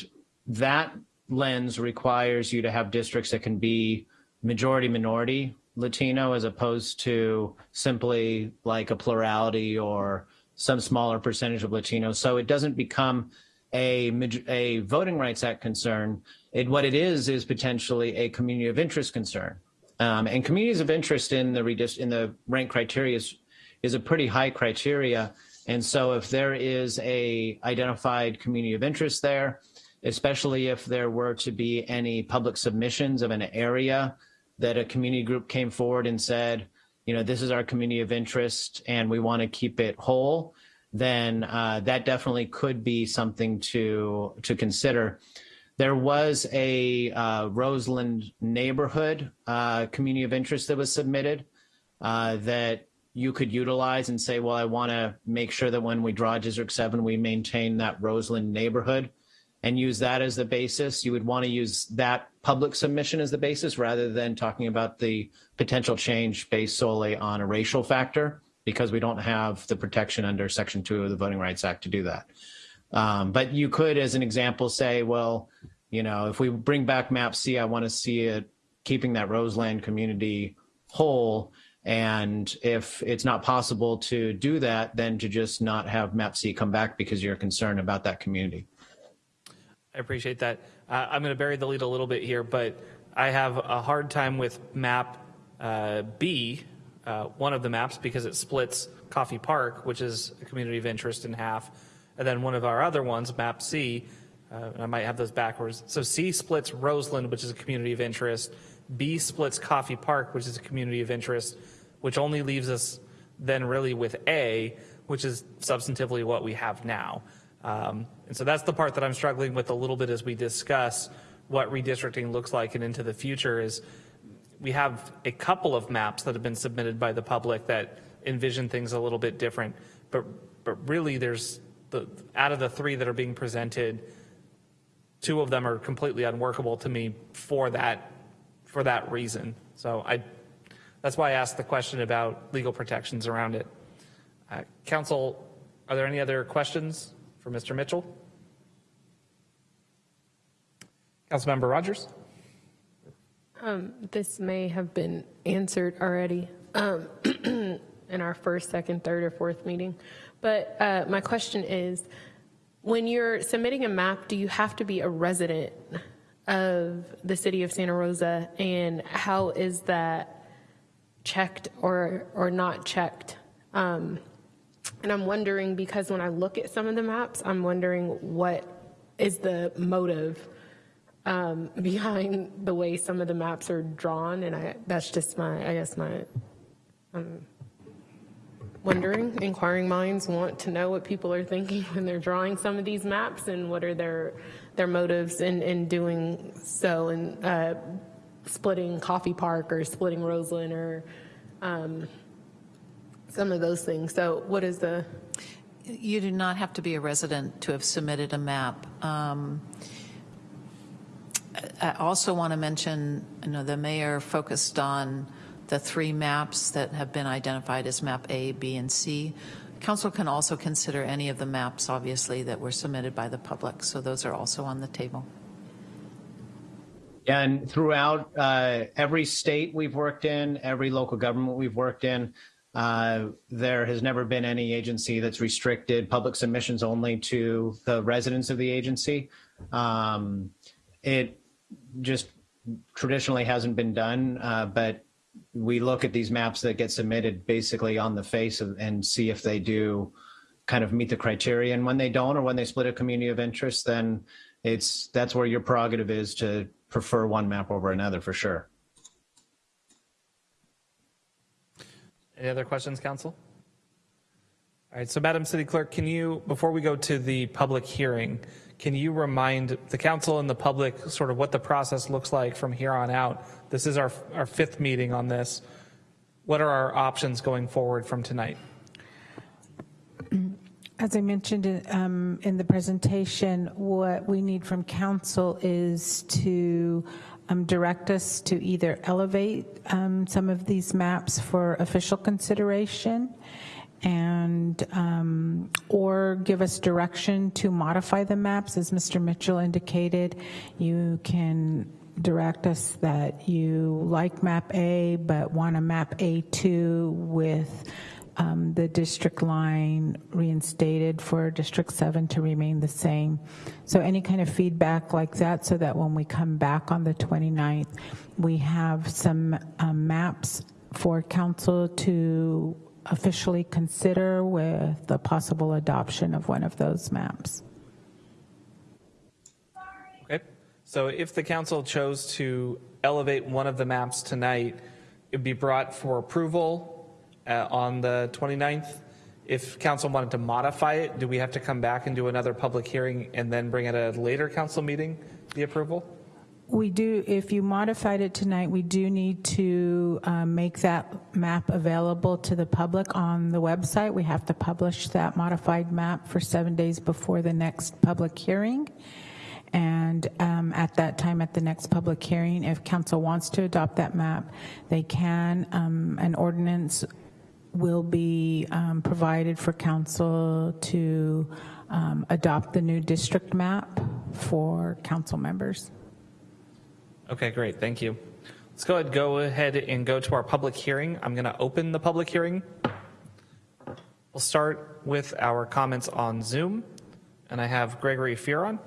that lens requires you to have districts that can be majority minority Latino as opposed to simply like a plurality or some smaller percentage of Latinos. So it doesn't become a, a Voting Rights Act concern. It, what it is is potentially a community of interest concern. Um, and communities of interest in the in the rank criteria is, is a pretty high criteria. And so if there is a identified community of interest there, especially if there were to be any public submissions of an area that a community group came forward and said, you know, this is our community of interest and we want to keep it whole, then uh, that definitely could be something to to consider. There was a uh, Roseland neighborhood uh, community of interest that was submitted uh, that you could utilize and say, well, I want to make sure that when we draw District 7, we maintain that Roseland neighborhood and use that as the basis. You would want to use that public submission as the basis rather than talking about the potential change based solely on a racial factor because we don't have the protection under Section 2 of the Voting Rights Act to do that. Um, but you could, as an example, say, well, you know, if we bring back Map C, I want to see it keeping that Roseland community whole. And if it's not possible to do that, then to just not have Map C come back because you're concerned about that community. I appreciate that. Uh, I'm going to bury the lead a little bit here, but I have a hard time with map uh, B, uh, one of the maps, because it splits Coffey Park, which is a community of interest, in half. And then one of our other ones, map C, uh, I might have those backwards. So C splits Roseland, which is a community of interest. B splits Coffey Park, which is a community of interest, which only leaves us then really with A, which is substantively what we have now. Um, and so that's the part that I'm struggling with a little bit as we discuss what redistricting looks like and into the future is we have a couple of maps that have been submitted by the public that envision things a little bit different, but but really there's the out of the three that are being presented, two of them are completely unworkable to me for that for that reason. So I that's why I asked the question about legal protections around it. Uh, Council, are there any other questions? for Mr. Mitchell. Councilmember Rogers. Um, this may have been answered already um, in our first, second, third, or fourth meeting. But uh, my question is, when you're submitting a map, do you have to be a resident of the city of Santa Rosa? And how is that checked or, or not checked? Um, and I'm wondering because when I look at some of the maps, I'm wondering what is the motive um, behind the way some of the maps are drawn. And I, that's just my, I guess my, um, wondering, inquiring minds want to know what people are thinking when they're drawing some of these maps and what are their, their motives in, in doing so and uh, splitting Coffey Park or splitting Roseland or um, some of those things. So what is the? You do not have to be a resident to have submitted a map. Um, I also want to mention, you know, the mayor focused on the three maps that have been identified as map A, B, and C. Council can also consider any of the maps, obviously, that were submitted by the public. So those are also on the table. And throughout uh, every state we've worked in, every local government we've worked in, uh, there has never been any agency that's restricted public submissions only to the residents of the agency. Um, it just traditionally hasn't been done, uh, but we look at these maps that get submitted basically on the face of, and see if they do kind of meet the criteria. And when they don't, or when they split a community of interest, then it's that's where your prerogative is to prefer one map over another for sure. Any other questions, council? All right, so Madam City Clerk, can you, before we go to the public hearing, can you remind the council and the public sort of what the process looks like from here on out? This is our, our fifth meeting on this. What are our options going forward from tonight? As I mentioned um, in the presentation, what we need from council is to um, direct us to either elevate um, some of these maps for official consideration and um, or give us direction to modify the maps. As Mr. Mitchell indicated, you can direct us that you like map A but want a map A2 with um, the district line reinstated for District 7 to remain the same. So any kind of feedback like that so that when we come back on the 29th, we have some um, maps for council to officially consider with the possible adoption of one of those maps. Okay, so if the council chose to elevate one of the maps tonight, it'd be brought for approval uh, on the 29th. If council wanted to modify it, do we have to come back and do another public hearing and then bring it at a later council meeting, the approval? We do, if you modified it tonight, we do need to um, make that map available to the public on the website. We have to publish that modified map for seven days before the next public hearing. And um, at that time, at the next public hearing, if council wants to adopt that map, they can. Um, an ordinance will be um, provided for council to um, adopt the new district map for council members. Okay, great, thank you. Let's go ahead, go ahead and go to our public hearing. I'm gonna open the public hearing. We'll start with our comments on Zoom, and I have Gregory Fearon.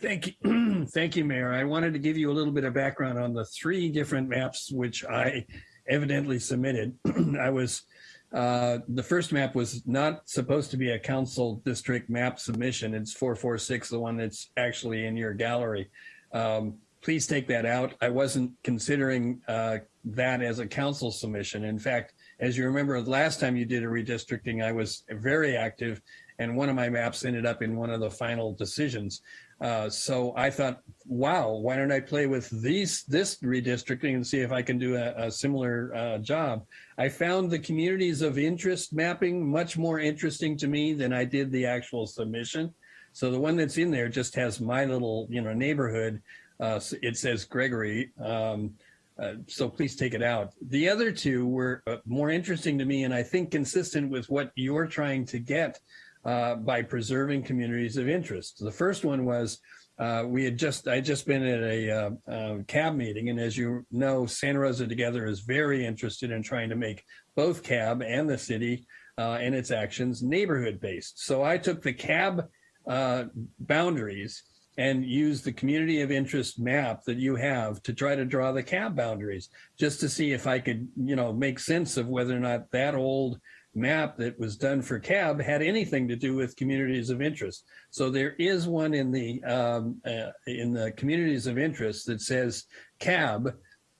Thank you. Thank you, Mayor. I wanted to give you a little bit of background on the three different maps which I evidently submitted. I was, uh, the first map was not supposed to be a council district map submission. It's 446, the one that's actually in your gallery. Um, please take that out. I wasn't considering uh, that as a council submission. In fact, as you remember, last time you did a redistricting, I was very active and one of my maps ended up in one of the final decisions. Uh, so I thought, wow, why don't I play with these this redistricting and see if I can do a, a similar uh, job? I found the communities of interest mapping much more interesting to me than I did the actual submission. So the one that's in there just has my little, you know, neighborhood. Uh, it says Gregory. Um, uh, so please take it out. The other two were uh, more interesting to me and I think consistent with what you're trying to get uh, by preserving communities of interest. The first one was uh, we had just, I just been at a uh, uh CAB meeting, and as you know, Santa Rosa Together is very interested in trying to make both CAB and the city uh, and its actions neighborhood-based. So I took the CAB uh, boundaries and used the community of interest map that you have to try to draw the CAB boundaries, just to see if I could, you know, make sense of whether or not that old map that was done for CAB had anything to do with communities of interest. So there is one in the um, uh, in the communities of interest that says CAB.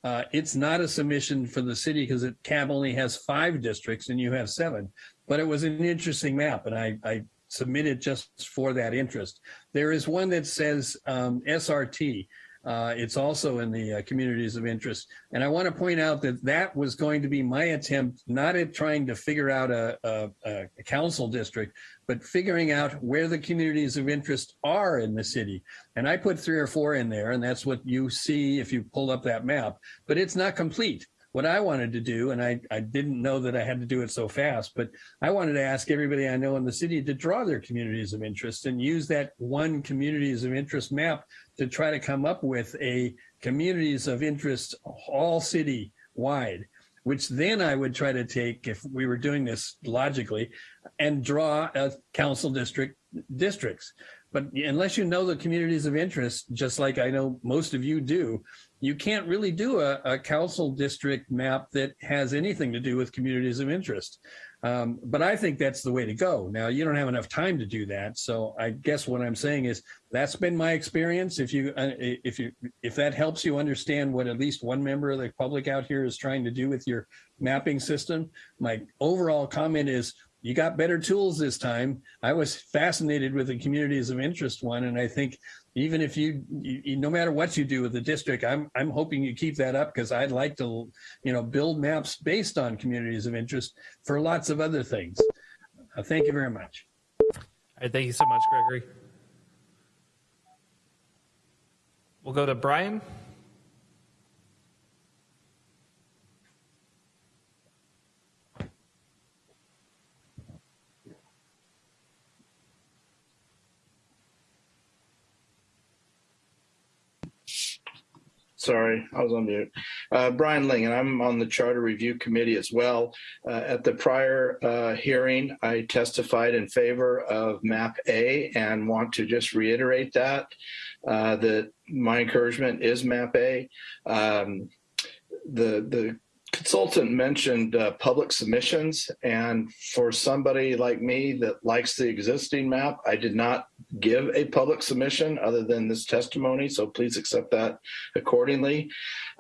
Uh, it's not a submission for the city because CAB only has five districts and you have seven. But it was an interesting map, and I, I submitted just for that interest. There is one that says um, SRT, uh, it's also in the uh, communities of interest. And I want to point out that that was going to be my attempt, not at trying to figure out a, a, a council district, but figuring out where the communities of interest are in the city. And I put three or four in there, and that's what you see if you pull up that map, but it's not complete. What I wanted to do, and I, I didn't know that I had to do it so fast, but I wanted to ask everybody I know in the city to draw their communities of interest and use that one communities of interest map to try to come up with a communities of interest all city wide which then I would try to take if we were doing this logically and draw a council district districts. But unless you know the communities of interest, just like I know most of you do, you can't really do a, a council district map that has anything to do with communities of interest. Um, but I think that's the way to go. Now you don't have enough time to do that. So I guess what I'm saying is that's been my experience. If you, uh, if you, if that helps you understand what at least one member of the public out here is trying to do with your mapping system, my overall comment is you got better tools this time. I was fascinated with the communities of interest one. And I think even if you, you, no matter what you do with the district, I'm, I'm hoping you keep that up because I'd like to, you know, build maps based on communities of interest for lots of other things. Uh, thank you very much. All right, thank you so much, Gregory. We'll go to Brian. Sorry, I was on mute. Uh, Brian Ling, and I'm on the Charter Review Committee as well. Uh, at the prior uh, hearing, I testified in favor of MAP A and want to just reiterate that, uh, that my encouragement is MAP A. Um, the, the consultant mentioned uh, public submissions and for somebody like me that likes the existing map i did not give a public submission other than this testimony so please accept that accordingly.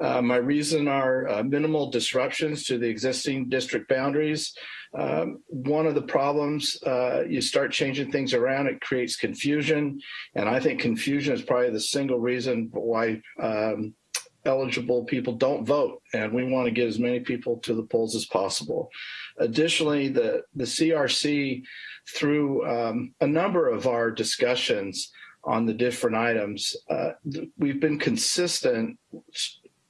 Uh, my reason are uh, minimal disruptions to the existing district boundaries. Um, one of the problems uh, you start changing things around it creates confusion and i think confusion is probably the single reason why um, eligible people don't vote, and we want to get as many people to the polls as possible. Additionally, the, the CRC, through um, a number of our discussions on the different items, uh, we've been consistent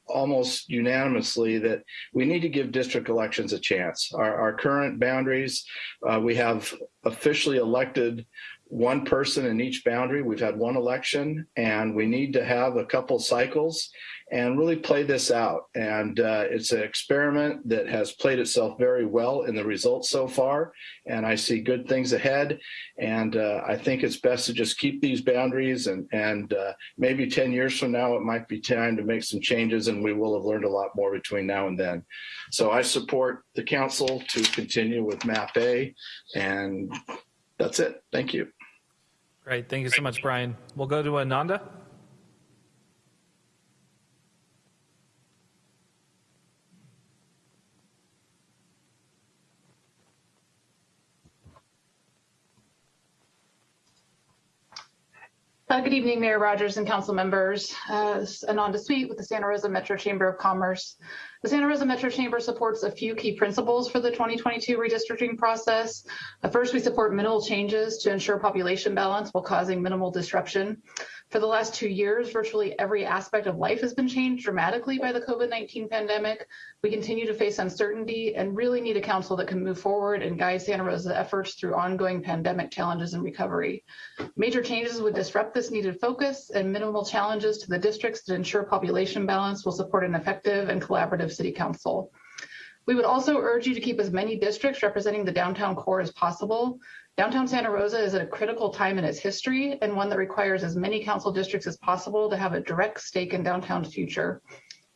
almost unanimously that we need to give district elections a chance. Our, our current boundaries, uh, we have officially elected one person in each boundary. We've had one election and we need to have a couple cycles and really play this out. And uh, it's an experiment that has played itself very well in the results so far. And I see good things ahead. And uh, I think it's best to just keep these boundaries and, and uh, maybe 10 years from now, it might be time to make some changes and we will have learned a lot more between now and then. So I support the council to continue with MAP A and that's it. Thank you. Great. Thank you so much, Brian. We'll go to Ananda. Uh, good evening, Mayor Rogers and council members. Uh, Ananda Sweet with the Santa Rosa Metro Chamber of Commerce. The Santa Rosa Metro Chamber supports a few key principles for the 2022 redistricting process. Uh, first, we support minimal changes to ensure population balance while causing minimal disruption. For the last two years, virtually every aspect of life has been changed dramatically by the COVID-19 pandemic. We continue to face uncertainty and really need a council that can move forward and guide Santa Rosa's efforts through ongoing pandemic challenges and recovery. Major changes would disrupt this needed focus and minimal challenges to the districts that ensure population balance will support an effective and collaborative city council. We would also urge you to keep as many districts representing the downtown core as possible. Downtown Santa Rosa is at a critical time in its history and one that requires as many council districts as possible to have a direct stake in downtown's future.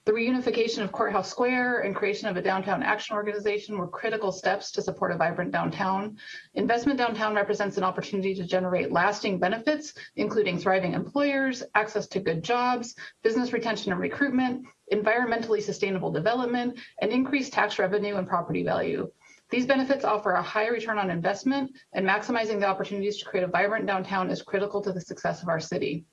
The reunification of Courthouse Square and creation of a downtown action organization were critical steps to support a vibrant downtown. Investment downtown represents an opportunity to generate lasting benefits, including thriving employers, access to good jobs, business retention and recruitment, environmentally sustainable development, and increased tax revenue and property value. These benefits offer a high return on investment and maximizing the opportunities to create a vibrant downtown is critical to the success of our city.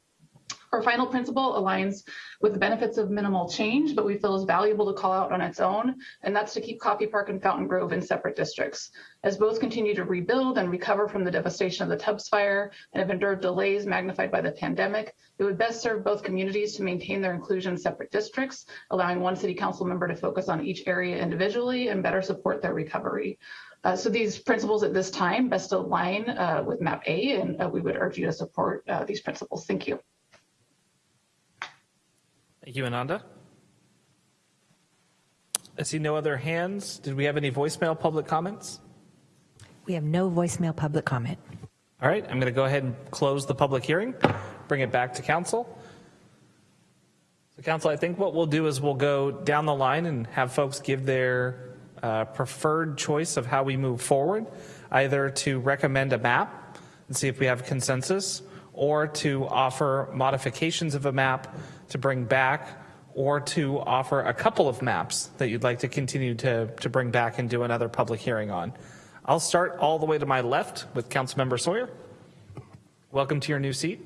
Our final principle aligns with the benefits of minimal change, but we feel is valuable to call out on its own, and that's to keep Coffey Park and Fountain Grove in separate districts. As both continue to rebuild and recover from the devastation of the Tubbs fire and have endured delays magnified by the pandemic, it would best serve both communities to maintain their inclusion in separate districts, allowing one city council member to focus on each area individually and better support their recovery. Uh, so these principles at this time best align uh, with MAP A, and uh, we would urge you to support uh, these principles. Thank you. Thank you, Ananda. I see no other hands. Did we have any voicemail public comments? We have no voicemail public comment. All right, I'm going to go ahead and close the public hearing, bring it back to council. So council, I think what we'll do is we'll go down the line and have folks give their uh, preferred choice of how we move forward, either to recommend a map and see if we have consensus, or to offer modifications of a map to bring back, or to offer a couple of maps that you'd like to continue to, to bring back and do another public hearing on. I'll start all the way to my left with Councilmember Sawyer. Welcome to your new seat.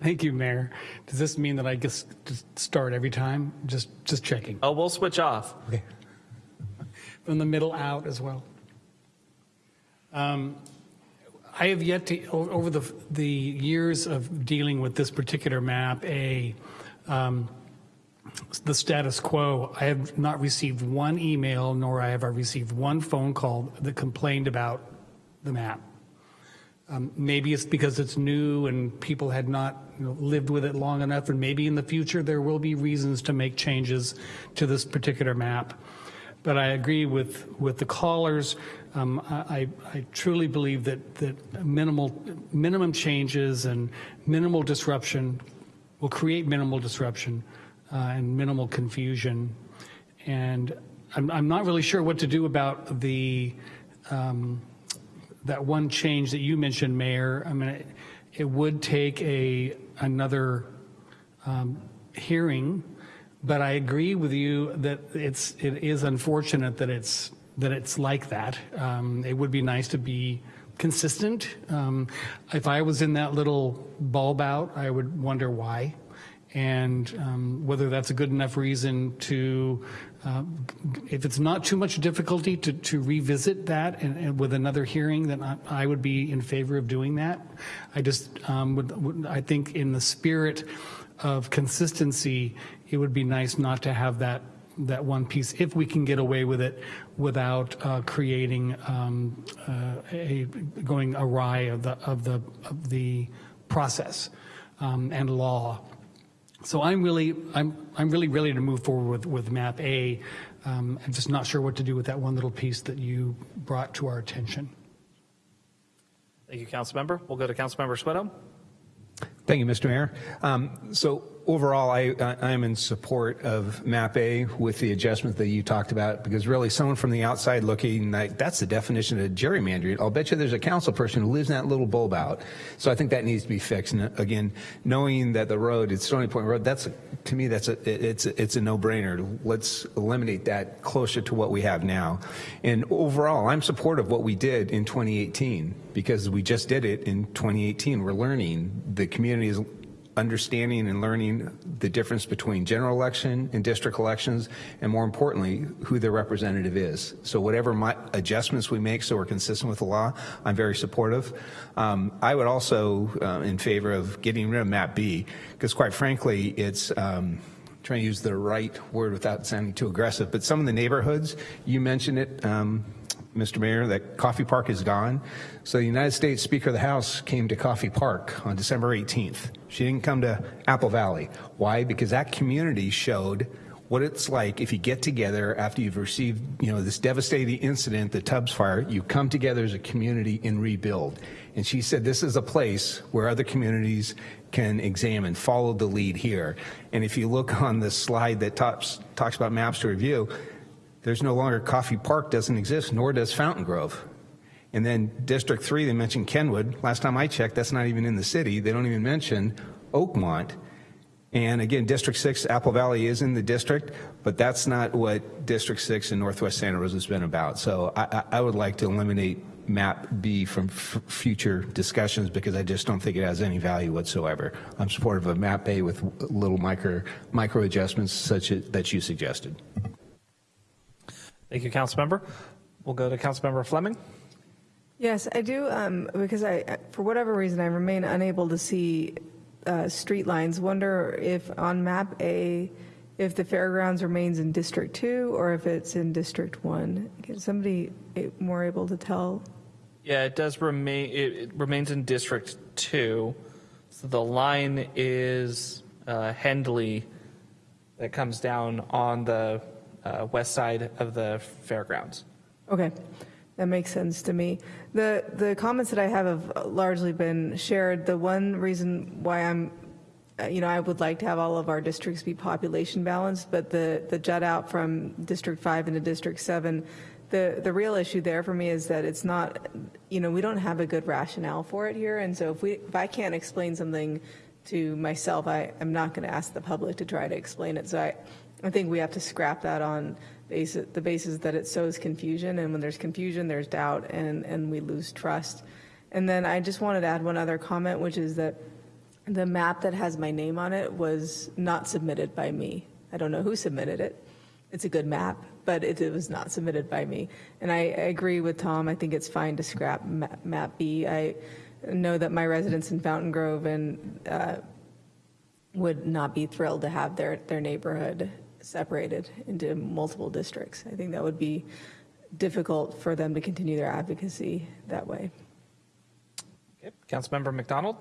Thank you, Mayor. Does this mean that I just, just start every time? Just just checking. Oh, we'll switch off. Okay. From the middle out as well. Um, I have yet to, over the, the years of dealing with this particular map, a, um, the status quo, I have not received one email, nor I have I received one phone call that complained about the map. Um, Maybe it's because it's new and people had not you know, lived with it long enough, and maybe in the future there will be reasons to make changes to this particular map. But I agree with, with the callers. Um, I, I truly believe that, that minimal, minimum changes and minimal disruption will create minimal disruption uh, and minimal confusion. And I'm, I'm not really sure what to do about the, um, that one change that you mentioned, Mayor. I mean, it, it would take a, another um, hearing, but I agree with you that it's, it is unfortunate that it's, that it's like that. Um, It would be nice to be consistent. Um, If I was in that little bulb out, I would wonder why and um, whether that's a good enough reason to, uh, if it's not too much difficulty to, to revisit that and, and with another hearing, then I, I would be in favor of doing that. I just um, would, would, I think in the spirit of consistency, it would be nice not to have that that one piece, if we can get away with it without uh, creating um, uh, a going awry of the of the of the process um, and law. So I'm really, I'm, I'm really ready to move forward with, with map A. Um, I'm just not sure what to do with that one little piece that you brought to our attention. Thank you, Council Member. We'll go to Council Member Schwedhelm. Thank you, Mr. Mayor. Um, so overall, I, I am in support of MAP A with the adjustment that you talked about, because really someone from the outside looking, like, that's the definition of gerrymandering. I'll bet you there's a council person who lives in that little bulb out. So I think that needs to be fixed. And again, knowing that the road, it's Stony Point Road, that's, a, to me, that's a, it's, a, it's a no-brainer. Let's eliminate that closer to what we have now. And overall, I'm supportive of what we did in 2018, because we just did it in 2018. We're learning. The community is understanding and learning the difference between general election and district elections, and more importantly, who their representative is. So whatever my adjustments we make so we're consistent with the law, I'm very supportive. Um, I would also uh, in favor of getting rid of map B, because quite frankly, it's um, trying to use the right word without sounding too aggressive, but some of the neighborhoods, you mentioned it, um, Mr. Mayor, that Coffey Park is gone. So the United States Speaker of the House came to Coffey Park on December 18th. She didn't come to Apple Valley. Why? Because that community showed what it's like if you get together after you've received, you know, this devastating incident, the Tubbs fire, you come together as a community and rebuild. And she said this is a place where other communities can examine, follow the lead here. And if you look on the slide that talks, talks about maps to review, there's no longer Coffey Park doesn't exist, nor does Fountain Grove. And then District 3, they mentioned Kenwood. Last time I checked, that's not even in the city. They don't even mention Oakmont. And again, District 6, Apple Valley is in the district, but that's not what District 6 in Northwest Santa Rosa has been about. So I, I would like to eliminate map B from future discussions because I just don't think it has any value whatsoever. I'm supportive of map A with little micro, micro adjustments such as, that you suggested. Thank you, Councilmember. We'll go to Councilmember Fleming. Yes, I do, um, because I, for whatever reason, I remain unable to see uh, street lines. Wonder if on map A, if the fairgrounds remains in District 2 or if it's in District 1. Is somebody eh, more able to tell? Yeah, it does remain, it it remains in District 2. So the line is uh, Hendley that comes down on the uh, west side of the fairgrounds. Okay, that makes sense to me. The, the comments that I have have largely been shared. The one reason why I'm, uh, you know, I would like to have all of our districts be population balanced, but the, the jut out from District 5 into District 7, the, the real issue there for me is that it's not, you know, we don't have a good rationale for it here. And so if we, if I can't explain something to myself, I, I'm not going to ask the public to try to explain it. So I, I think we have to scrap that on basis, the basis that it sows confusion. And when there's confusion, there's doubt and, and we lose trust. And then I just wanted to add one other comment, which is that the map that has my name on it was not submitted by me. I don't know who submitted it. It's a good map, but it, it was not submitted by me. And I, I agree with Tom. I think it's fine to scrap map, map B. I know that my residents in Fountain Grove and uh, would not be thrilled to have their, their neighborhood separated into multiple districts. I think that would be difficult for them to continue their advocacy that way. Okay. Councilmember MacDonald.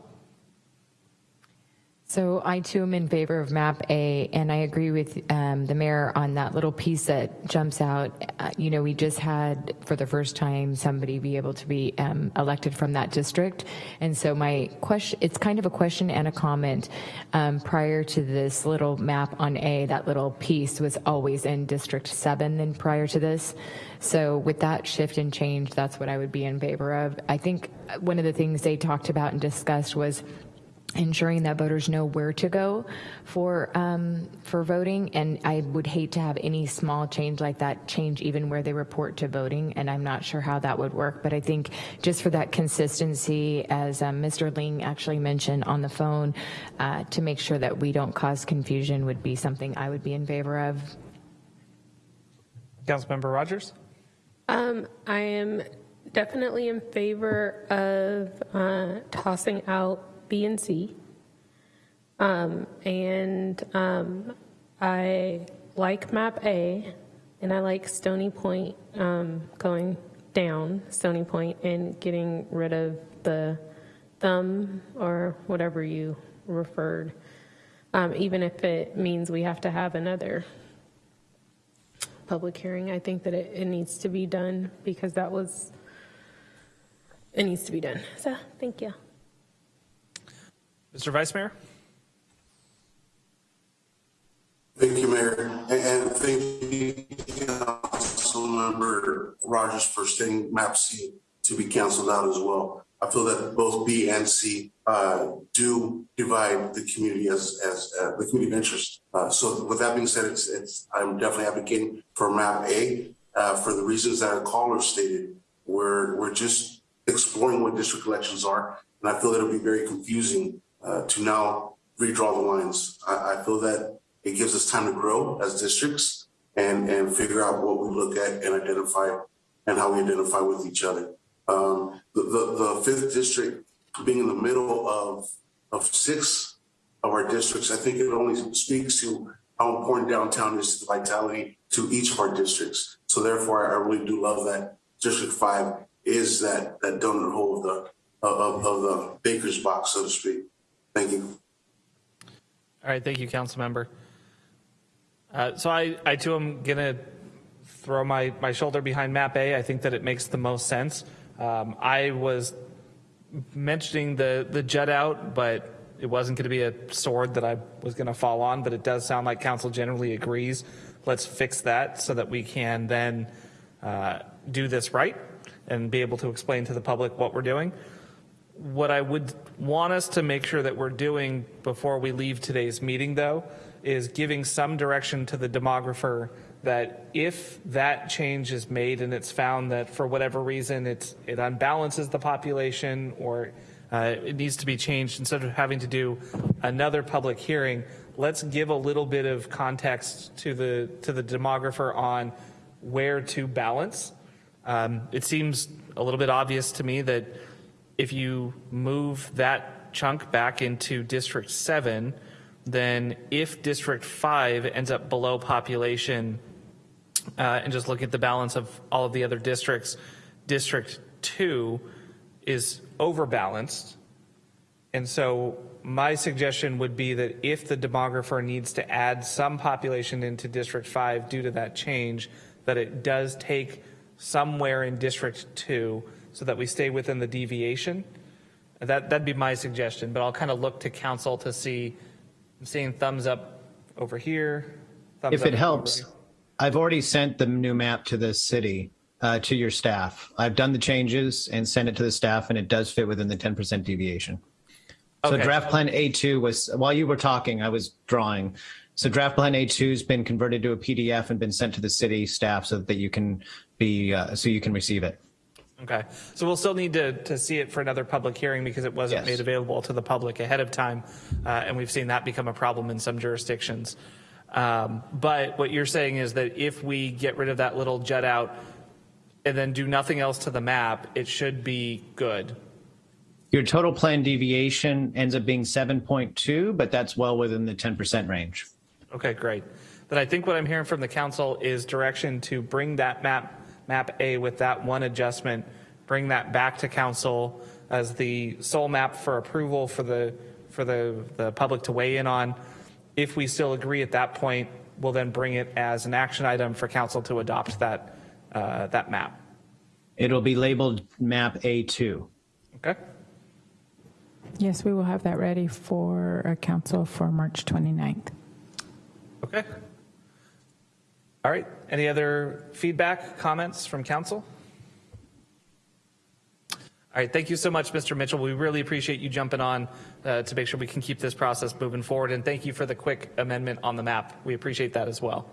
So I too am in favor of map A, and I agree with um, the mayor on that little piece that jumps out. Uh, you know, we just had for the first time somebody be able to be um, elected from that district, and so my question, it's kind of a question and a comment. Um, prior to this little map on A, that little piece was always in District 7 and prior to this. So with that shift and change, that's what I would be in favor of. I think one of the things they talked about and discussed was ensuring that voters know where to go for um, for voting. And I would hate to have any small change like that change even where they report to voting. And I'm not sure how that would work. But I think just for that consistency, as um, Mr. Ling actually mentioned on the phone, uh, to make sure that we don't cause confusion would be something I would be in favor of. Councilmember Rogers. Um, I am definitely in favor of uh, tossing out B and C. Um, and um, I like map A, and I like Stony Point um, going down Stony Point and getting rid of the thumb or whatever you referred, um, even if it means we have to have another public hearing. I think that it, it needs to be done because that was, it needs to be done. So, thank you. Mr. Vice Mayor. Thank you, Mayor, and thank you, Councilmember Rogers, for stating map C to be canceled out as well. I feel that both B and C uh, do divide the community as as uh, the community of interest. Uh, so, with that being said, it's it's I'm definitely advocating for map A uh, for the reasons that our caller stated. We're we're just exploring what district elections are, and I feel that it'll be very confusing uh, to now redraw the lines. I, I feel that it gives us time to grow as districts and, and figure out what we look at and identify and how we identify with each other. Um, the, the, the fifth district being in the middle of, of six of our districts, I think it only speaks to how important downtown is to the vitality to each of our districts. So therefore, I really do love that District Five is that, that donut hole of the, of, of the baker's box, so to speak. Thank you. All right, thank you, council member. Uh, so I, I too am going to throw my, my shoulder behind map A. I think that it makes the most sense. Um, I was mentioning the, the jut out, but it wasn't going to be a sword that I was going to fall on, but it does sound like council generally agrees. Let's fix that so that we can then uh, do this right and be able to explain to the public what we're doing. What I would want us to make sure that we're doing before we leave today's meeting, though, is giving some direction to the demographer that if that change is made and it's found that for whatever reason it's, it unbalances the population or uh, it needs to be changed, instead of having to do another public hearing, let's give a little bit of context to the, to the demographer on where to balance. Um, It seems a little bit obvious to me that if you move that chunk back into District 7, then if District 5 ends up below population, uh, and just look at the balance of all of the other districts, District 2 is overbalanced. And so my suggestion would be that if the demographer needs to add some population into District 5 due to that change, that it does take somewhere in District 2 so that we stay within the deviation. That, that'd be my suggestion, but I'll kind of look to council to see, I'm seeing thumbs up over here. thumbs If it helps. I've already sent the new map to the city, uh, to your staff. I've done the changes and sent it to the staff, and it does fit within the 10% deviation. So Okay. draft plan A2 was, while you were talking, I was drawing. So draft plan A2 has been converted to a PDF and been sent to the city staff so that you can be, uh, so you can receive it. Okay, so we'll still need to, to see it for another public hearing because it wasn't Yes. made available to the public ahead of time. Uh, and we've seen that become a problem in some jurisdictions. Um, but what you're saying is that if we get rid of that little jut out and then do nothing else to the map, it should be good. Your total plan deviation ends up being 7.2, but that's well within the 10% range. Okay, great. Then I think what I'm hearing from the council is direction to bring that map, map A with that one adjustment, bring that back to council as the sole map for approval for the, for the, the public to weigh in on. If we still agree at that point, we'll then bring it as an action item for council to adopt that, uh, that map. It'll be labeled map A2. Okay? Yes, we will have that ready for uh, council for March 29th. Okay. All right. Any other feedback, comments from council? All right. Thank you so much, Mr. Mitchell. We really appreciate you jumping on uh, to make sure we can keep this process moving forward. And thank you for the quick amendment on the map. We appreciate that as well.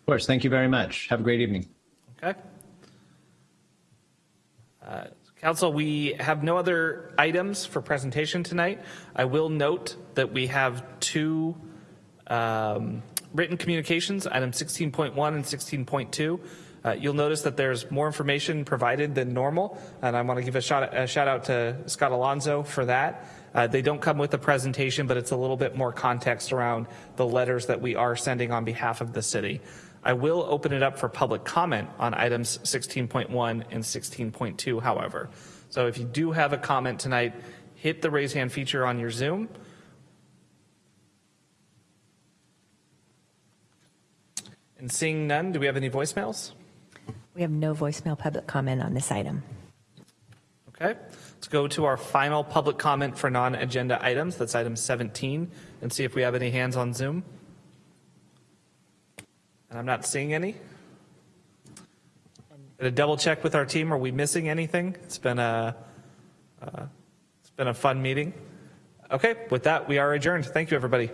Of course, thank you very much. Have a great evening. Okay. Uh, Council, we have no other items for presentation tonight. I will note that we have two um, written communications, item 16.1 and 16.2. Uh, You'll notice that there's more information provided than normal, and I want to give a shout, a shout out to Scott Alonso for that. Uh, They don't come with a presentation, but it's a little bit more context around the letters that we are sending on behalf of the city. I will open it up for public comment on items 16.1 and 16.2, however. So if you do have a comment tonight, hit the raise hand feature on your Zoom. And seeing none, do we have any voicemails? We have no voicemail public comment on this item. Okay, let's go to our final public comment for non-agenda items. That's item 17, and see if we have any hands on Zoom. And I'm not seeing any. Gonna double check with our team. Are we missing anything? It's been a, uh, it's been a fun meeting. Okay, with that, we are adjourned. Thank you, everybody.